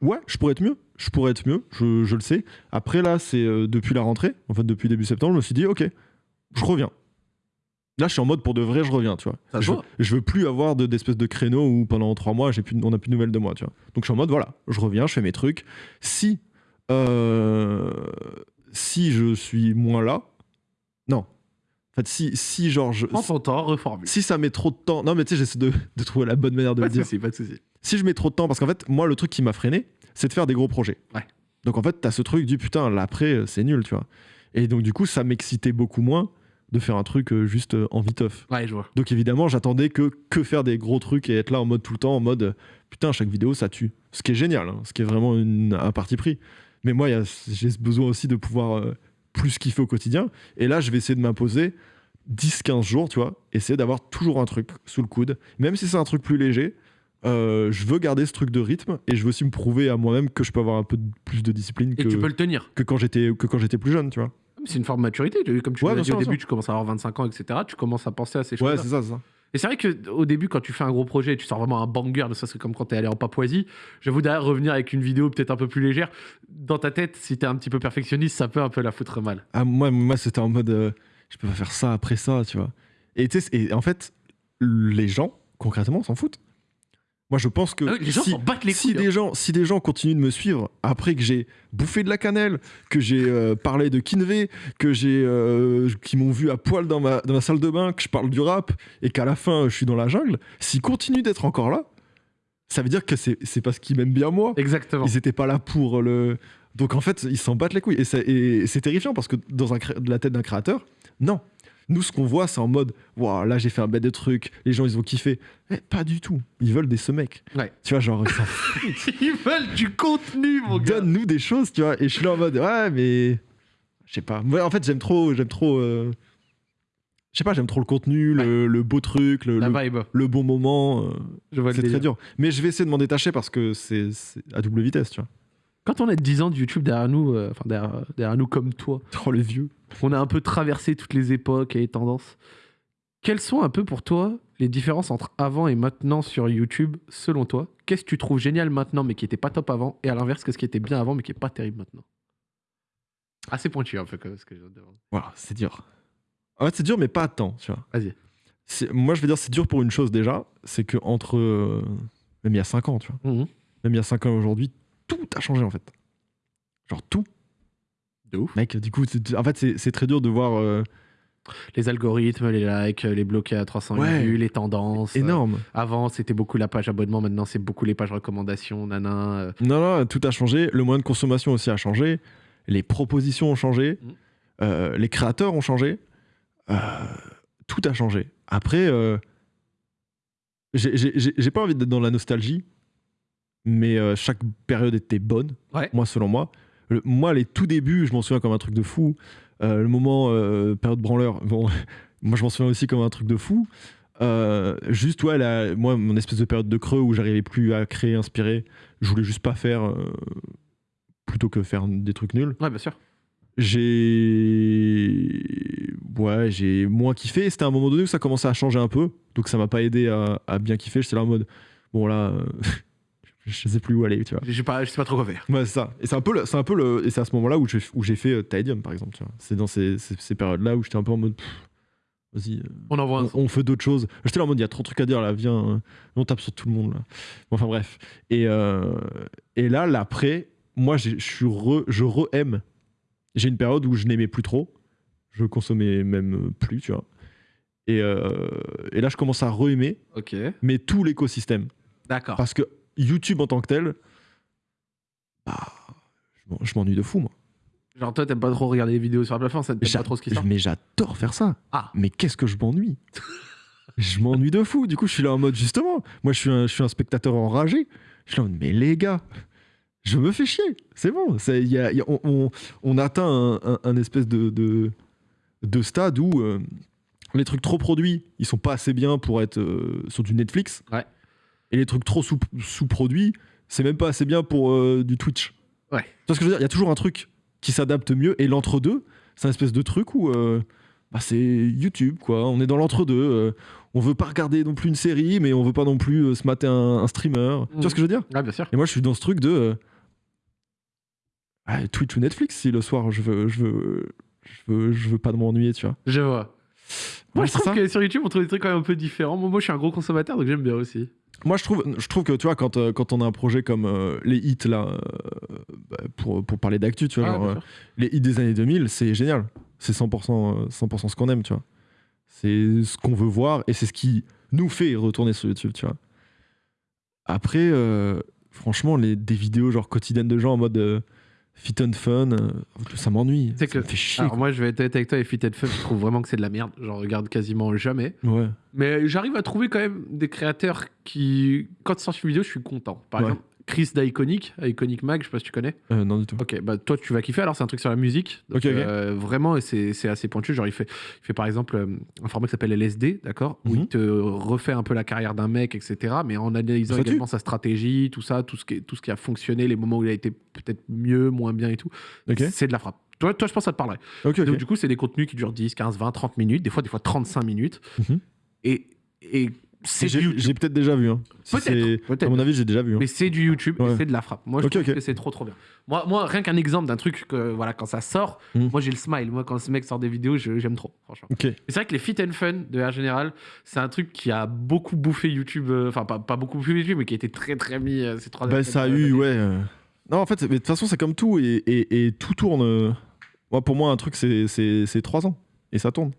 ouais, je pourrais être mieux. Je pourrais être mieux, je, je le sais. Après, là, c'est euh, depuis la rentrée, en fait, depuis début septembre, je me suis dit, ok, je reviens. Là, je suis en mode pour de vrai, je reviens, tu vois. Ça je, je veux plus avoir de- d'espèce de, créneau où pendant trois mois, j'ai plus, on n'a plus de nouvelles de moi, tu vois. Donc, je suis en mode, voilà, je reviens, je fais mes trucs. Si, euh, si je suis moins là, non. En fait, si, si genre, je, Prends ton temps, reformule. si ça met trop de temps, non, mais tu sais, j'essaie de, de trouver la bonne manière de Pas le de dire soucis, pas de soucis. si je mets trop de temps, parce qu'en fait, moi, le truc qui m'a freiné, c'est de faire des gros projets. Ouais. Donc en fait, t'as ce truc du putain, l'après, euh, c'est nul, tu vois. Et donc du coup, ça m'excitait beaucoup moins de faire un truc euh, juste euh, en viteuf. Ouais, je vois. Donc évidemment, j'attendais que, que faire des gros trucs et être là en mode tout le temps, en mode putain, chaque vidéo, ça tue. Ce qui est génial, hein, ce qui est vraiment une- un parti pris. Mais moi, j'ai ce besoin aussi de pouvoir euh, plus kiffer au quotidien. Et là, je vais essayer de m'imposer 10-15 jours, tu vois, essayer d'avoir toujours un truc sous le coude. Même si c'est un truc plus léger, euh, je veux garder ce truc de rythme et je veux aussi me prouver à moi-même que je peux avoir un peu de- plus de discipline Et que, tu peux le tenir. que quand j'étais que quand j'étais plus jeune, tu vois. C'est une forme de maturité. Comme tu Ouais, l'as dit au début, tu commences à avoir 25 ans, etc. Tu commences à penser à ces Ouais, choses. c'est ça, c'est ça. Et c'est vrai qu'au début, quand tu fais un gros projet, tu sors vraiment un banger, ne serait-ce que comme quand t'es allé en Papouasie. J'avoue d'ailleurs revenir avec une vidéo peut-être un peu plus légère. Dans ta tête, si t'es un petit peu perfectionniste, ça peut un peu la foutre mal. Ah, moi, moi c'était en mode euh, je peux pas faire ça après ça, tu vois. Et en fait, les gens, concrètement, s'en foutent. Moi, je pense que Ah oui, les gens si, battent les si couilles. hein. des gens, si des gens continuent de me suivre après que j'ai bouffé de la cannelle, que j'ai euh, parlé de Kinvé, que j'ai, euh, qui m'ont vu à poil dans ma, dans ma salle de bain, que je parle du rap et qu'à la fin je suis dans la jungle, s'ils continuent d'être encore là, ça veut dire que c'est c'est parce qu'ils m'aiment bien moi. Exactement. Ils étaient pas là pour le. Donc en fait, ils s'en battent les couilles. Et c'est, et c'est terrifiant parce que dans un la tête d'un créateur, non. Nous, ce qu'on voit, c'est en mode, waouh, là j'ai fait un bête de trucs, les gens ils ont kiffé. Mais pas du tout. Ils veulent des ce mec. Ouais. Tu vois, genre, ils. Ils veulent du contenu, mon gars. Donne-nous des choses, tu vois. Et je suis là en mode, ouais, mais. Je sais pas. Moi, en fait, j'aime trop. J'aime trop. euh, Je sais pas, j'aime trop le contenu, le, le beau truc, le, La le, vibe. le bon moment. euh, Je vois le c'est très dur. Mais je vais essayer de m'en détacher parce que c'est à double vitesse, tu vois. Quand on a 10 ans de YouTube derrière nous, euh, enfin derrière, derrière nous comme toi, Oh, les vieux. On a un peu traversé toutes les époques et les tendances. Quelles sont un peu pour toi les différences entre avant et maintenant sur YouTube, selon toi? Qu'est-ce que tu trouves génial maintenant mais qui était pas top avant Et à l'inverse, qu'est-ce qui était bien avant mais qui est pas terrible maintenant? Assez pointu un peu comme ce que je viens de demander. Voilà, c'est dur. En fait, c'est dur, mais pas à temps, tu vois. Vas-y. Moi, je vais dire, c'est dur pour une chose déjà, c'est que entre euh, même il y a 5 ans, tu vois, Mhm. même il y a 5 ans aujourd'hui, tout a changé en fait. Genre tout. De ouf. Mec, du coup, en fait, c'est très dur de voir euh, Les algorithmes, les likes, les bloqués à 300 Ouais. vues, les tendances. euh, énorme. Avant, c'était beaucoup la page abonnement. Maintenant, c'est beaucoup les pages recommandations. Nana. euh. Non, non, tout a changé. Le moyen de consommation aussi a changé. Les propositions ont changé. Mhm. Euh, les créateurs ont changé. Tout a changé. Après, j'ai- pas envie d'être dans la nostalgie, mais chaque période était bonne, Ouais. moi, selon moi. Le- moi, les tout débuts, je m'en souviens comme un truc de fou. Euh, le moment euh, période branleur, bon, moi, je m'en souviens aussi comme un truc de fou. Euh, juste, ouais, la- moi, mon espèce de période de creux où j'arrivais plus à créer, inspirer, je voulais juste pas faire plutôt que faire des trucs nuls. Ouais, bien sûr. J'ai. Ouais, j'ai moins kiffé. C'était à un moment donné où ça commençait à changer un peu. Donc ça m'a pas aidé à, à bien kiffer. J'étais là en mode. Bon, là. je sais plus où aller, tu vois. Je sais pas, je sais pas trop quoi faire. C'est ça. Et c'est un peu le, c'est un peu le, et c'est à ce moment-là où j'ai, où j'ai fait euh, Tidium, par exemple, tu vois. C'est dans ces, ces, ces périodes-là où j'étais un peu en mode. Vas-y, euh, On envoie un on, on fait d'autres choses. J'étais là en mode, il y a trop de trucs à dire là, viens, euh, on tape sur tout le monde là. Bon, enfin bref. Et, euh, et là, l'après, moi, je suis re, je re-aime. J'ai une période où je n'aimais plus trop. Je consommais même plus, tu vois. Et, euh, et là, je commence à re-aimer, mais tout l'écosystème. D'accord. Parce que YouTube en tant que tel, bah, je m'en- je m'ennuie de fou, moi. Genre, toi, t'aimes pas trop regarder les vidéos sur la plateforme, ça t'aime pas trop ce qui sort Mais j'adore faire ça. Ah. Mais qu'est-ce que je m'ennuie? Je m'ennuie de fou. Du coup, je suis là en mode justement. Moi, je suis un, je suis un spectateur enragé. Je suis là en mode, mais les gars, je me fais chier. C'est bon. Y a- y a- on, on- on atteint un, un- un espèce de, de, de stade où euh, les trucs trop produits, ils sont pas assez bien pour être euh, sur du Netflix. Ouais. Et les trucs trop sous- sous-produits, c'est même pas assez bien pour euh, du Twitch. Ouais. Tu vois ce que je veux dire? Il y a toujours un truc qui s'adapte mieux et l'entre-deux, C'est un espèce de truc où euh, bah, c'est YouTube, quoi. On est dans l'entre-deux. euh, on veut pas regarder non plus une série, mais on veut pas non plus euh, se mater un, un streamer. Tu vois ce que je veux dire? Ah, bien sûr. Et moi, je suis dans ce truc de euh, ah, Twitch ou Netflix si le soir je veux, je veux, je veux, je veux pas m'ennuyer, tu vois. Je vois. Moi, je trouve que sur YouTube, on trouve des trucs quand même un peu différents. Moi, moi, je suis un gros consommateur, donc j'aime bien aussi. Moi, je trouve, je trouve que tu vois, quand, euh, quand on a un projet comme euh, les hits là, euh, bah, pour, pour parler d'actu, tu vois, Ah, genre, euh, les hits des années 2000, c'est génial. C'est 100%, euh, 100% ce qu'on aime, tu vois. C'est ce qu'on veut voir et c'est ce qui nous fait retourner sur YouTube, tu vois. Après, euh, franchement, les, des vidéos genre quotidiennes de gens en mode euh, fit and fun, euh, ça m'ennuie. C'est que- me fait chier. Alors, moi, je vais être honnête avec toi, et Fit and Fun, je trouve vraiment que c'est de la merde. J'en regarde quasiment jamais. Ouais. Mais j'arrive à trouver quand même des créateurs qui, quand ils sortent une vidéo, je suis content. Par Ouais. exemple, Chris d'Iconic, Iconic Mag, je sais pas si tu connais. Euh, non, du tout. Ok, bah toi tu vas kiffer. Alors c'est un truc sur la musique. Donc, euh, vraiment, et c'est assez pointu. Genre il fait, il fait par exemple euh, un format qui s'appelle LSD, d'accord, où Mhm. il te refait un peu la carrière d'un mec, etc. Mais en analysant Ça tue. également sa stratégie, tout ça, tout ce qui, tout ce qui a fonctionné, les moments où il a été peut-être mieux, moins bien et tout. Ok, C'est de la frappe. Toi, toi, je pense que ça te parlerait. Donc, du coup, c'est des contenus qui durent 10, 15, 20, 30 minutes, des fois, des fois 35 minutes. Mhm. Et, et J'ai peut-être déjà vu. Hein. Si Peut-être. À mon avis, j'ai déjà vu. hein. Mais c'est du YouTube, Ouais. c'est de la frappe. Moi, je trouve que c'est trop, trop bien. Moi, moi rien qu'un exemple d'un truc que, voilà, quand ça sort, Mm. moi, j'ai le smile. Moi, quand ce mec sort des vidéos, je- j'aime trop, franchement. Ok. Et c'est vrai que les fit and fun, de manière générale, c'est un truc qui a beaucoup bouffé YouTube. euh, Enfin, pas, pas beaucoup bouffé YouTube, mais qui a été très, très mis euh, ces trois Bah, ça a eu, ouais. euh. Non, en fait, de toute façon, c'est comme tout et, et- et tout tourne. Moi, pour moi, un truc, c'est- c'est c'est trois ans et ça tourne.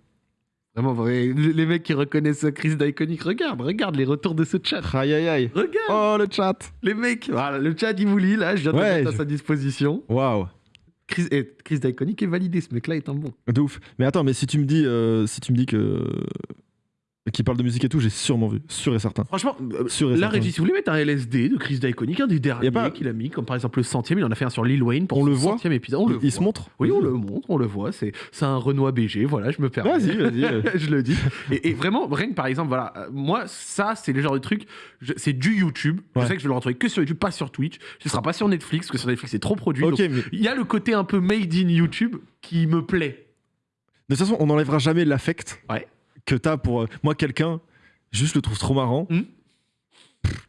Vraiment, vrai. Les mecs qui reconnaissent Chris d'Iconic, regarde, regarde les retours de ce chat. Aïe, aïe, aïe. Regarde Oh, le chat. les mecs. Voilà, le chat, il vous lit, là, je viens de Ouais, mettre à je- sa disposition. Waouh. Chris, et Chris d'Iconic est validé, ce mec-là est un bon. De ouf. Mais attends, mais si tu me dis, euh, si tu me dis que qui parle de musique et tout, j'ai sûrement vu, sûr et certain. Franchement, euh, Sûr et la certain. régie, si vous voulez mettre un LSD de Chris d'Iconic, un des derniers pas- qu'il a mis, comme par exemple le centième, il en a fait un sur Lil Wayne pour On le voit centième épisode. On le il, voit. se montre. Oui, on le montre, on le voit. C'est un Renoir BG, voilà, je me permets. Vas-y, vas-y. euh. je le dis. Et, et vraiment, rien que par exemple, voilà, euh, moi, ça, c'est le genre de truc, je- c'est du YouTube. Je Ouais. sais que je vais le retrouver que sur YouTube, pas sur Twitch. Ce sera pas sur Netflix, parce que sur Netflix, c'est trop produit. Mais Il y a le côté un peu made in YouTube qui me plaît. de toute façon, on n'enlèvera jamais l'affect Ouais. Que t'as pour. euh, moi, quelqu'un, juste le trouve trop marrant. Hmm.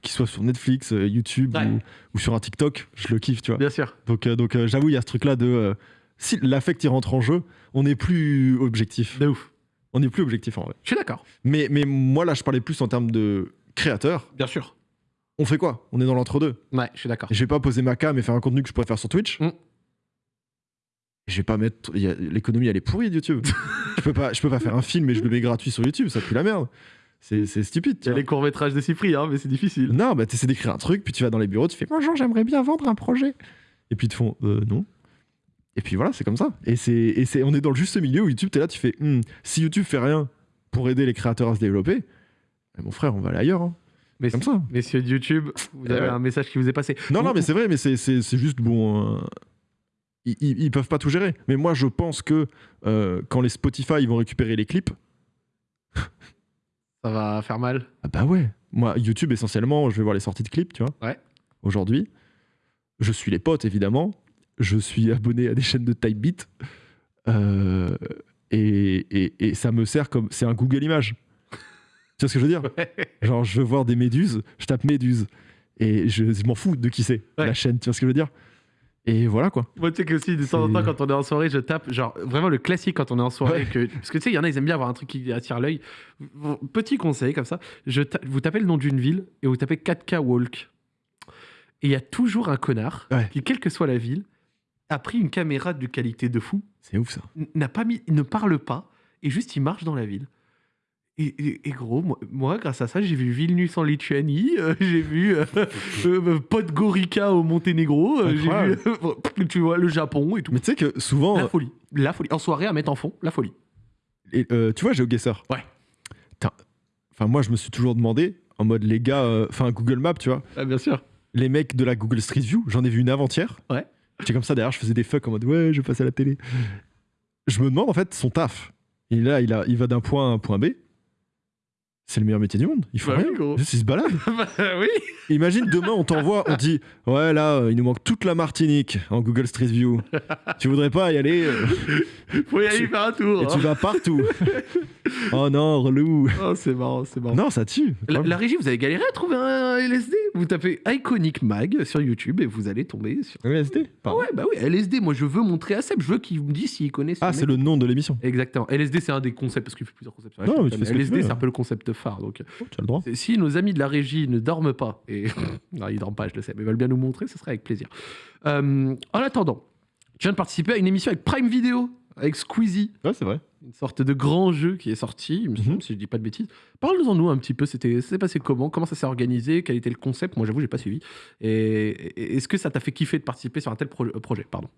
Qu'il soit sur Netflix, euh, YouTube Ouais. ou, ou sur un TikTok, je le kiffe, tu vois. Bien sûr. Donc, euh, donc euh, j'avoue, il y a ce truc-là de. si l'affect il rentre en jeu, on n'est plus objectif. De ouf. On n'est plus objectif en vrai. Je suis d'accord. Mais, mais moi, là, je parlais plus en termes de créateur. Bien sûr. On fait quoi? On est dans l'entre-deux. Ouais, je suis d'accord. Je vais pas poser ma cam et faire un contenu que je pourrais faire sur Twitch. Mm. Je vais pas mettre. L'économie, elle est pourrie de YouTube. je, peux pas, je peux pas faire un film et je le mets gratuit sur YouTube, ça pue la merde. C'est stupide. Il y a les courts-métrages de Cyprien, mais c'est difficile. Non, bah t'essaies d'écrire un truc, puis tu vas dans les bureaux, tu fais Bonjour, j'aimerais bien vendre un projet. Et puis ils te font Euh, non. Et puis voilà, c'est comme ça. Et, c'est, on est dans le juste milieu où YouTube, t'es là, tu fais Hmm, Si YouTube fait rien pour aider les créateurs à se développer, bah, mon frère, on va aller ailleurs. hein. Mais Comme ça. Messieurs de YouTube, vous Eh avez ouais. un message qui vous est passé. Non, non, mais c'est vrai, mais c'est, juste bon. euh, ils, ils peuvent pas tout gérer. Mais moi, je pense que euh, quand les Spotify ils vont récupérer les clips, Ça va faire mal. ah bah ouais. Moi, YouTube, essentiellement, je vais voir les sorties de clips, tu vois. Ouais. Aujourd'hui, je suis les potes, évidemment. Je suis abonné à des chaînes de Typebeat. Euh, et, et, et ça me sert comme. C'est un Google Images. Tu vois ce que je veux dire? Genre, je veux voir des méduses, je tape méduses. Et je, je m'en fous de qui c'est, Ouais. la chaîne, tu vois ce que je veux dire? Et voilà quoi. Moi, tu sais que aussi, de temps en temps, quand on est en soirée, je tape, genre, vraiment le classique quand on est en soirée. Que, parce que tu sais, il y en a, ils aiment bien avoir un truc qui attire l'œil. Petit conseil, comme ça, je ta- vous tapez le nom d'une ville et vous tapez 4K Walk. Et il y a toujours un connard Ouais. qui, quelle que soit la ville, a pris une caméra de qualité de fou, C'est ouf ça. n'a pas mis, il ne parle pas, et juste il marche dans la ville. Et, et- et gros, moi, moi, grâce à ça, j'ai vu Vilnius en Lituanie, euh, j'ai vu euh, euh, Podgorica au Monténégro, euh, j'ai vu, Incroyable. tu vois, le Japon et tout. Mais tu sais que souvent. La folie. La folie. En soirée, à mettre en fond, la folie. Et, euh, tu vois, GeoGuessr. Ouais. Putain. Enfin, moi, je me suis toujours demandé, en mode les gars, euh, enfin, Google Maps, tu vois, Ah, bien sûr. les mecs de la Google Street View, j'en ai vu une avant-hier. Ouais. J'étais comme ça derrière, je faisais des fucks en mode ouais, je passe à la télé. Je me demande en fait son taf. Et là, il, a, il va d'un point A à un point B. c'est le meilleur métier du monde. Il faut Bah oui, rien. ils se baladent. Bah oui. Imagine demain, on t'envoie, on dit Ouais, là, euh, il nous manque toute la Martinique en Google Street View. tu voudrais pas y aller euh, Faut y aller Tu- faire un tour. Et tu hein. vas partout. oh non, relou. Oh, c'est marrant, c'est marrant. Non, ça tue. La, la régie, vous avez galéré à trouver un LSD Vous tapez Iconic Mag sur YouTube et vous allez tomber sur. LSD Ah pardon. ouais, bah oui, LSD, moi je veux montrer à Seb, je veux qu'il me dise s'il connaît ce Ah, c'est le nom de l'émission. Exactement. LSD, c'est un des concepts, parce qu'il fait plusieurs concepts sur Non, mais LSD, c'est un hein. peu le concept phare. Donc, Oh, tu as le droit. si nos amis de la régie ne dorment pas, et non, ils dorment pas, je le sais, mais ils veulent bien nous montrer, ce serait avec plaisir. Euh, en attendant, je viens de participer à une émission avec Prime Video, avec Squeezie, Ouais, c'est vrai. une sorte de grand jeu qui est sorti, il me semble, Mhm. si je dis pas de bêtises. Parle-nous-en nous un petit peu, c'était, ça s'est passé comment, comment ça s'est organisé, quel était le concept? Moi, j'avoue, j'ai pas suivi. Et, est-ce que ça t'a fait kiffer de participer sur un tel pro- euh, projet? Pardon.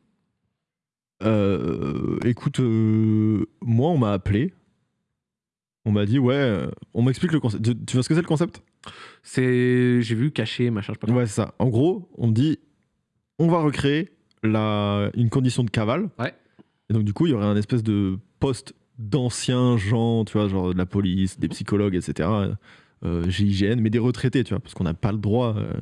Euh, écoute, euh, moi, on m'a appelé. On m'a dit, ouais, euh, on m'explique le concept. Tu, tu vois ce que c'est le concept? C'est, j'ai vu caché, machin, je sais pas. Ouais, c'est ça. En gros, on me dit, on va recréer la, une condition de cavale. Ouais. Et donc, du coup, il y aurait un espèce de poste d'anciens gens, tu vois, genre de la police, des psychologues, etc. Euh, GIGN, mais des retraités, tu vois, parce qu'on n'a pas le droit, euh,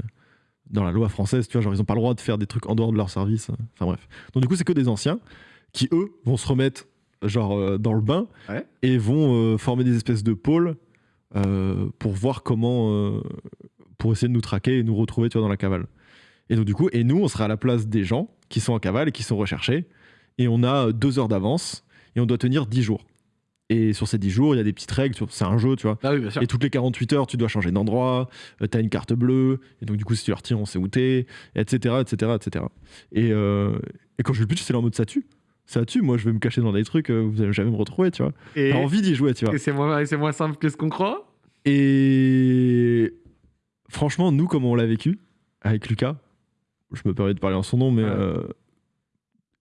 dans la loi française, tu vois, genre ils n'ont pas le droit de faire des trucs en dehors de leur service. euh, Enfin bref. Donc, du coup, c'est que des anciens qui, eux, vont se remettre, genre, euh, dans le bain Ouais. et vont euh, former des espèces de pôles euh, pour voir comment. pour essayer de nous traquer et nous retrouver, tu vois, dans la cavale. Et donc, du coup, et nous, on sera à la place des gens qui sont en cavale et qui sont recherchés. Et on a deux heures d'avance et on doit tenir 10 jours. Et sur ces 10 jours, il y a des petites règles. C'est un jeu, tu vois. Ah oui, bien sûr. Et toutes les 48 heures, tu dois changer d'endroit, tu t'as une carte bleue, et donc du coup, si tu la retiens, on sait où t'es, etc., etc., etc. Et, euh, et quand je le pitch, c'est en mode ça tue. Ça tue, moi je vais me cacher dans des trucs, euh, vous allez jamais me retrouver, tu vois. T'as envie d'y jouer, tu vois. et c'est moins, simple que ce qu'on croit? Et franchement, nous, comme on l'a vécu avec Lucas, je me permets de parler en son nom, mais euh,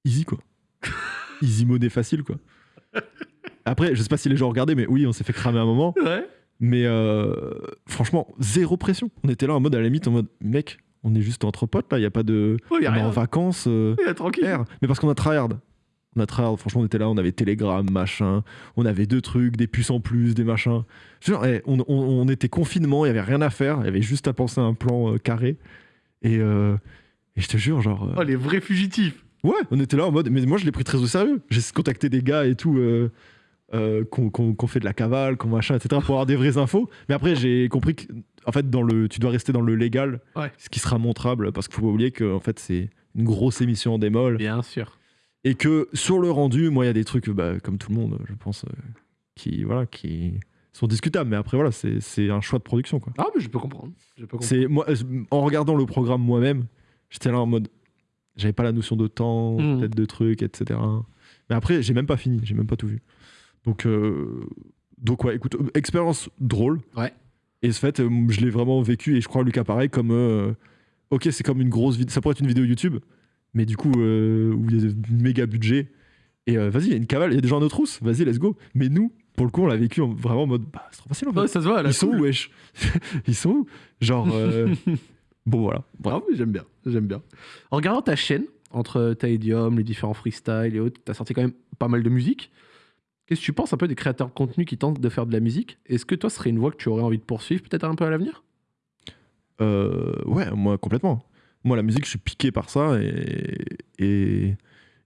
easy quoi. easy money facile quoi. Après, je sais pas si les gens regardaient, mais oui, on s'est fait cramer un moment. Ouais. Mais euh, franchement, zéro pression. On était là en mode, à la limite, en mode, mec, on est juste entre potes là, il n'y a pas de. Y a on est en vacances. euh, tranquille. air. Mais parce qu'on a tryhard. Tryhard, franchement, on était là, on avait Telegram, machin. On avait deux trucs, des puces en plus, des machins. Dire, eh, on, on- on était confinement, il y avait rien à faire, il y avait juste à penser à un plan euh, carré. Et, euh, et je te jure, genre. euh, Oh, les vrais fugitifs. Ouais, on était là en mode. Mais moi, je l'ai pris très au sérieux. J'ai contacté des gars et tout. Euh, qu'on fait de la cavale, qu'on machin, etc. pour avoir des vraies infos. Mais après, j'ai compris que, en fait, dans le, tu dois rester dans le légal, Ouais. ce qui sera montrable, parce qu'il faut pas oublier que, en fait, c'est une grosse émission en démol. Bien sûr. Et que sur le rendu, moi, il y a des trucs, bah, comme tout le monde, je pense, euh, qui, voilà, qui sont discutables. Mais après, voilà, c'est un choix de production, quoi. Ah, mais je peux comprendre. Je peux comprendre. C'est moi, euh, en regardant le programme moi-même, j'étais là en mode, j'avais pas la notion de temps, Mhm. peut-être de trucs, etc. Mais après, j'ai même pas fini, j'ai même pas tout vu. Donc, euh, donc ouais, écoute, expérience drôle. Ouais. Et ce fait, je l'ai vraiment vécu et je crois Lucas pareil comme, euh, ok, c'est comme une grosse vidéo, ça pourrait être une vidéo YouTube, mais du coup euh, où il y a un méga budget. Et euh, vas-y, il y a une cavale, il y a des gens à notre rousse, vas-y, let's go. Mais nous, pour le coup, on l'a vécu en- vraiment en mode, bah, c'est trop facile en fait. Ouais, ça se voit. Ils sont où, wesh Ils sont où? Genre. euh, bon, voilà. Bref. Ah j'aime bien, j'aime bien. En regardant ta chaîne, entre ta Idiom, les différents freestyles et autres, t'as sorti quand même pas mal de musique. Qu'est-ce que tu penses un peu des créateurs de contenu qui tentent de faire de la musique? Est-ce que toi, ce serait une voie que tu aurais envie de poursuivre peut-être un peu à l'avenir? Euh, ouais, moi, complètement. Moi, la musique, je suis piqué par ça et, et,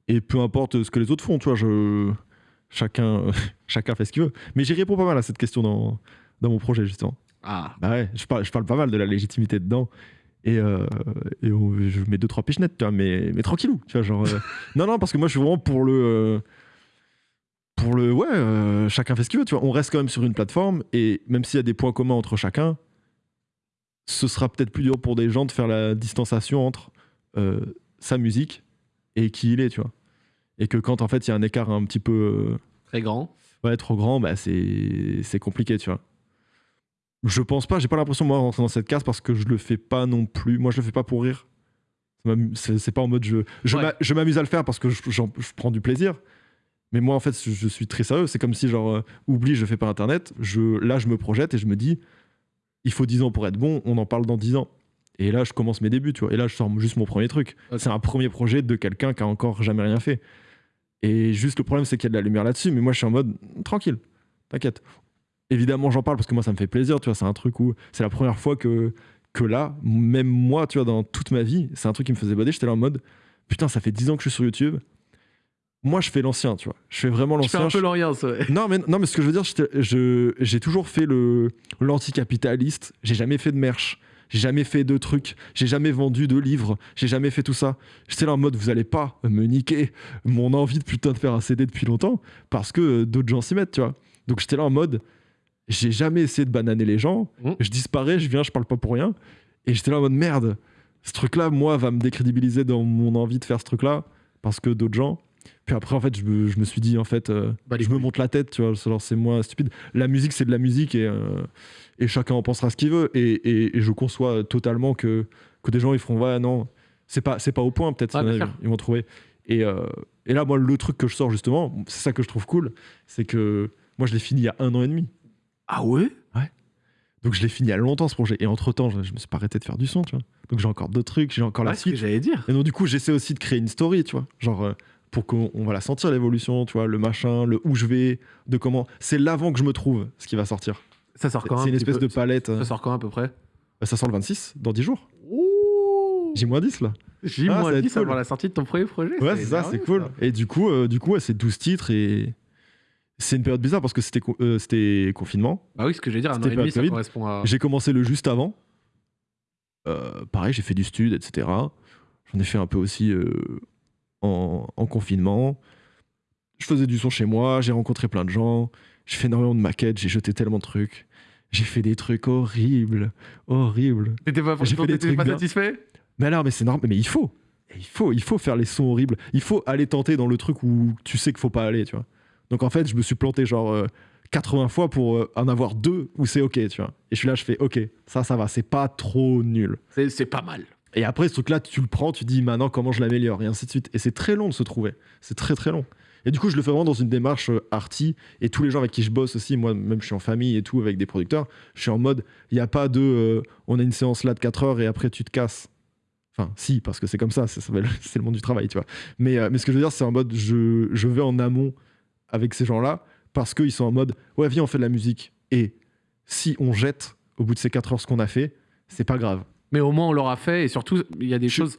et peu importe ce que les autres font, tu vois, je, chacun, chacun fait ce qu'il veut. Mais j'y réponds pas mal à cette question dans, dans mon projet, justement. Ah, Bah ouais, je parle, je parle pas mal de la légitimité dedans. Et, euh, et on- je mets deux, trois pichenettes, tu vois, mais, mais tranquillou, tu vois, genre... euh, non, non, parce que moi, je suis vraiment pour le... euh, pour le... Ouais, euh, chacun fait ce qu'il veut, tu vois. On reste quand même sur une plateforme, et même s'il y a des points communs entre chacun, ce sera peut-être plus dur pour des gens de faire la distanciation entre euh, sa musique et qui il est, tu vois. Et que quand, en fait, il y a un écart un petit peu... euh, très grand. ouais, trop grand, bah c'est compliqué, tu vois. Je pense pas, j'ai pas l'impression moi de rentrer dans cette case parce que je le fais pas non plus. Moi, je le fais pas pour rire. C'est pas en mode je je Ouais. m'amuse à le faire parce que je, je prends du plaisir. Mais moi, en fait, je, suis très sérieux. C'est comme si genre euh, oublie, je fais pas internet. Je là, je me projette et je me dis, il faut 10 ans pour être bon. On en parle dans 10 ans. Et là, je commence mes débuts, tu vois. Et là, je sors juste mon premier truc. C'est un premier projet de quelqu'un qui a encore jamais rien fait. Et juste le problème, c'est qu'il y a de la lumière là-dessus. Mais moi, je suis en mode tranquille, t'inquiète. évidemment, j'en parle parce que moi, ça me fait plaisir, tu vois. C'est un truc où c'est la première fois que, que là, même moi, tu vois, dans toute ma vie, c'est un truc qui me faisait bader. J'étais là en mode, putain, ça fait 10 ans que je suis sur YouTube. Moi, je fais l'ancien, tu vois. Je fais vraiment Tu fais l'ancien. un peu Je- l'Orient, ouais. non, mais, non, mais ce que je veux dire, je- j'ai toujours fait le l'anticapitaliste. J'ai jamais fait de merch. J'ai jamais fait de trucs. J'ai jamais vendu de livres. J'ai jamais fait tout ça. J'étais là en mode, vous allez pas me niquer mon envie de putain de faire un CD depuis longtemps parce que euh, d'autres gens s'y mettent, tu vois. Donc j'étais là en mode, j'ai jamais essayé de bananer les gens. Mhm. Je disparais, je viens, je parle pas pour rien. Et j'étais là en mode, merde, ce truc-là, moi, va me décrédibiliser dans mon envie de faire ce truc-là parce que d'autres gens. Puis après, en fait, je me, je me suis dit, en fait, euh, Bah, je me monte la tête, tu vois, alors c'est moi stupide. La musique, c'est de la musique et, euh, et chacun en pensera ce qu'il veut. Et, et- et je conçois totalement que, que des gens, ils feront, ouais, non, c'est pas, c'est pas au point, peut-être, Ouais, ils vont trouver. Et, euh, et là, moi, le truc que je sors, justement, c'est ça que je trouve cool, c'est que moi, je l'ai fini il y a un an et demi. Ah ouais? Donc, je l'ai fini il y a longtemps, ce projet. Et entre-temps, je, je me suis pas arrêté de faire du son, tu vois. Donc, j'ai encore d'autres trucs, j'ai encore Ouais, la ce que suite. j'allais dire. Et donc, du coup, j'essaie aussi de créer une story, tu vois. Genre, pour qu'on on va la sentir, l'évolution, tu vois, le machin, le où je vais, de comment. C'est l'avant que je me trouve, ce qui va sortir. Ça sort quand C'est une un espèce peu de palette. euh, Ça sort quand à peu près? Ça sort le 26, dans 10 jours. J-10 là. J'ai Ah, moins va être 10 cool. avant la sortie de ton premier projet. Ouais, c'est ça, c'est cool. ça. Et du coup, euh, du coup ouais, c'est 12 titres et. C'est une période bizarre parce que c'était euh, c'était confinement. Bah oui, ce que j'allais dire, un an C'était et demi, ça correspond à. J'ai commencé le juste avant. Euh, pareil, j'ai fait du stud, etc. J'en ai fait un peu aussi en, en confinement. Je faisais du son chez moi, j'ai rencontré plein de gens, j'ai fait énormément de maquettes, j'ai jeté tellement de trucs. J'ai fait des trucs horribles, horribles. T'étais pas, pas satisfait? Mais alors, mais c'est normal, mais il faut. Il faut, il faut faire les sons horribles. Il faut aller tenter dans le truc où tu sais qu'il faut pas aller, tu vois. Donc en fait, je me suis planté genre euh, 80 fois pour euh, en avoir deux où c'est ok, tu vois. Et je suis là, je fais ok, ça, ça va, c'est pas trop nul. C'est pas mal. Et après, ce truc-là, tu le prends, tu dis maintenant comment je l'améliore, et ainsi de suite. Et c'est très long de se trouver. C'est très très long. Et du coup, je le fais vraiment dans une démarche euh, arty. Et tous les gens avec qui je bosse aussi, moi, même je suis en famille et tout, avec des producteurs, je suis en mode, il n'y a pas de euh, on a une séance là de 4 heures et après tu te casses. Enfin, si, parce que c'est comme ça, c'est le monde du travail, tu vois. Mais, euh, mais ce que je veux dire, c'est en mode, je, je vais en amont avec ces gens-là parce qu'ils sont en mode, ouais, viens, on fait de la musique. Et si on jette au bout de ces 4 heures ce qu'on a fait, c'est pas grave. Mais au moins, on l'aura fait. Et surtout, il y a des Je- choses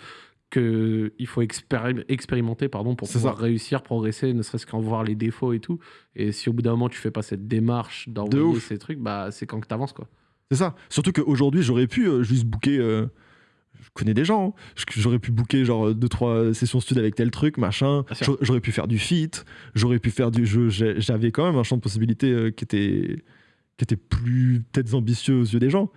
qu'il faut expéri- expérimenter pardon, pour pouvoir ça. réussir, progresser, ne serait-ce qu'en voir les défauts et tout. Et si au bout d'un moment, tu fais pas cette démarche d'envoyer ces trucs, bah, c'est quand que t'avances, quoi. C'est ça. Surtout qu'aujourd'hui, j'aurais pu euh, juste booker. euh, je connais des gens. hein. J'aurais pu booker genre 2-3 sessions stud avec tel truc, machin. J'aurais- pu faire du feat. J'aurais pu faire du jeu. J'avais quand même un champ de possibilités euh, qui était qui était plus peut-être ambitieux aux yeux des gens.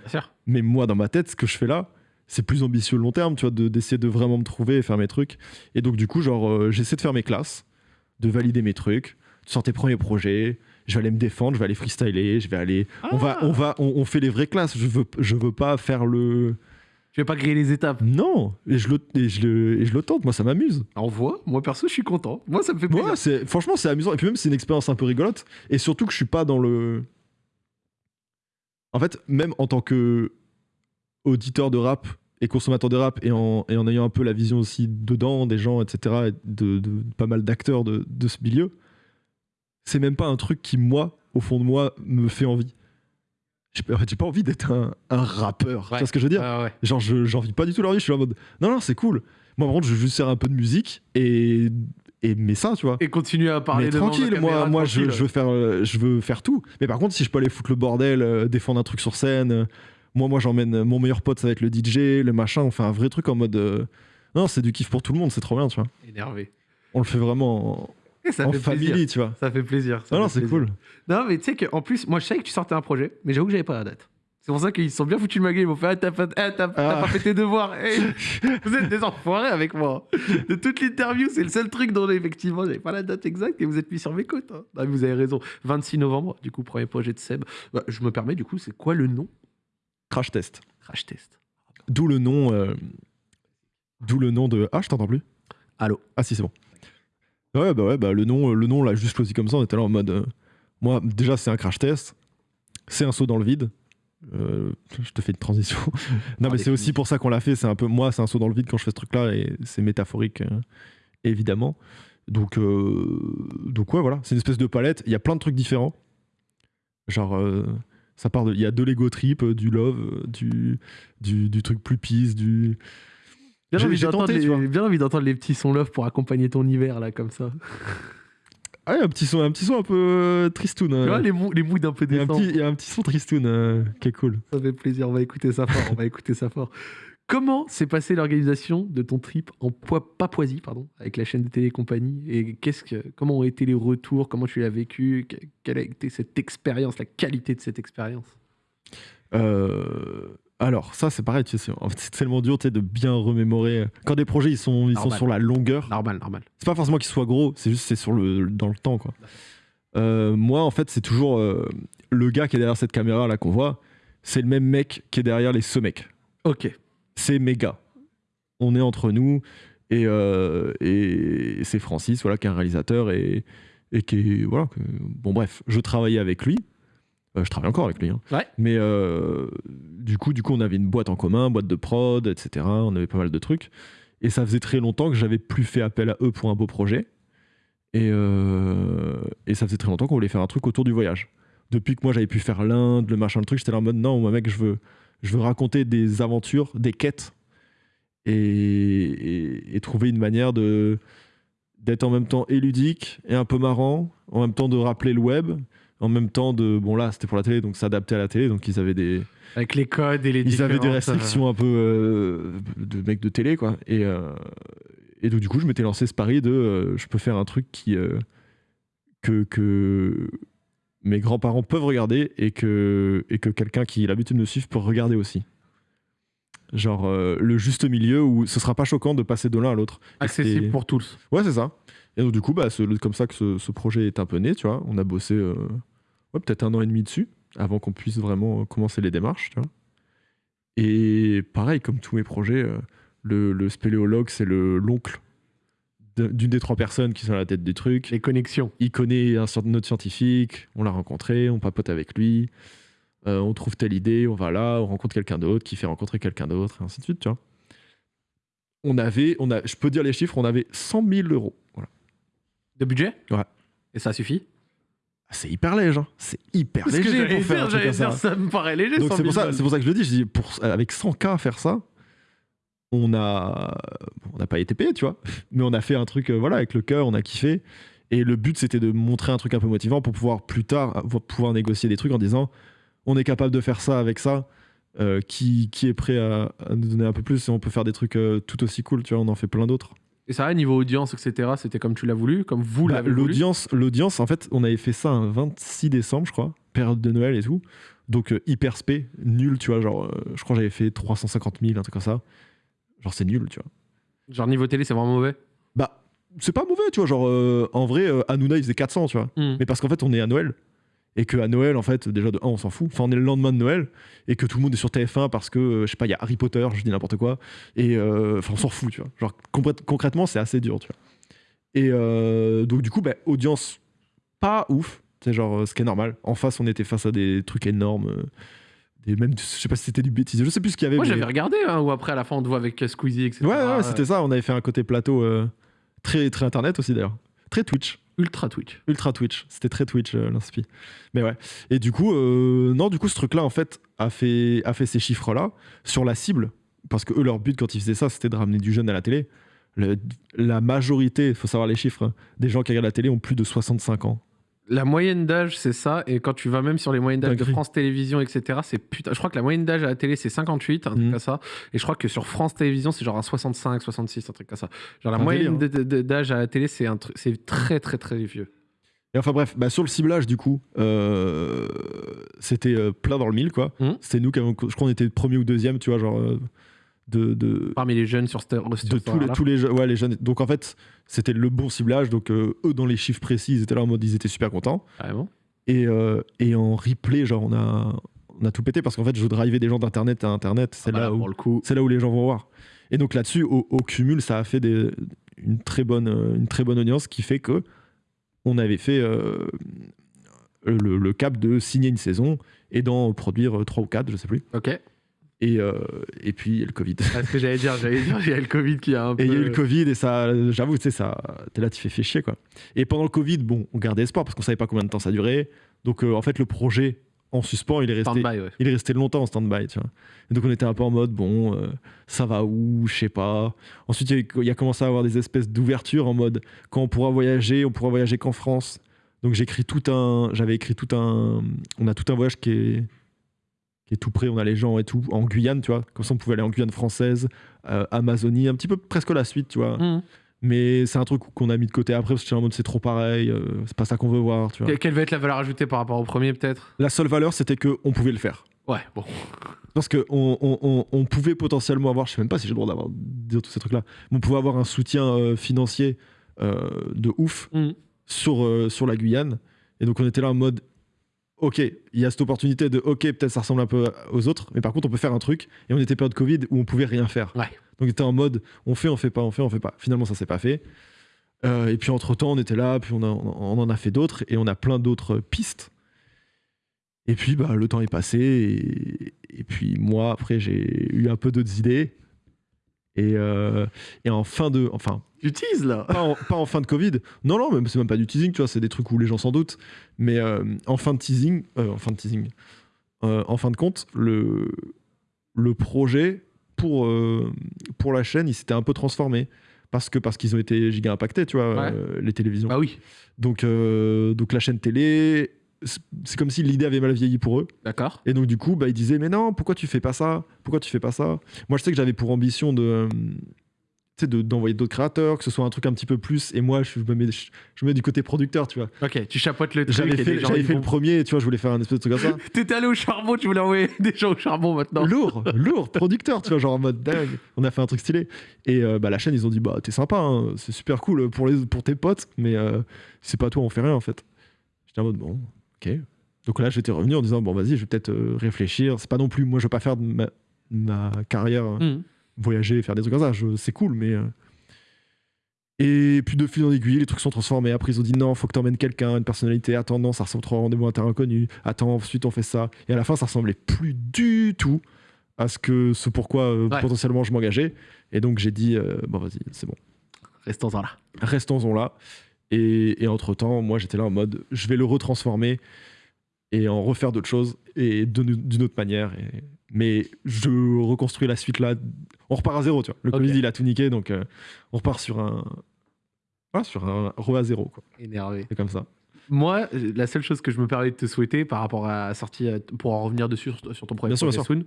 Mais moi, dans ma tête, ce que je fais là, c'est plus ambitieux long terme, tu vois, de- d'essayer de vraiment me trouver et faire mes trucs. Et donc, du coup, genre, euh, j'essaie de faire mes classes, de valider mes trucs, de sortir tes premiers projets. Je vais aller me défendre, je vais aller freestyler, je vais aller. On va, Ah. on va, on, on fait les vraies classes. Je veux, je veux pas faire le. Je vais pas griller les étapes? Non, et je le, et je le, et je le tente. Moi, ça m'amuse. On voit. Moi, perso, je suis content. Moi, ça me fait plaisir. Franchement, c'est amusant. Et puis même, c'est une expérience un peu rigolote. Et surtout que je suis pas dans le. En fait, même en tant que auditeur de rap et consommateur de rap, et en, et en ayant un peu la vision aussi dedans des gens, etc., et de, de pas mal d'acteurs de, de ce milieu, c'est même pas un truc qui, moi, au fond de moi, me fait envie. J'ai pas, en fait, j'ai pas envie d'être un, un rappeur. Tu Ouais. vois ce que je veux dire? Ouais. Genre, je, j'en vis pas du tout leur vie. Je suis en mode, non, non, c'est cool. Moi, par contre, je veux juste faire un peu de musique et, et mais ça, tu vois. Et continuer à parler mais devant tranquille, la moi, caméra, moi je, tranquille. je veux faire, euh, je veux faire tout. Mais par contre, si je peux aller foutre le bordel, euh, défendre un truc sur scène, euh, moi, moi, j'emmène mon meilleur pote, ça va être le DJ, le machin. On fait un vrai truc en mode, euh, non, c'est du kiff pour tout le monde, c'est trop bien, tu vois. Énervé. On le fait vraiment Et ça en, en fait family, plaisir. tu vois. Ça fait plaisir. ça Non, non, fait c'est cool. Non, mais tu sais qu'en plus, moi, je savais que tu sortais un projet, mais j'avoue que j'avais pas la date. C'est pour ça qu'ils sont bien foutus de ma gueule. Ils m'ont fait Ah, t'as pas, ah, Ah. pas fait tes devoirs. Eh, vous êtes des enfoirés avec moi. De toute l'interview, c'est le seul truc dont effectivement, j'avais pas la date exacte et vous êtes mis sur mes côtes. hein. Ah, vous avez raison. 26 novembre, du coup, premier projet de Seb. Bah, je me permets, du coup, c'est quoi le nom? Crash test. Crash Test. D'où le nom, euh, d'où le nom de. Ah, je t'entends plus. Allô Ah si c'est bon. Ouais bah ouais bah le nom le nom l'a juste choisi comme ça on était là en mode euh, moi déjà c'est un crash test c'est un saut dans le vide Euh, je te fais une transition non mais c'est aussi pour ça qu'on l'a fait c'est un peu moi c'est un saut dans le vide quand je fais ce truc là et c'est métaphorique euh, évidemment donc euh, donc ouais voilà c'est une espèce de palette il y a plein de trucs différents Genre, ça part de. Il y a de l'ego trip, du love, du, du, du truc plus peace, du. Bien J'ai- envie d'entendre les- tu vois. bien envie d'entendre les petits sons love pour accompagner ton hiver, là, comme ça. Ah, a un petit son un, petit son un peu euh, tristoun. Euh. les, mou- les moods un peu décents. petit, il y a un petit son tristoun euh, qui est cool. Ça fait plaisir, on va écouter ça fort, on va écouter ça fort. Comment s'est passée l'organisation de ton trip en Papouasie, pardon, avec la chaîne de télé et compagnie? Et qu'est-ce que, comment ont été les retours? Comment tu l'as vécu? Que- Quelle a été cette expérience, la qualité de cette expérience? Euh, alors, ça, c'est pareil, tu sais, c'est tellement dur de bien remémorer. Quand des projets ils sont, ils sont sur la longueur, Normal, normal. c'est pas forcément qu'ils soient gros, c'est juste c'est sur le, dans le temps. Quoi. Euh, moi, en fait, c'est toujours euh, le gars qui est derrière cette caméra là qu'on voit, c'est le même mec qui est derrière les ce mec. Ok. C'est mes gars. On est entre nous et, euh, et c'est Francis, voilà, qui est un réalisateur et, et qui est voilà. que- bon bref, je travaillais avec lui. Euh, je travaille encore avec lui. hein. Ouais. Mais euh, du coup, du coup, on avait une boîte en commun, boîte de prod, etc. On avait pas mal de trucs. Et ça faisait très longtemps que j'avais plus fait appel à eux pour un beau projet. Et, euh, et ça faisait très longtemps qu'on voulait faire un truc autour du voyage. Depuis que moi j'avais pu faire l'Inde, le machin, le truc, j'étais là en mode non, moi mec, je veux, je veux raconter des aventures, des quêtes et, et- et trouver une manière de d'être en même temps et ludique et un peu marrant, en même temps de rappeler le web, en même temps de bon là c'était pour la télé donc s'adapter à la télé. Donc ils avaient des Avec les codes et les ils avaient des différences, euh, restrictions un peu euh, de mecs de télé quoi. Et euh, et donc du coup je m'étais lancé ce pari de je peux faire un truc qui que que mes grands-parents peuvent regarder et que et que quelqu'un qui a l'habitude de me suivre peut regarder aussi. Genre le juste milieu où ce sera pas choquant de passer de l'un à l'autre. Accessible pour tous. Ouais, c'est ça. Et donc, du coup, bah, c'est comme ça que ce, ce projet est un peu né, tu vois. On a bossé euh, ouais, peut-être un an et demi dessus avant qu'on puisse vraiment euh, commencer les démarches, tu vois. Et pareil, comme tous mes projets, euh, le, le spéléologue, c'est le- l'oncle d'une des trois personnes qui sont à la tête du truc. Les connexions. Il connaît un notre scientifique, on l'a rencontré, on papote avec lui, euh, on trouve telle idée, on va là, on rencontre quelqu'un d'autre qui fait rencontrer quelqu'un d'autre, et ainsi de suite, tu vois. On avait, on a, je peux dire les chiffres, on avait 100 000 euros. Voilà. De budget Ouais. Et ça suffit Ah, C'est hyper léger, hein. c'est hyper Parce que léger j'allais pour faire dire, un truc j'allais comme ça. dire, ça me paraît léger. Donc 100 c'est 000 pour, ça, pour que je le dis, je dis pour, avec 100K faire ça, on a on n'a pas été payé, tu vois, mais on a fait un truc, euh, voilà, avec le cœur, on a kiffé. Et le but, c'était de montrer un truc un peu motivant pour pouvoir plus tard avoir- pouvoir négocier des trucs en disant on est capable de faire ça avec ça. euh, qui, qui est prêt à, à nous donner un peu plus et on peut faire des trucs euh, tout aussi cool, tu vois, on en fait plein d'autres. Et ça, niveau audience, etc., c'était comme tu l'as voulu, comme vous Bah, l'avez voulu. L'audience, l'audience, en fait, on avait fait ça un 26 décembre, je crois, période de Noël et tout. Donc euh, hyper spé, nul, tu vois, genre, euh, je crois que j'avais fait 350 000, un truc comme ça. Genre, c'est nul, tu vois. Genre niveau télé, c'est vraiment mauvais. Bah, c'est pas mauvais, tu vois, genre, euh, en vrai, Hanouna, il faisait 400, tu vois. Hmm. Mais parce qu'en fait, on est à Noël. Et que à Noël, en fait, déjà de 1, on s'en fout. Enfin, on est le lendemain de Noël. Et que tout le monde est sur TF1 parce que, euh, je sais pas, il y a Harry Potter, je dis n'importe quoi. Et euh, enfin, on s'en fout, tu vois. Genre, concrètement, c'est assez dur, tu vois. Et euh, donc, du coup, bah, audience pas ouf. C'est genre, ce qui est normal. En face, on était face à des trucs énormes. Des, même, je sais pas si c'était du bêtise. Je sais plus ce qu'il y avait. Moi, mais- j'avais regardé, hein, ou après, à la fin, on te voit avec Squeezie, etc. Ouais, ouais, c'était ça. On avait fait un côté plateau euh, très, très internet aussi, d'ailleurs. Très Twitch. Ultra Twitch. Ultra Twitch. C'était très Twitch, euh, l'inspi. Mais ouais. Et du coup, euh, non, du coup, ce truc-là, en fait, a fait, a fait ces chiffres-là sur la cible. Parce que eux, leur but, quand ils faisaient ça, c'était de ramener du jeune à la télé. Le- la majorité, il faut savoir les chiffres, hein, des gens qui regardent la télé ont plus de 65 ans. La moyenne d'âge, c'est ça. Et quand tu vas même sur les moyennes d'âge de. France Télévisions, etc., c'est putain. Je crois que la moyenne d'âge à la télé, c'est 58, un truc Mhm. comme ça. Et je crois que sur France Télévisions, c'est genre un 65, 66, un truc comme ça. Genre la Un moyenne d'âge à la télé, c'est c'est très, très, très vieux. Et enfin bref, bah, sur le ciblage, du coup, euh, c'était euh, plein dans le mille, quoi. Mhm. C'était nous qui avons, je crois qu'on était premier ou deuxième, tu vois, genre, euh, de, de, Parmi les jeunes sur, sur de tous les, horaire-là. tous les, je- ouais, les jeunes. Donc en fait, c'était le bon ciblage. Donc euh, eux, dans les chiffres précis, ils étaient là en mode, ils étaient super contents. Et, euh, et en replay, genre, on a, on a tout pété parce qu'en fait, je drivais des gens d'internet à internet. C'est Voilà, là où c'est là où les gens vont voir. Et donc là-dessus, au, au cumul, ça a fait des- une, très bonne, euh, une très bonne audience qui fait que on avait fait euh, le, le cap de signer une saison et d'en produire euh, trois ou quatre, je sais plus. Ok. Et, euh, et puis il y a le Covid. Ah, ce que j'allais dire, j'allais dire, il y a le Covid qui a un peu. Et il y a eu le Covid et ça, j'avoue, tu sais, ça, t'es là, tu fais, fais chier quoi. Et pendant le Covid, bon, on gardait espoir parce qu'on savait pas combien de temps ça durait. Donc euh, en fait, le projet en suspens, il est resté, Stand-by, ouais. il est resté longtemps en stand-by, tu vois. Et donc on était un peu en mode, bon, euh, ça va où, je sais pas. Ensuite, il y, a y commencé à avoir des espèces d'ouverture en mode, quand on pourra voyager, on pourra voyager qu'en France. Donc j'ai écrit tout un, j'avais écrit tout un, on a tout un voyage qui est, qui est tout prêt, on a les gens et tout, en Guyane, tu vois. Comme ça, on pouvait aller en Guyane française, euh, Amazonie, un petit peu presque la suite, tu vois. Mhm. Mais c'est un truc qu'on a mis de côté après parce que en mode c'est trop pareil, euh, c'est pas ça qu'on veut voir, tu vois. Que- Quelle va être la valeur ajoutée par rapport au premier, peut-être? La seule valeur, c'était que on pouvait le faire. Ouais, bon. Parce qu'on on, on, on pouvait potentiellement avoir, je sais même pas si j'ai le droit d'avoir dire tous ces trucs-là, mais on pouvait avoir un soutien euh, financier euh, de ouf Mhm. sur, sur la Guyane. Et donc on était là en mode, ok, il y a cette opportunité de, ok, peut-être ça ressemble un peu aux autres, mais par contre on peut faire un truc. Et on était période Covid où on pouvait rien faire. Ouais. Donc on était en mode, on fait, on fait pas, on fait, on fait pas. Finalement ça s'est pas fait. Euh, et puis entre temps on était là, puis on, a- on en a fait d'autres, et on a plein d'autres pistes. Et puis bah, le temps est passé, et, et puis moi après j'ai eu un peu d'autres idées. Et, euh, et en fin de, enfin Tu teases, là pas en, pas en fin de Covid. Non, non, même c'est même pas du teasing, tu vois, c'est des trucs où les gens s'en doutent. Mais euh, en fin de teasing, euh, en fin de teasing, en fin de compte, le, le projet pour, pour la chaîne, il s'était un peu transformé. Parce que parce qu'ils ont été giga impactés, tu vois, Ouais. les télévisions. Bah oui, Donc, donc la chaîne télé, c'est comme si l'idée avait mal vieilli pour eux. d'accord. Et donc du coup, bah, ils disaient mais non, pourquoi tu fais pas ça? Pourquoi tu fais pas ça? Moi, je sais que j'avais pour ambition de, euh, de- d'envoyer d'autres créateurs, que ce soit un truc un petit peu plus. Et moi, je me mets, je, je me mets du côté producteur, tu vois. Ok, tu chapotes le truc. J'avais fait, j'avais fait le premier, tu vois, je voulais faire un espèce de truc comme ça. T'étais allé au charbon, tu voulais envoyer des gens au charbon maintenant. lourd, lourd, producteur, tu vois, genre en mode dingue. On a fait un truc stylé. Et euh, bah, la chaîne, ils ont dit bah t'es sympa, hein, c'est super cool pour, les, pour tes potes, mais euh, c'est pas toi, on fait rien en fait. J'étais en mode bon, ok. Donc là, j'étais revenu en disant bon vas-y, je vais peut-être euh, réfléchir. C'est pas non plus, moi, je veux pas faire de ma, ma carrière. Mhm. voyager, faire des trucs comme ça, c'est cool, mais. euh, Et puis de fil en aiguille, les trucs sont transformés. Après, ils ont dit non, faut que t'emmènes quelqu'un, une personnalité. Attends, non, ça ressemble trop à un rendez-vous inter inconnu. Attends, ensuite on fait ça. Et à la fin, ça ressemblait plus du tout à ce que ce pourquoi euh, Ouais. potentiellement je m'engageais. Et donc j'ai dit euh, bon vas-y, c'est bon, Restons-en là. restons-en là. Et, et entre temps, moi j'étais là en mode je vais le retransformer et en refaire d'autres choses et d'une autre manière. Et- mais je reconstruis la suite là. On repart à zéro, tu vois. Le Ok. Covid il a tout niqué, donc euh, on repart sur un. Voilà, sur un re à zéro, quoi. Énervé. C'est comme ça. Moi, la seule chose que je me permets de te souhaiter par rapport à la sortie, euh, pour en revenir dessus sur, ton Bien projet bien. Soon,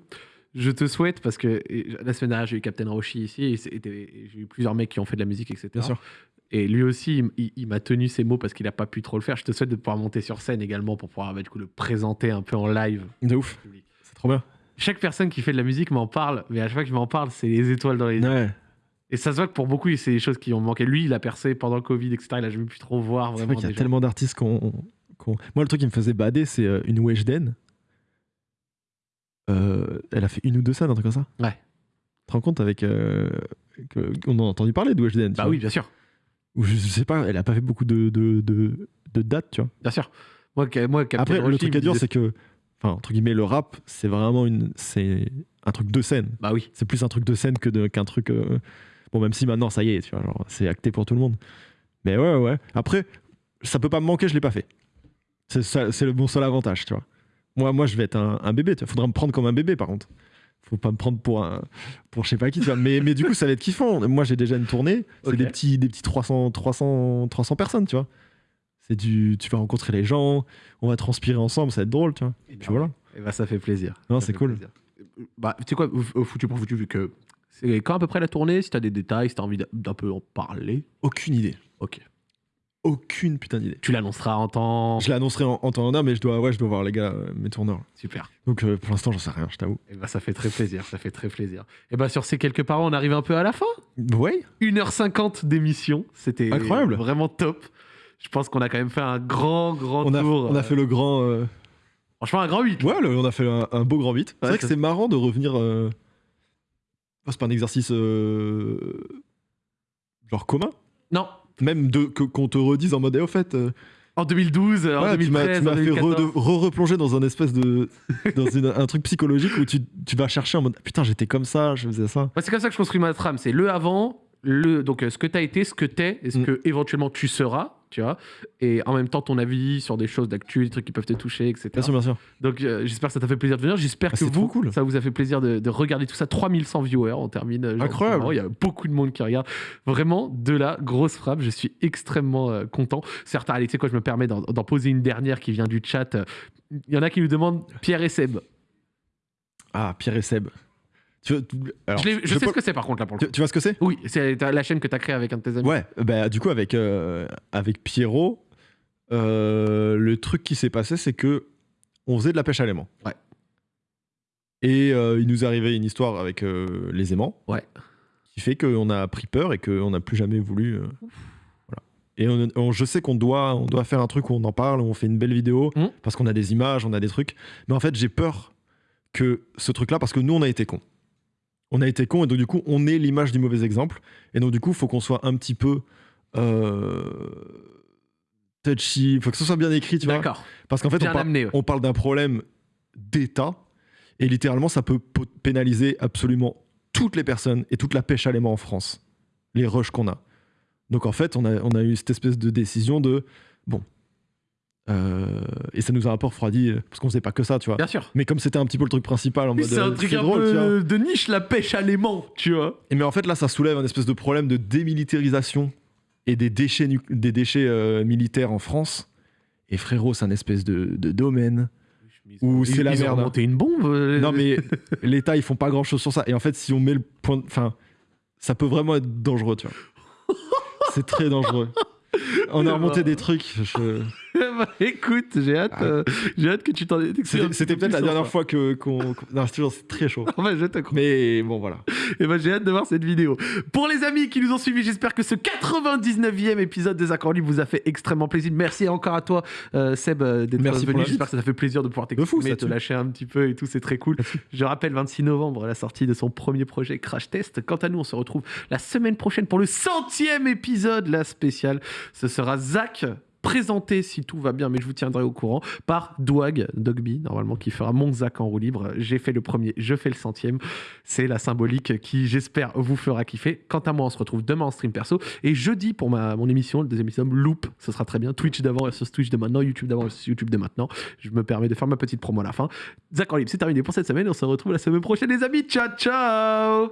je te souhaite, parce que la semaine dernière, j'ai eu Captain Roshi ici, et j'ai eu plusieurs mecs qui ont fait de la musique, etc. Bien sûr. Et lui aussi, il, m'a tenu ses mots parce qu'il n'a pas pu trop le faire. Je te souhaite de pouvoir monter sur scène également pour pouvoir bah, du coup, le présenter un peu en live. De ouf. C'est trop bien. Chaque personne qui fait de la musique m'en parle, mais à chaque fois qu'il m'en parle, c'est les étoiles dans les yeux. Ouais. Et ça se voit que pour beaucoup, c'est des choses qui ont manqué. Lui, il a percé pendant le Covid, etc. Il a jamais pu trop voir C'est vrai qu'il y a gens. tellement d'artistes qu'on. Moi, le truc qui me faisait bader, c'est euh, une Weshden. Euh, elle a fait une ou deux scènes, un truc comme ça. Ouais. Tu te rends compte avec. euh, que- on a entendu parler de Weshden. Bah oui, bien sûr. Ou je, sais pas, elle a pas fait beaucoup de, de, de, de dates, tu vois. Bien sûr. Moi, moi Après, le truc il à dire, disait- c'est que. Enfin, entre guillemets, le rap, c'est vraiment une. C'est un truc de scène. Bah oui. C'est plus un truc de scène que qu'un truc. euh, Bon, même si maintenant, ça y est, tu vois, genre, c'est acté pour tout le monde. Mais ouais, ouais. Après, ça peut pas me manquer, je l'ai pas fait. C'est le bon seul avantage, tu vois. Moi, moi, je vais être un, un bébé, tu vois. Faudra me prendre comme un bébé, par contre. Faut pas me prendre pour un. Pour je sais pas qui, tu vois. Mais, mais du coup, ça va être kiffant. Moi, j'ai déjà une tournée. C'est des petits, des petits 300, 300, 300 personnes, tu vois. C'est du. Tu vas rencontrer les gens, on va transpirer ensemble, ça va être drôle, tu vois. Et Puis voilà. Et bah, ça fait plaisir. Non, c'est cool. plaisir. Bah, tu sais quoi, au- foutu pour foutu, vu que c'est quand à peu près la tournée, si t'as des détails, si t'as envie d'un peu en parler, Aucune idée. ok. Aucune putain d'idée. Tu l'annonceras en temps. Je l'annoncerai en, en temps en heure, mais je dois, ouais, je dois voir les gars, euh, mes tourneurs. Super. Donc euh, pour l'instant, j'en sais rien, je t'avoue. Et bah, ça fait très plaisir, ça fait très plaisir. Et bah, sur ces quelques paroles, on arrive un peu à la fin. Ouais, 1h50 d'émission, c'était Incroyable. vraiment top. Je pense qu'on a quand même fait un grand, grand on a, tour. on a euh, fait le grand. euh, Franchement, un grand 8. Ouais, le- on a fait un, un beau grand vite. C'est Ouais, vrai que c'est marrant de revenir. euh, c'est pas un exercice euh, genre commun. Non, Même de que- qu'on te redise en mode, eh, au fait, euh, en 2012, en ouais, tu m'as 2013, tu m'as fait 2014. re- re-replonger dans un espèce de dans une- un truc psychologique où tu, tu vas chercher en mode putain j'étais comme ça, je faisais ça. C'est comme ça que je construis ma trame. C'est le avant, le, donc euh, ce que tu as été, ce que tu es, et ce Mm. que éventuellement tu seras, tu vois, et en même temps ton avis sur des choses d'actu, des trucs qui peuvent te toucher, etc. Bien sûr, bien sûr. Donc euh, j'espère que ça t'a fait plaisir de venir. J'espère Ah, que vous, cool. ça vous a fait plaisir de, de regarder tout ça. 3100 viewers, on termine. euh, Incroyable. Il y a beaucoup de monde qui regarde. Vraiment, de la grosse frappe. Je suis extrêmement euh, content. Certes, allez, tu sais quoi, je me permets d'en poser une dernière qui vient du chat. Il y en a qui nous demandent Pierre et Seb. Ah, Pierre et Seb. Tu, veux- alors, je je je sais ce que c'est par contre là pour le tu, coup. tu vois ce que c'est? Oui, c'est la chaîne que tu as créée avec un de tes amis. Ouais, bah, du coup, avec, euh, avec Pierrot, euh, le truc qui s'est passé, c'est que on faisait de la pêche à l'aimant. Ouais. Et euh, il nous arrivait une histoire avec les aimants. Ouais. Qui fait qu'on a pris peur et qu'on n'a plus jamais voulu. voilà. Et on- on- je sais qu'on doit, on doit faire un truc où on en parle, où on fait une belle vidéo, Mhm. parce qu'on a des images, on a des trucs. Mais en fait, j'ai peur que ce truc-là, parce que nous, on a été cons. On a été cons, et donc du coup, on est l'image du mauvais exemple. Et donc du coup, il faut qu'on soit un petit peu euh, touchy, il faut que ce soit bien écrit, tu vois. D'accord. Parce qu'en fait, on, par- amené. ouais. on parle d'un problème d'État, et littéralement, ça peut pénaliser absolument toutes les personnes et toute la pêche à l'aimant en France, les rushs qu'on a. Donc en fait, on a, on a eu cette espèce de décision de, bon, euh, et ça nous a un peu refroidi, euh, parce qu'on faisait pas que ça, tu vois. Bien sûr. Mais comme c'était un petit peu le truc principal en mode c'est un euh, truc un drôle, peu de niche, la pêche à l'aimant, tu vois. Et mais en fait, là, ça soulève un espèce de problème de démilitarisation et des déchets, des déchets euh, militaires en France. Et frérot, c'est un espèce de, de domaine où c'est la Ils ont merde. monté une bombe. Non, mais l'État, ils font pas grand chose sur ça. Et en fait, si on met le point. Enfin, ça peut vraiment être dangereux, tu vois. c'est très dangereux. On a remonté des trucs. je- bah, écoute, j'ai hâte, Ah. euh, j'ai hâte que tu t'en C'était peut-être la dernière ça. fois que qu'on. Non, c'est toujours très chaud. Ouais, je te. Mais bon, voilà. Et ben j'ai hâte de voir cette vidéo. Pour les amis qui nous ont suivis, j'espère que ce 99e épisode des Accords Libres vous a fait extrêmement plaisir. Merci encore à toi, euh, Seb, euh, d'être venu. J'espère que ça t'a fait plaisir de pouvoir t'exprimer, te lâcher un petit peu et tout, c'est très cool. Je rappelle, 26 novembre, la sortie de son premier projet Crash Test. Quant à nous, on se retrouve la semaine prochaine pour le centième épisode, la spéciale. Ce sera Zach présenté si tout va bien, mais je vous tiendrai au courant, par Douag, Dogby, normalement, qui fera mon Zach en roue libre. J'ai fait le premier, je fais le centième. C'est la symbolique qui, j'espère, vous fera kiffer. Quant à moi, on se retrouve demain en stream perso. Et jeudi, pour ma, mon émission, le deuxième émission, Loop, ce sera très bien. Twitch d'avant versus Twitch de maintenant, YouTube d'avant versus YouTube de maintenant. Je me permets de faire ma petite promo à la fin. Zach en libre, c'est terminé pour cette semaine. On se retrouve la semaine prochaine, les amis. Ciao, ciao